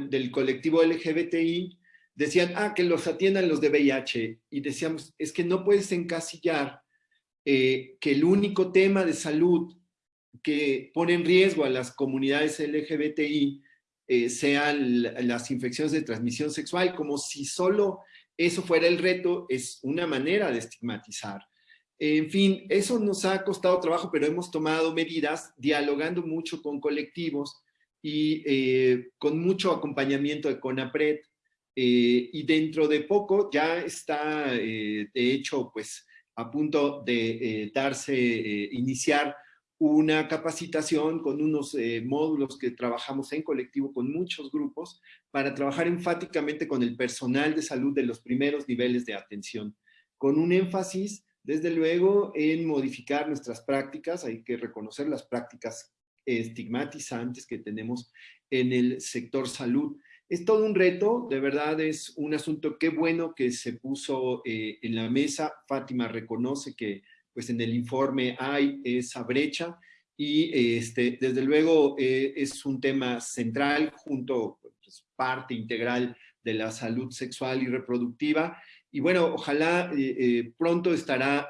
del colectivo LGBTI, decían, ah, que los atiendan los de VIH. Y decíamos, es que no puedes encasillar eh, que el único tema de salud que pone en riesgo a las comunidades LGBTI eh, sean las infecciones de transmisión sexual, como si solo eso fuera el reto, es una manera de estigmatizar. En fin, eso nos ha costado trabajo, pero hemos tomado medidas dialogando mucho con colectivos y eh, con mucho acompañamiento de CONAPRED, eh, y dentro de poco ya está, eh, de hecho, pues a punto de eh, darse, iniciar una capacitación con unos módulos que trabajamos en colectivo con muchos grupos para trabajar enfáticamente con el personal de salud de los primeros niveles de atención, con un énfasis, desde luego, en modificar nuestras prácticas, hay que reconocer las prácticas estigmatizantes que tenemos en el sector salud, es todo un reto, de verdad es un asunto, qué bueno que se puso eh, en la mesa. Fátima reconoce que pues en el informe hay esa brecha y este, desde luego eh, es un tema central junto, pues, parte integral de la salud sexual y reproductiva. Y bueno, ojalá eh, pronto estará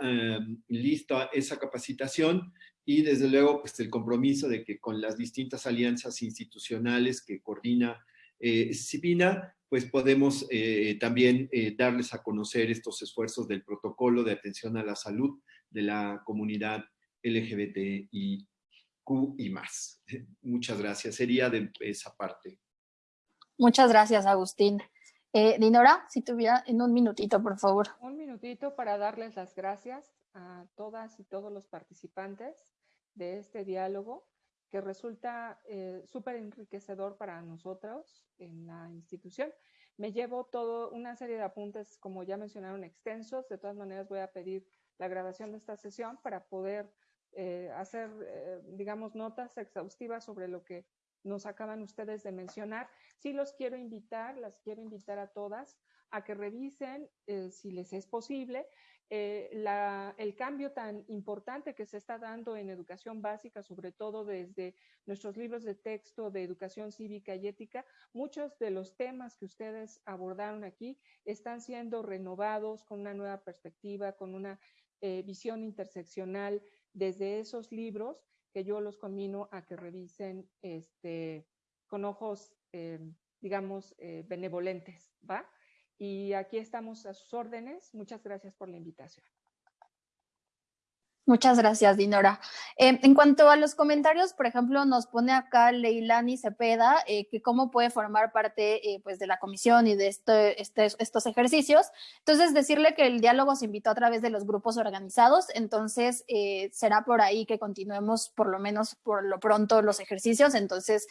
lista esa capacitación y desde luego pues el compromiso de que con las distintas alianzas institucionales que coordina eh, CIPINA, pues podemos eh, también eh, darles a conocer estos esfuerzos del protocolo de atención a la salud de la comunidad LGBTIQ y más. Muchas gracias. Sería de esa parte. Muchas gracias, Agustín. Dinora, si tuviera en un minutito, por favor. Un minutito para darles las gracias a todas y todos los participantes de este diálogo que resulta eh, súper enriquecedor para nosotros en la institución. Me llevo todo una serie de apuntes, como ya mencionaron, extensos. De todas maneras, voy a pedir la grabación de esta sesión para poder eh, hacer, eh, digamos, notas exhaustivas sobre lo que nos acaban ustedes de mencionar. Sí los quiero invitar, las quiero invitar a todas a que revisen, si les es posible, eh, el cambio tan importante que se está dando en educación básica, sobre todo desde nuestros libros de texto de educación cívica y ética, muchos de los temas que ustedes abordaron aquí están siendo renovados con una nueva perspectiva, con una eh, visión interseccional desde esos libros que yo los conmino a que revisen este, con ojos, eh, digamos, benevolentes, ¿va? Y aquí estamos a sus órdenes. Muchas gracias por la invitación. Muchas gracias, Dinora. Eh, en cuanto a los comentarios, por ejemplo, nos pone acá Leilani Cepeda eh, que cómo puede formar parte eh, pues de la comisión y de este, estos ejercicios. Entonces, decirle que el diálogo se invitó a través de los grupos organizados, entonces será por ahí que continuemos por lo menos por lo pronto los ejercicios. Entonces,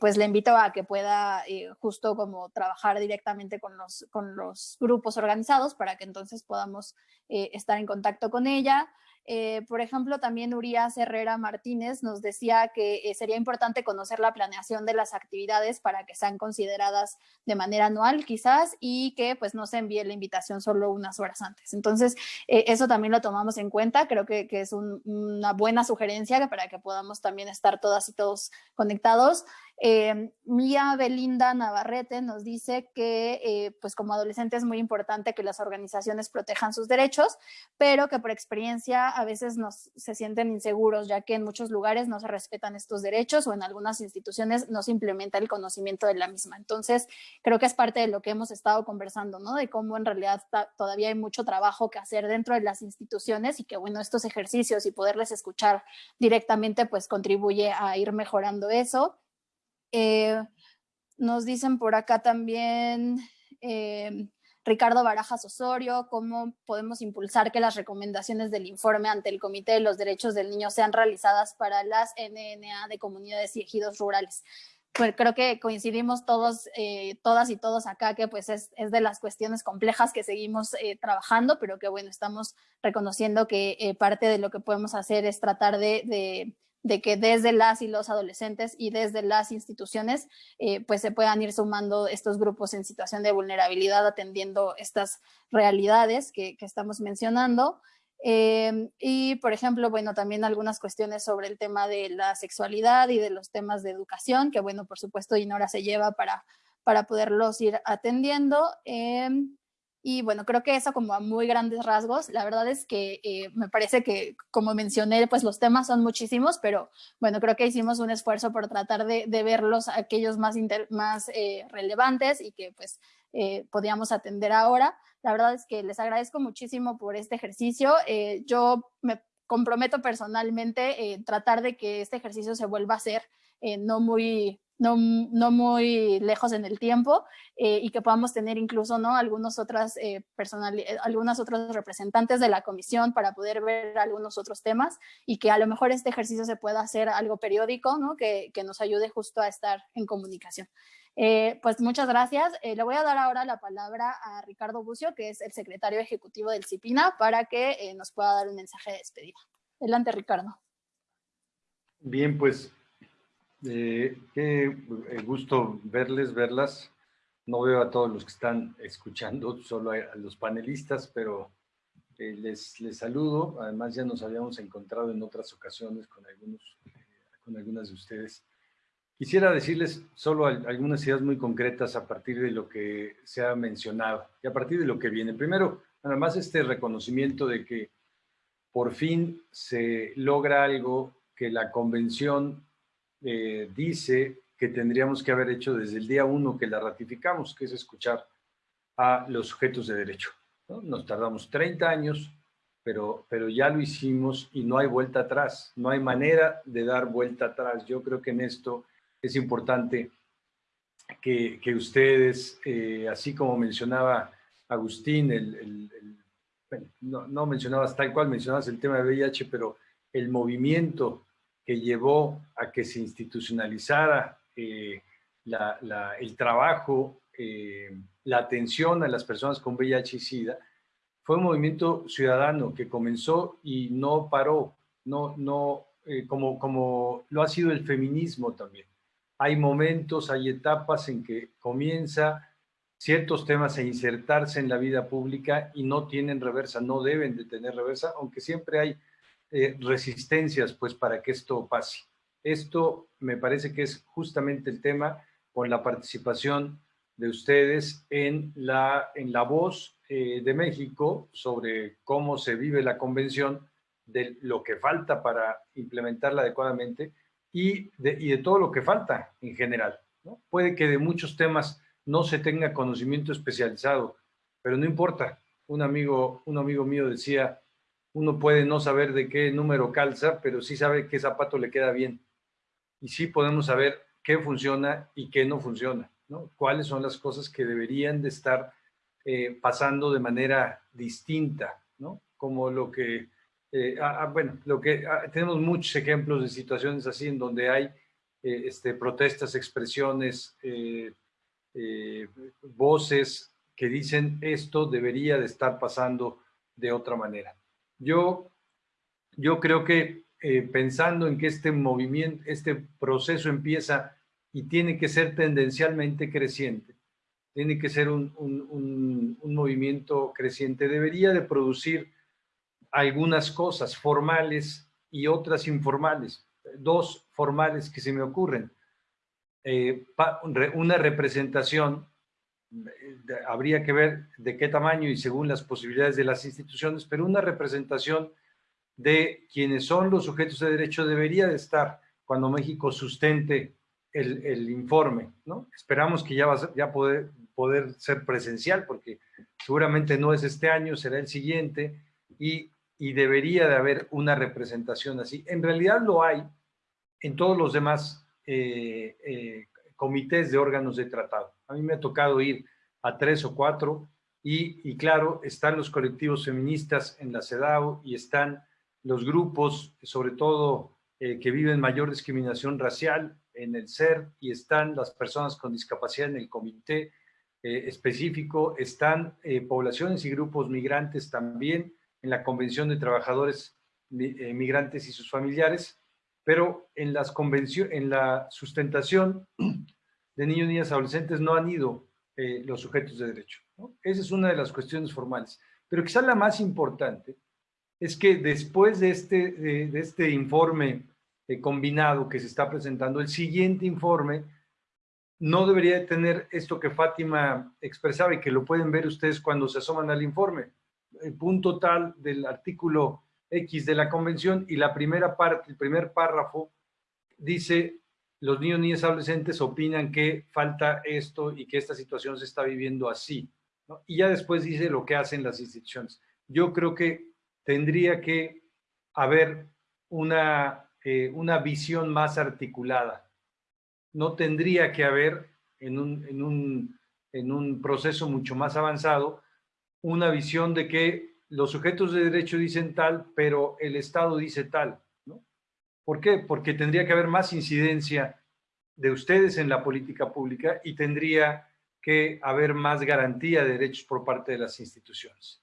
pues le invito a que pueda justo como trabajar directamente con los, con los grupos organizados para que entonces podamos estar en contacto con ella. Eh, por ejemplo, también Urias Herrera Martínez nos decía que eh, sería importante conocer la planeación de las actividades para que sean consideradas de manera anual quizás y que pues no se envíe la invitación solo unas horas antes. Entonces, eh, eso también lo tomamos en cuenta. Creo que, es una buena sugerencia para que podamos también estar todas y todos conectados. Eh, Mía Belinda Navarrete nos dice que eh, pues como adolescente es muy importante que las organizaciones protejan sus derechos, pero que por experiencia a veces nos, se sienten inseguros, ya que en muchos lugares no se respetan estos derechos o en algunas instituciones no se implementa el conocimiento de la misma. Entonces, creo que es parte de lo que hemos estado conversando, ¿no? De cómo en realidad todavía hay mucho trabajo que hacer dentro de las instituciones y que, bueno, estos ejercicios y poderles escuchar directamente, pues contribuye a ir mejorando eso. Eh, nos dicen por acá también eh, Ricardo Barajas Osorio, cómo podemos impulsar que las recomendaciones del informe ante el Comité de los Derechos del Niño sean realizadas para las NNA de comunidades y ejidos rurales. Pues creo que coincidimos todos, eh, todas y todos acá, que pues es, de las cuestiones complejas que seguimos trabajando, pero que bueno, estamos reconociendo que parte de lo que podemos hacer es tratar de de que desde las y los adolescentes y desde las instituciones eh, pues se puedan ir sumando estos grupos en situación de vulnerabilidad atendiendo estas realidades que, estamos mencionando. Em, y, por ejemplo, bueno, también algunas cuestiones sobre el tema de la sexualidad y de los temas de educación, que bueno, por supuesto, Inora se lleva para, para poderlos ir atendiendo. Em, y bueno, creo que eso como a muy grandes rasgos, la verdad es que eh, me parece que, como mencioné, pues los temas son muchísimos, pero bueno, creo que hicimos un esfuerzo por tratar de, de verlos aquellos más, más eh, relevantes y que pues eh, podíamos atender ahora. La verdad es que les agradezco muchísimo por este ejercicio. yo me comprometo personalmente en tratar de que este ejercicio se vuelva a hacer no muy no, no, muy lejos en el tiempo eh, y que podamos tener incluso ¿no? algunos otras, eh, eh, algunos otros representantes de la comisión para poder ver algunos otros temas y que a lo mejor este ejercicio se pueda hacer algo periódico ¿no? que, que nos ayude justo a estar en comunicación. pues muchas gracias. le voy a dar ahora la palabra a Ricardo Bucio, que es el secretario ejecutivo del CIPINA, para que nos pueda dar un mensaje de despedida. Adelante, Ricardo. Bien, pues eh, qué eh, gusto verles, verlas. No veo a todos los que están escuchando, solo a, los panelistas, pero eh, les, les, saludo. Además, ya nos habíamos encontrado en otras ocasiones con, algunos, con algunas de ustedes. Quisiera decirles solo algunas ideas muy concretas a partir de lo que se ha mencionado y a partir de lo que viene. Primero, nada más este reconocimiento de que por fin se logra algo que la convención eh, dice que tendríamos que haber hecho desde el día uno que la ratificamos, que es escuchar a los sujetos de derecho. Nos tardamos 30 años, pero, pero ya lo hicimos y no hay vuelta atrás, no hay manera de dar vuelta atrás. Yo creo que en esto es importante que, que ustedes, eh, así como mencionaba Agustín, el, no, no mencionabas tal cual, mencionabas el tema de VIH, pero el movimiento que llevó a que se institucionalizara eh, el trabajo, eh, la atención a las personas con VIH y SIDA, fue un movimiento ciudadano que comenzó y no paró, no, no, eh, como, como lo ha sido el feminismo también. Hay momentos, hay etapas en que comienza, ciertos temas e insertarse en la vida pública y no tienen reversa, no deben de tener reversa, aunque siempre hay eh, resistencias pues para que esto pase. Esto me parece que es justamente el tema con la participación de ustedes en la, en la voz eh, de México sobre cómo se vive la convención, de lo que falta para implementarla adecuadamente y de, y de todo lo que falta en general. Puede que de muchos temas no se tenga conocimiento especializado, pero no importa. Un amigo, un amigo mío decía, uno puede no saber de qué número calza, pero sí sabe qué zapato le queda bien. Y sí podemos saber qué funciona y qué no funciona. ¿no? Cuáles son las cosas que deberían de estar eh, pasando de manera distinta, ¿no? Como lo que, eh, ah, ah, bueno, lo que ah, tenemos muchos ejemplos de situaciones así en donde hay eh, este, protestas, expresiones, voces que dicen esto debería de estar pasando de otra manera. Yo, yo creo que pensando en que este movimiento, este proceso empieza y tiene que ser tendencialmente creciente. Tiene que ser un, un, movimiento creciente. Debería de producir algunas cosas formales y otras informales. Dos formales que se me ocurren. Eh, una representación, eh, habría que ver de qué tamaño y según las posibilidades de las instituciones, pero una representación de quienes son los sujetos de derecho debería de estar cuando México sustente el, informe, ¿no? Esperamos que ya va a ya poder, poder ser presencial, porque seguramente no es este año, será el siguiente, y, y debería de haber una representación así. En realidad lo hay en todos los demás eh, eh, comités de órganos de tratado. A mí me ha tocado ir a tres o cuatro, y, y claro, están los colectivos feministas en la CEDAW y están los grupos, sobre todo eh, que viven mayor discriminación racial, en el SER y están las personas con discapacidad en el comité eh, específico, están eh, poblaciones y grupos migrantes también en la Convención de Trabajadores eh, Migrantes y sus familiares, pero en, las en la sustentación de niños, niñas, adolescentes no han ido los sujetos de derecho. Esa es una de las cuestiones formales. Pero quizá la más importante es que después de este, de este informe eh, combinado que se está presentando, el siguiente informe no debería tener esto que Fátima expresaba y que lo pueden ver ustedes cuando se asoman al informe. El punto tal del artículo X de la convención y la primera parte, el primer párrafo dice los niños, niñas, adolescentes opinan que falta esto y que esta situación se está viviendo así. Y ya después dice lo que hacen las instituciones. Yo creo que tendría que haber una eh, una visión más articulada. No tendría que haber en un, en, un, en un proceso mucho más avanzado una visión de que los sujetos de derecho dicen tal, pero el Estado dice tal. ¿Por qué? Porque tendría que haber más incidencia de ustedes en la política pública y tendría que haber más garantía de derechos por parte de las instituciones.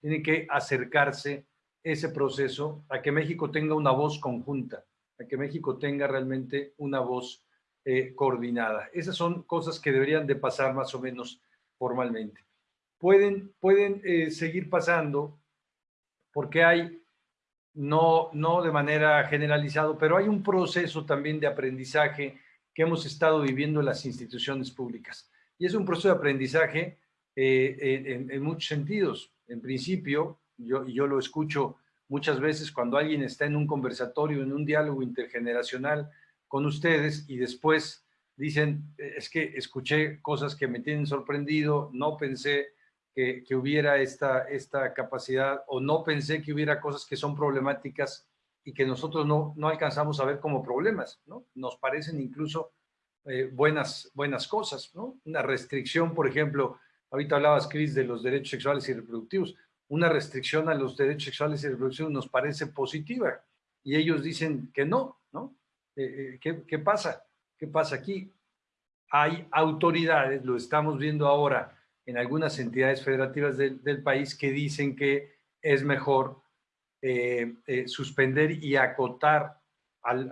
Tiene que acercarse ese proceso a que México tenga una voz conjunta, a que México tenga realmente una voz eh, coordinada. Esas son cosas que deberían de pasar más o menos formalmente. Pueden, pueden eh, seguir pasando porque hay, no, no de manera generalizada, pero hay un proceso también de aprendizaje que hemos estado viviendo en las instituciones públicas. Y es un proceso de aprendizaje eh, en, en muchos sentidos. En principio, yo, yo lo escucho muchas veces cuando alguien está en un conversatorio, en un diálogo intergeneracional con ustedes y después dicen, es que escuché cosas que me tienen sorprendido, no pensé que, hubiera esta, esta capacidad o no pensé que hubiera cosas que son problemáticas y que nosotros no, no alcanzamos a ver como problemas, ¿no? Nos parecen incluso eh, buenas, buenas cosas, ¿no? Una restricción, por ejemplo, ahorita hablabas, Cris, de los derechos sexuales y reproductivos una restricción a los derechos sexuales y reproducción nos parece positiva y ellos dicen que no, ¿no? Eh, eh, ¿qué, pasa? ¿Qué pasa aquí? Hay autoridades, lo estamos viendo ahora en algunas entidades federativas del, país que dicen que es mejor eh, suspender y acotar,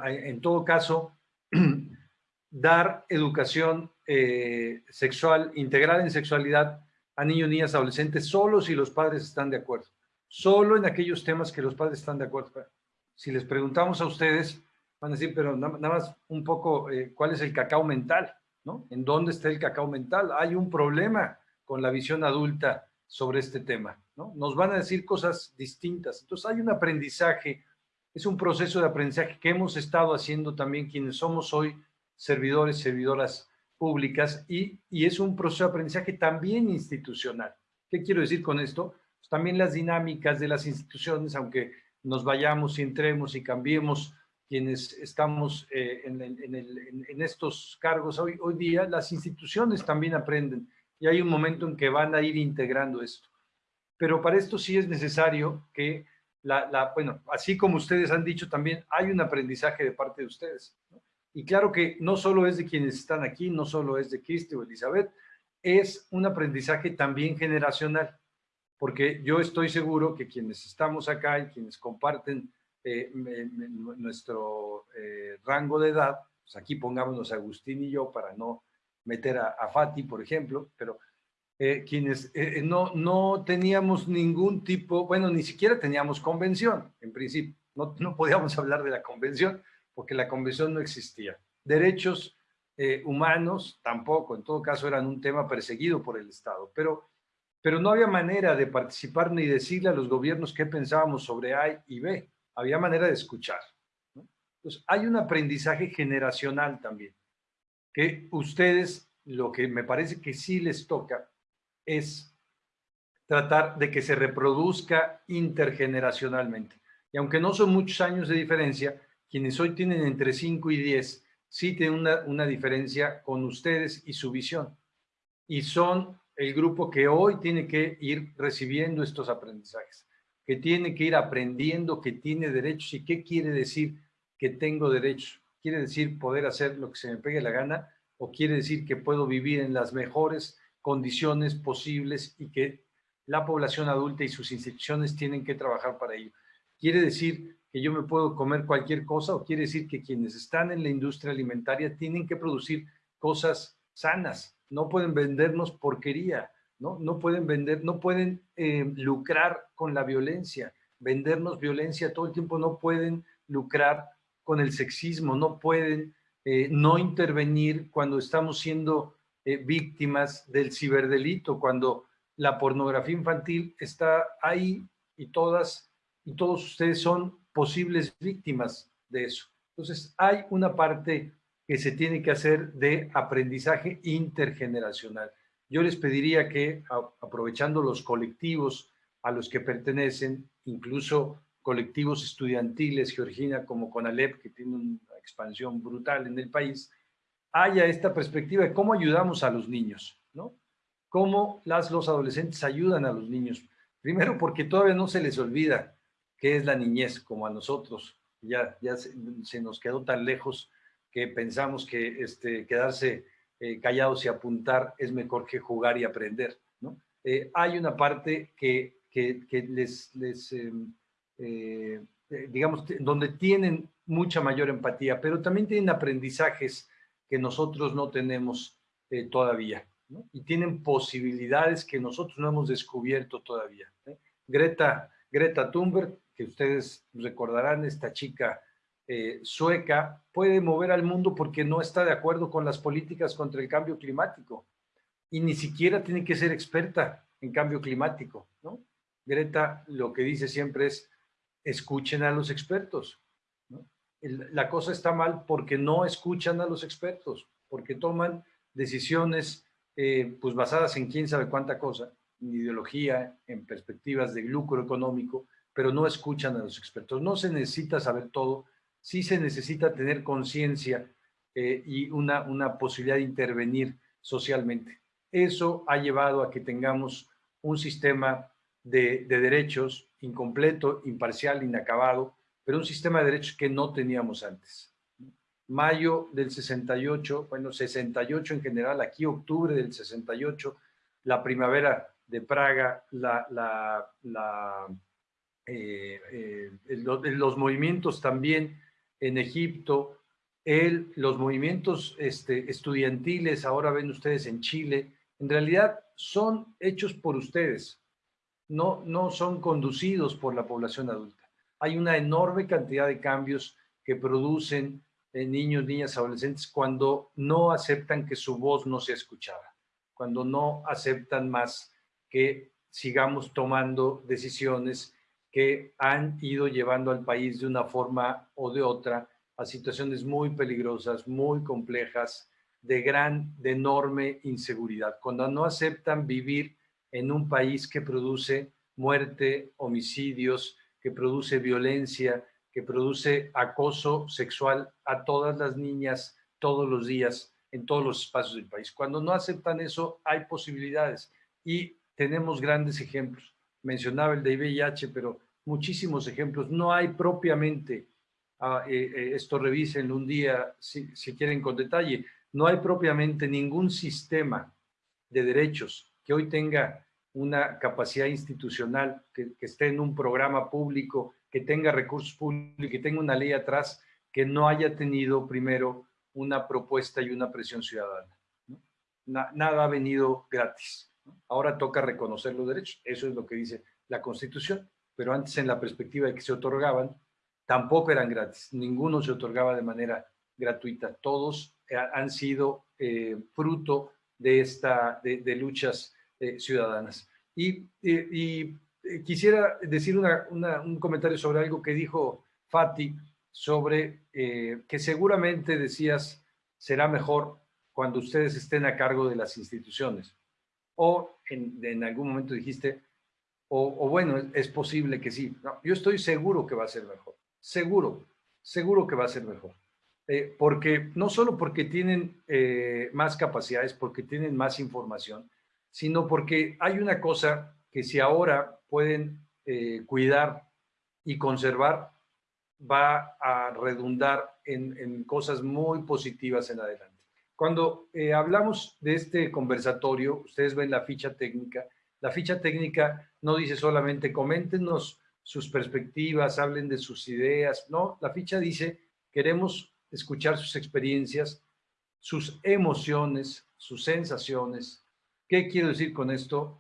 en todo caso, dar educación eh, sexual integral en sexualidad a niños, niñas, adolescentes, solo si los padres están de acuerdo. Solo en aquellos temas que los padres están de acuerdo. Si les preguntamos a ustedes, van a decir, pero nada más un poco, eh, ¿cuál es el cacao mental? ¿no? ¿En dónde está el cacao mental? Hay un problema con la visión adulta sobre este tema. ¿no? Nos van a decir cosas distintas. Entonces hay un aprendizaje, es un proceso de aprendizaje que hemos estado haciendo también quienes somos hoy servidores, servidoras públicas y, y es un proceso de aprendizaje también institucional. ¿Qué quiero decir con esto? Pues también las dinámicas de las instituciones, aunque nos vayamos y entremos y cambiemos quienes estamos eh, en, en, estos cargos hoy, hoy día, las instituciones también aprenden y hay un momento en que van a ir integrando esto. Pero para esto sí es necesario que, la, la bueno, así como ustedes han dicho también, hay un aprendizaje de parte de ustedes. Y claro que no solo es de quienes están aquí, no solo es de Cristi o Elizabeth, es un aprendizaje también generacional, porque yo estoy seguro que quienes estamos acá y quienes comparten eh, nuestro eh, rango de edad, pues aquí pongámonos Agustín y yo para no meter a, Fati, por ejemplo, pero eh, quienes no, no teníamos ningún tipo, bueno, ni siquiera teníamos convención, en principio, no, no podíamos hablar de la convención porque la convención no existía. Derechos humanos tampoco, en todo caso eran un tema perseguido por el Estado, pero, pero no había manera de participar ni decirle a los gobiernos qué pensábamos sobre A y B. Había manera de escuchar. Entonces, hay un aprendizaje generacional también, ustedes, lo que me parece que sí les toca, es tratar de que se reproduzca intergeneracionalmente. Y aunque no son muchos años de diferencia, quienes hoy tienen entre 5 y 10, sí tienen una diferencia con ustedes y su visión. Y son el grupo que hoy tiene que ir recibiendo estos aprendizajes que tiene que ir aprendiendo que tiene derechos. ¿Y qué quiere decir que tengo derechos? ¿Quiere decir poder hacer lo que se me pegue la gana? ¿O quiere decir que puedo vivir en las mejores condiciones posibles y que la población adulta y sus instituciones tienen que trabajar para ello? ¿Quiere decir que yo me puedo comer cualquier cosa o quiere decir que quienes están en la industria alimentaria tienen que producir cosas sanas? No pueden vendernos porquería ¿no? No pueden vender, no pueden eh, lucrar con la violencia, vendernos violencia todo el tiempo, no pueden lucrar con el sexismo, no pueden eh, no intervenir cuando estamos siendo eh, víctimas del ciberdelito, cuando la pornografía infantil está ahí y todas y todos ustedes son posibles víctimas de eso. Entonces, hay una parte que se tiene que hacer de aprendizaje intergeneracional. Yo les pediría que, aprovechando los colectivos a los que pertenecen, incluso colectivos estudiantiles, Georgina, como Conalep, que tiene una expansión brutal en el país, haya esta perspectiva de cómo ayudamos a los niños, ¿no? Cómo las, los adolescentes ayudan a los niños. Primero, porque todavía no se les olvida qué es la niñez, como a nosotros. Ya, ya se, se nos quedó tan lejos que pensamos que este, quedarse eh, callados y apuntar es mejor que jugar y aprender. ¿no? Eh, hay una parte que, que, les, les em, eh, digamos, donde tienen mucha mayor empatía, pero también tienen aprendizajes que nosotros no tenemos todavía. ¿no? Y tienen posibilidades que nosotros no hemos descubierto todavía. Greta, Greta Thunberg, que ustedes recordarán, esta chica eh, sueca puede mover al mundo porque no está de acuerdo con las políticas contra el cambio climático y ni siquiera tiene que ser experta en cambio climático, ¿no? Greta lo que dice siempre es, escuchen a los expertos. la cosa está mal porque no escuchan a los expertos, porque toman decisiones eh, pues basadas en quién sabe cuánta cosa, en ideología, en perspectivas de lucro económico, pero no escuchan a los expertos. No se necesita saber todo, sí se necesita tener conciencia eh, y una, una posibilidad de intervenir socialmente. Eso ha llevado a que tengamos un sistema de, de, derechos incompleto, imparcial, inacabado, pero un sistema de derechos que no teníamos antes. Mayo del 68, bueno, 68 en general, aquí octubre del 68, la primavera de Praga, la eh, eh, los movimientos también en Egipto, el, los movimientos este, estudiantiles, ahora ven ustedes en Chile, en realidad son hechos por ustedes, no, no son conducidos por la población adulta. Hay una enorme cantidad de cambios que producen en eh, niños, niñas, adolescentes cuando no aceptan que su voz no sea escuchada, cuando no aceptan más que sigamos tomando decisiones que han ido llevando al país de una forma o de otra a situaciones muy peligrosas, muy complejas, de gran, de enorme inseguridad. Cuando no aceptan vivir en un país que produce muerte, homicidios, que produce violencia, que produce acoso sexual a todas las niñas todos los días en todos los espacios del país. Cuando no aceptan eso, hay posibilidades y tenemos grandes ejemplos. Mencionaba el de VIH, pero muchísimos ejemplos. No hay propiamente, eh, eh, esto revisen un día si, si quieren con detalle, no hay propiamente ningún sistema de derechos que hoy tenga una capacidad institucional, que, esté en un programa público, que tenga recursos públicos, que tenga una ley atrás, que no haya tenido primero una propuesta y una presión ciudadana. nada ha venido gratis. Ahora toca reconocer los derechos. Eso es lo que dice la Constitución. Pero antes, en la perspectiva de que se otorgaban, tampoco eran gratis. Ninguno se otorgaba de manera gratuita. Todos eh, han sido eh, fruto de, esta, de luchas eh, ciudadanas. Y, y, quisiera decir un comentario sobre algo que dijo Fati, sobre eh, que seguramente decías será mejor cuando ustedes estén a cargo de las instituciones. O en, algún momento dijiste, o, bueno, es, posible que sí. yo estoy seguro que va a ser mejor. Seguro, seguro que va a ser mejor. Eh, porque no solo porque tienen más capacidades, porque tienen más información, sino porque hay una cosa que si ahora pueden eh, cuidar y conservar, va a redundar en, cosas muy positivas en adelante. Cuando eh, hablamos de este conversatorio, ustedes ven la ficha técnica, la ficha técnica no dice solamente coméntenos sus perspectivas, hablen de sus ideas, no, la ficha dice queremos escuchar sus experiencias, sus emociones, sus sensaciones, ¿Qué quiero decir con esto?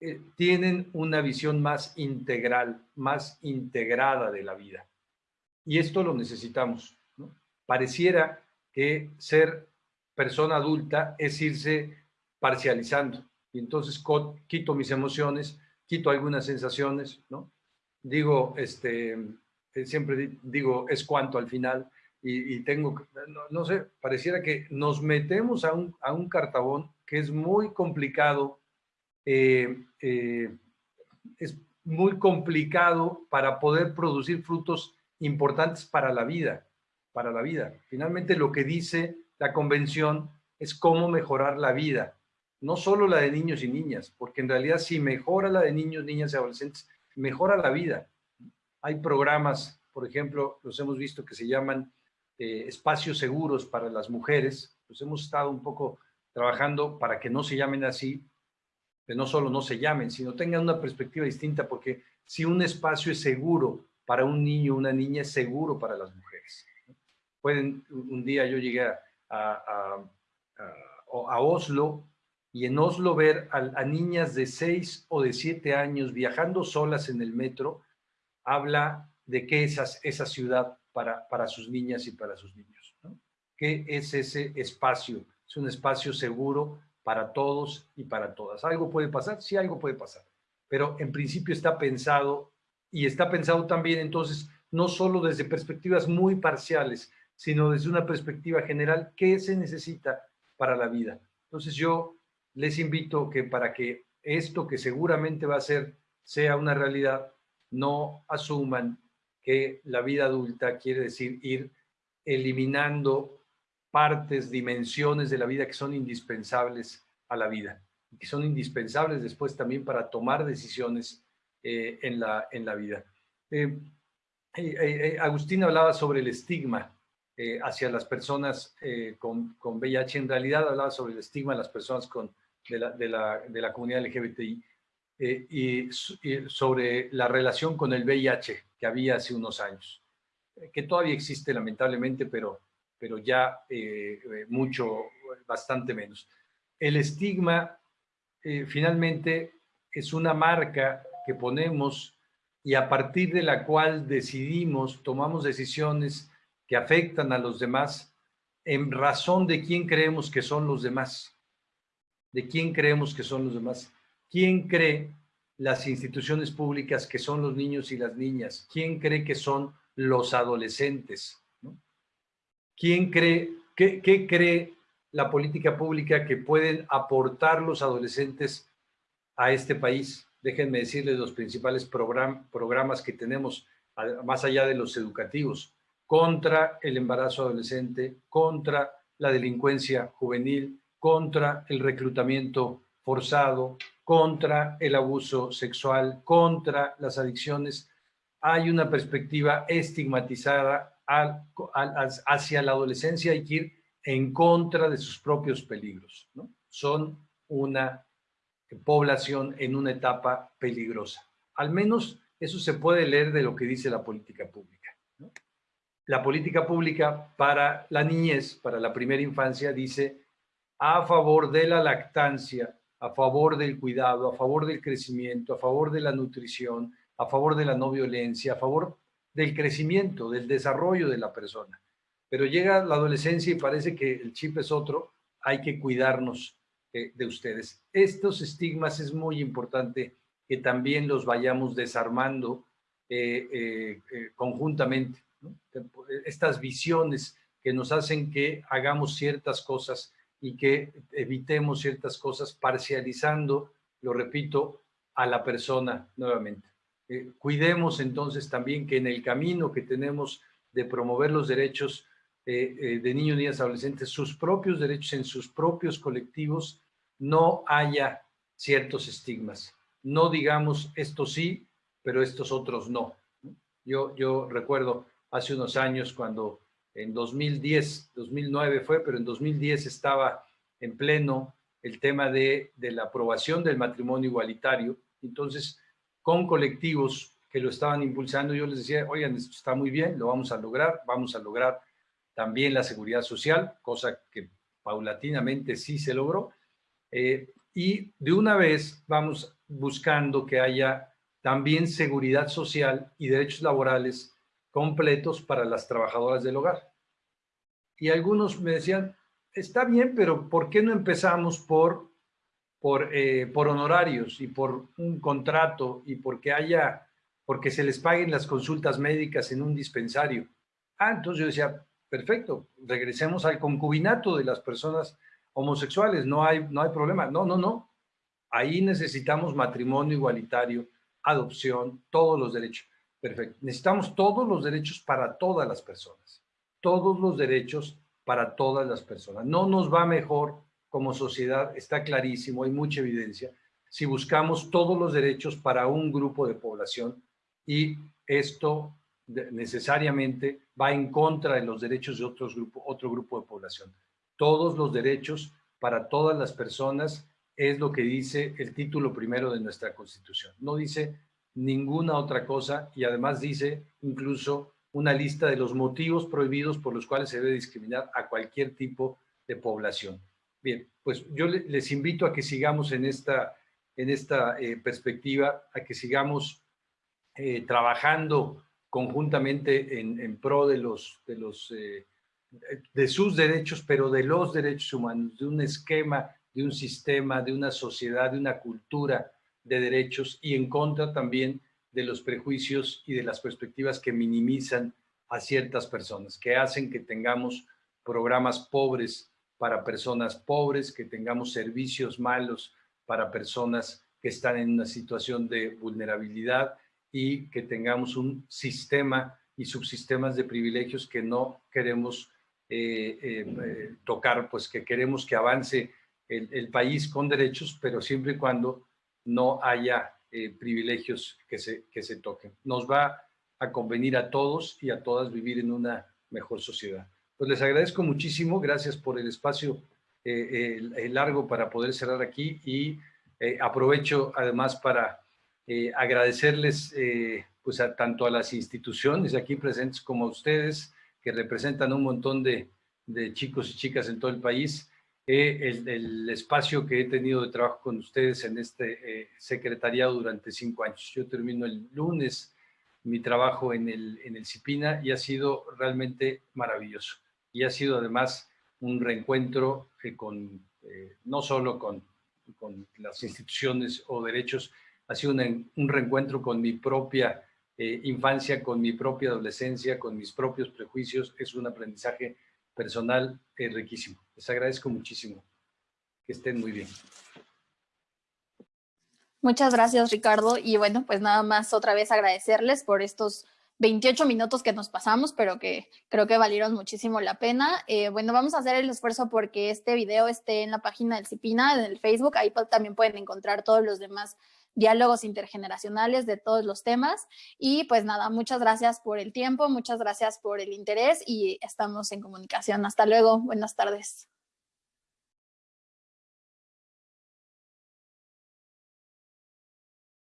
Eh, tienen una visión más integral, más integrada de la vida. Y esto lo necesitamos. Pareciera que ser persona adulta es irse parcializando. Y entonces quito mis emociones, quito algunas sensaciones, ¿no? Digo, este, eh, siempre digo, es cuanto al final, y, tengo, no, sé, pareciera que nos metemos a un, a un cartabón que es muy complicado, eh, eh, es muy complicado para poder producir frutos importantes para la vida, para la vida. Finalmente lo que dice la convención es cómo mejorar la vida, no solo la de niños y niñas, porque en realidad si mejora la de niños, niñas y adolescentes, mejora la vida. Hay programas, por ejemplo, los hemos visto que se llaman eh, espacios seguros para las mujeres, pues hemos estado un poco trabajando para que no se llamen así, que no solo no se llamen, sino tengan una perspectiva distinta, porque si un espacio es seguro para un niño una niña, es seguro para las mujeres. Pueden, un día yo llegué a, Oslo y en Oslo ver a, niñas de 6 o de 7 años viajando solas en el metro, habla de qué es esa ciudad para, para sus niñas y para sus niños. ¿no? ¿Qué es ese espacio? Es un espacio seguro para todos y para todas. ¿Algo puede pasar? Sí, algo puede pasar. Pero en principio está pensado y está pensado también entonces no solo desde perspectivas muy parciales, sino desde una perspectiva general, ¿qué se necesita para la vida? Entonces yo les invito que para que esto que seguramente va a ser sea una realidad, no asuman que la vida adulta quiere decir ir eliminando partes, dimensiones de la vida que son indispensables a la vida, que son indispensables después también para tomar decisiones eh, en, la, en la vida. Eh, eh, Agustín hablaba sobre el estigma hacia las personas con, con, VIH, en realidad hablaba sobre el estigma de las personas con, de, la, de, la, comunidad LGBTI y, y sobre la relación con el VIH que había hace unos años, que todavía existe lamentablemente, pero pero ya mucho, bastante menos. El estigma finalmente es una marca que ponemos y a partir de la cual decidimos, tomamos decisiones que afectan a los demás en razón de quién creemos que son los demás. De quién creemos que son los demás. ¿Quién cree las instituciones públicas que son los niños y las niñas? ¿Quién cree que son los adolescentes? ¿Quién cree, qué, qué cree la política pública que pueden aportar los adolescentes a este país? déjenme decirles los principales programas que tenemos, más allá de los educativos, contra el embarazo adolescente, contra la delincuencia juvenil, contra el reclutamiento forzado, contra el abuso sexual, contra las adicciones. Hay una perspectiva estigmatizada hacia la adolescencia, hay que ir en contra de sus propios peligros. Son una población en una etapa peligrosa. Al menos eso se puede leer de lo que dice la política pública. La política pública para la niñez, para la primera infancia, dice a favor de la lactancia, a favor del cuidado, a favor del crecimiento, a favor de la nutrición, a favor de la no violencia, a favor del crecimiento, del desarrollo de la persona. Pero llega la adolescencia y parece que el chip es otro, hay que cuidarnos, eh, de ustedes. Estos estigmas es muy importante que también los vayamos desarmando eh, eh, conjuntamente. Estas visiones que nos hacen que hagamos ciertas cosas y que evitemos ciertas cosas parcializando, lo repito, a la persona nuevamente. Cuidemos entonces también que en el camino que tenemos de promover los derechos eh, eh, de niños, niñas, adolescentes, sus propios derechos en sus propios colectivos, no haya ciertos estigmas. No digamos esto sí, pero estos otros no. Yo, yo recuerdo hace unos años cuando en 2010, 2009 fue, pero en 2010 estaba en pleno el tema de, de la aprobación del matrimonio igualitario. Entonces, con colectivos que lo estaban impulsando, yo les decía, oigan, esto está muy bien, lo vamos a lograr, vamos a lograr también la seguridad social, cosa que paulatinamente sí se logró. Eh, y de una vez vamos buscando que haya también seguridad social y derechos laborales completos para las trabajadoras del hogar. Y algunos me decían, está bien, pero ¿por qué no empezamos por, por, eh, por honorarios y por un contrato y porque haya, porque se les paguen las consultas médicas en un dispensario? Ah, entonces yo decía, perfecto, regresemos al concubinato de las personas homosexuales, no hay, no hay problema. No, no, no. Ahí necesitamos matrimonio igualitario, adopción, todos los derechos. Perfecto. Necesitamos todos los derechos para todas las personas. Todos los derechos para todas las personas. No nos va mejor como sociedad, está clarísimo, hay mucha evidencia, si buscamos todos los derechos para un grupo de población y esto necesariamente va en contra de los derechos de otros grupo, otro grupo de población. Todos los derechos para todas las personas es lo que dice el título primero de nuestra Constitución. No dice ninguna otra cosa y además dice incluso una lista de los motivos prohibidos por los cuales se debe discriminar a cualquier tipo de población. Bien, pues yo les invito a que sigamos en esta, en esta eh, perspectiva, a que sigamos eh, trabajando conjuntamente en, pro de, los, de, los, eh, de sus derechos, pero de los derechos humanos, de un esquema, de un sistema, de una sociedad, de una cultura de derechos y en contra también de los prejuicios y de las perspectivas que minimizan a ciertas personas, que hacen que tengamos programas pobres para personas pobres, que tengamos servicios malos para personas que están en una situación de vulnerabilidad, y que tengamos un sistema y subsistemas de privilegios que no queremos eh, eh, eh, tocar, pues que queremos que avance el, país con derechos, pero siempre y cuando no haya privilegios que se, que se toquen. Nos va a convenir a todos y a todas vivir en una mejor sociedad. Pues les agradezco muchísimo, gracias por el espacio largo para poder cerrar aquí y aprovecho además para eh, agradecerles eh, pues tanto a las instituciones aquí presentes como a ustedes que representan un montón de, chicos y chicas en todo el país. el, espacio que he tenido de trabajo con ustedes en este eh, secretariado durante cinco años. Yo termino el lunes mi trabajo en el, en el CIPINA y ha sido realmente maravilloso. Y ha sido además un reencuentro con, eh, no solo con, con, las instituciones o derechos, ha sido un reencuentro con mi propia eh, infancia, con mi propia adolescencia, con mis propios prejuicios. Es un aprendizaje personal eh, riquísimo. Les agradezco muchísimo. Que estén muy bien. Muchas gracias, Ricardo. Y bueno, pues nada más otra vez agradecerles por estos 28 minutos que nos pasamos, pero que creo que valieron muchísimo la pena. Eh, bueno, vamos a hacer el esfuerzo porque este video esté en la página del CIPINA, en el Facebook. Ahí también pueden encontrar todos los demás diálogos intergeneracionales de todos los temas. Y pues nada, muchas gracias por el tiempo, muchas gracias por el interés y estamos en comunicación. Hasta luego, buenas tardes.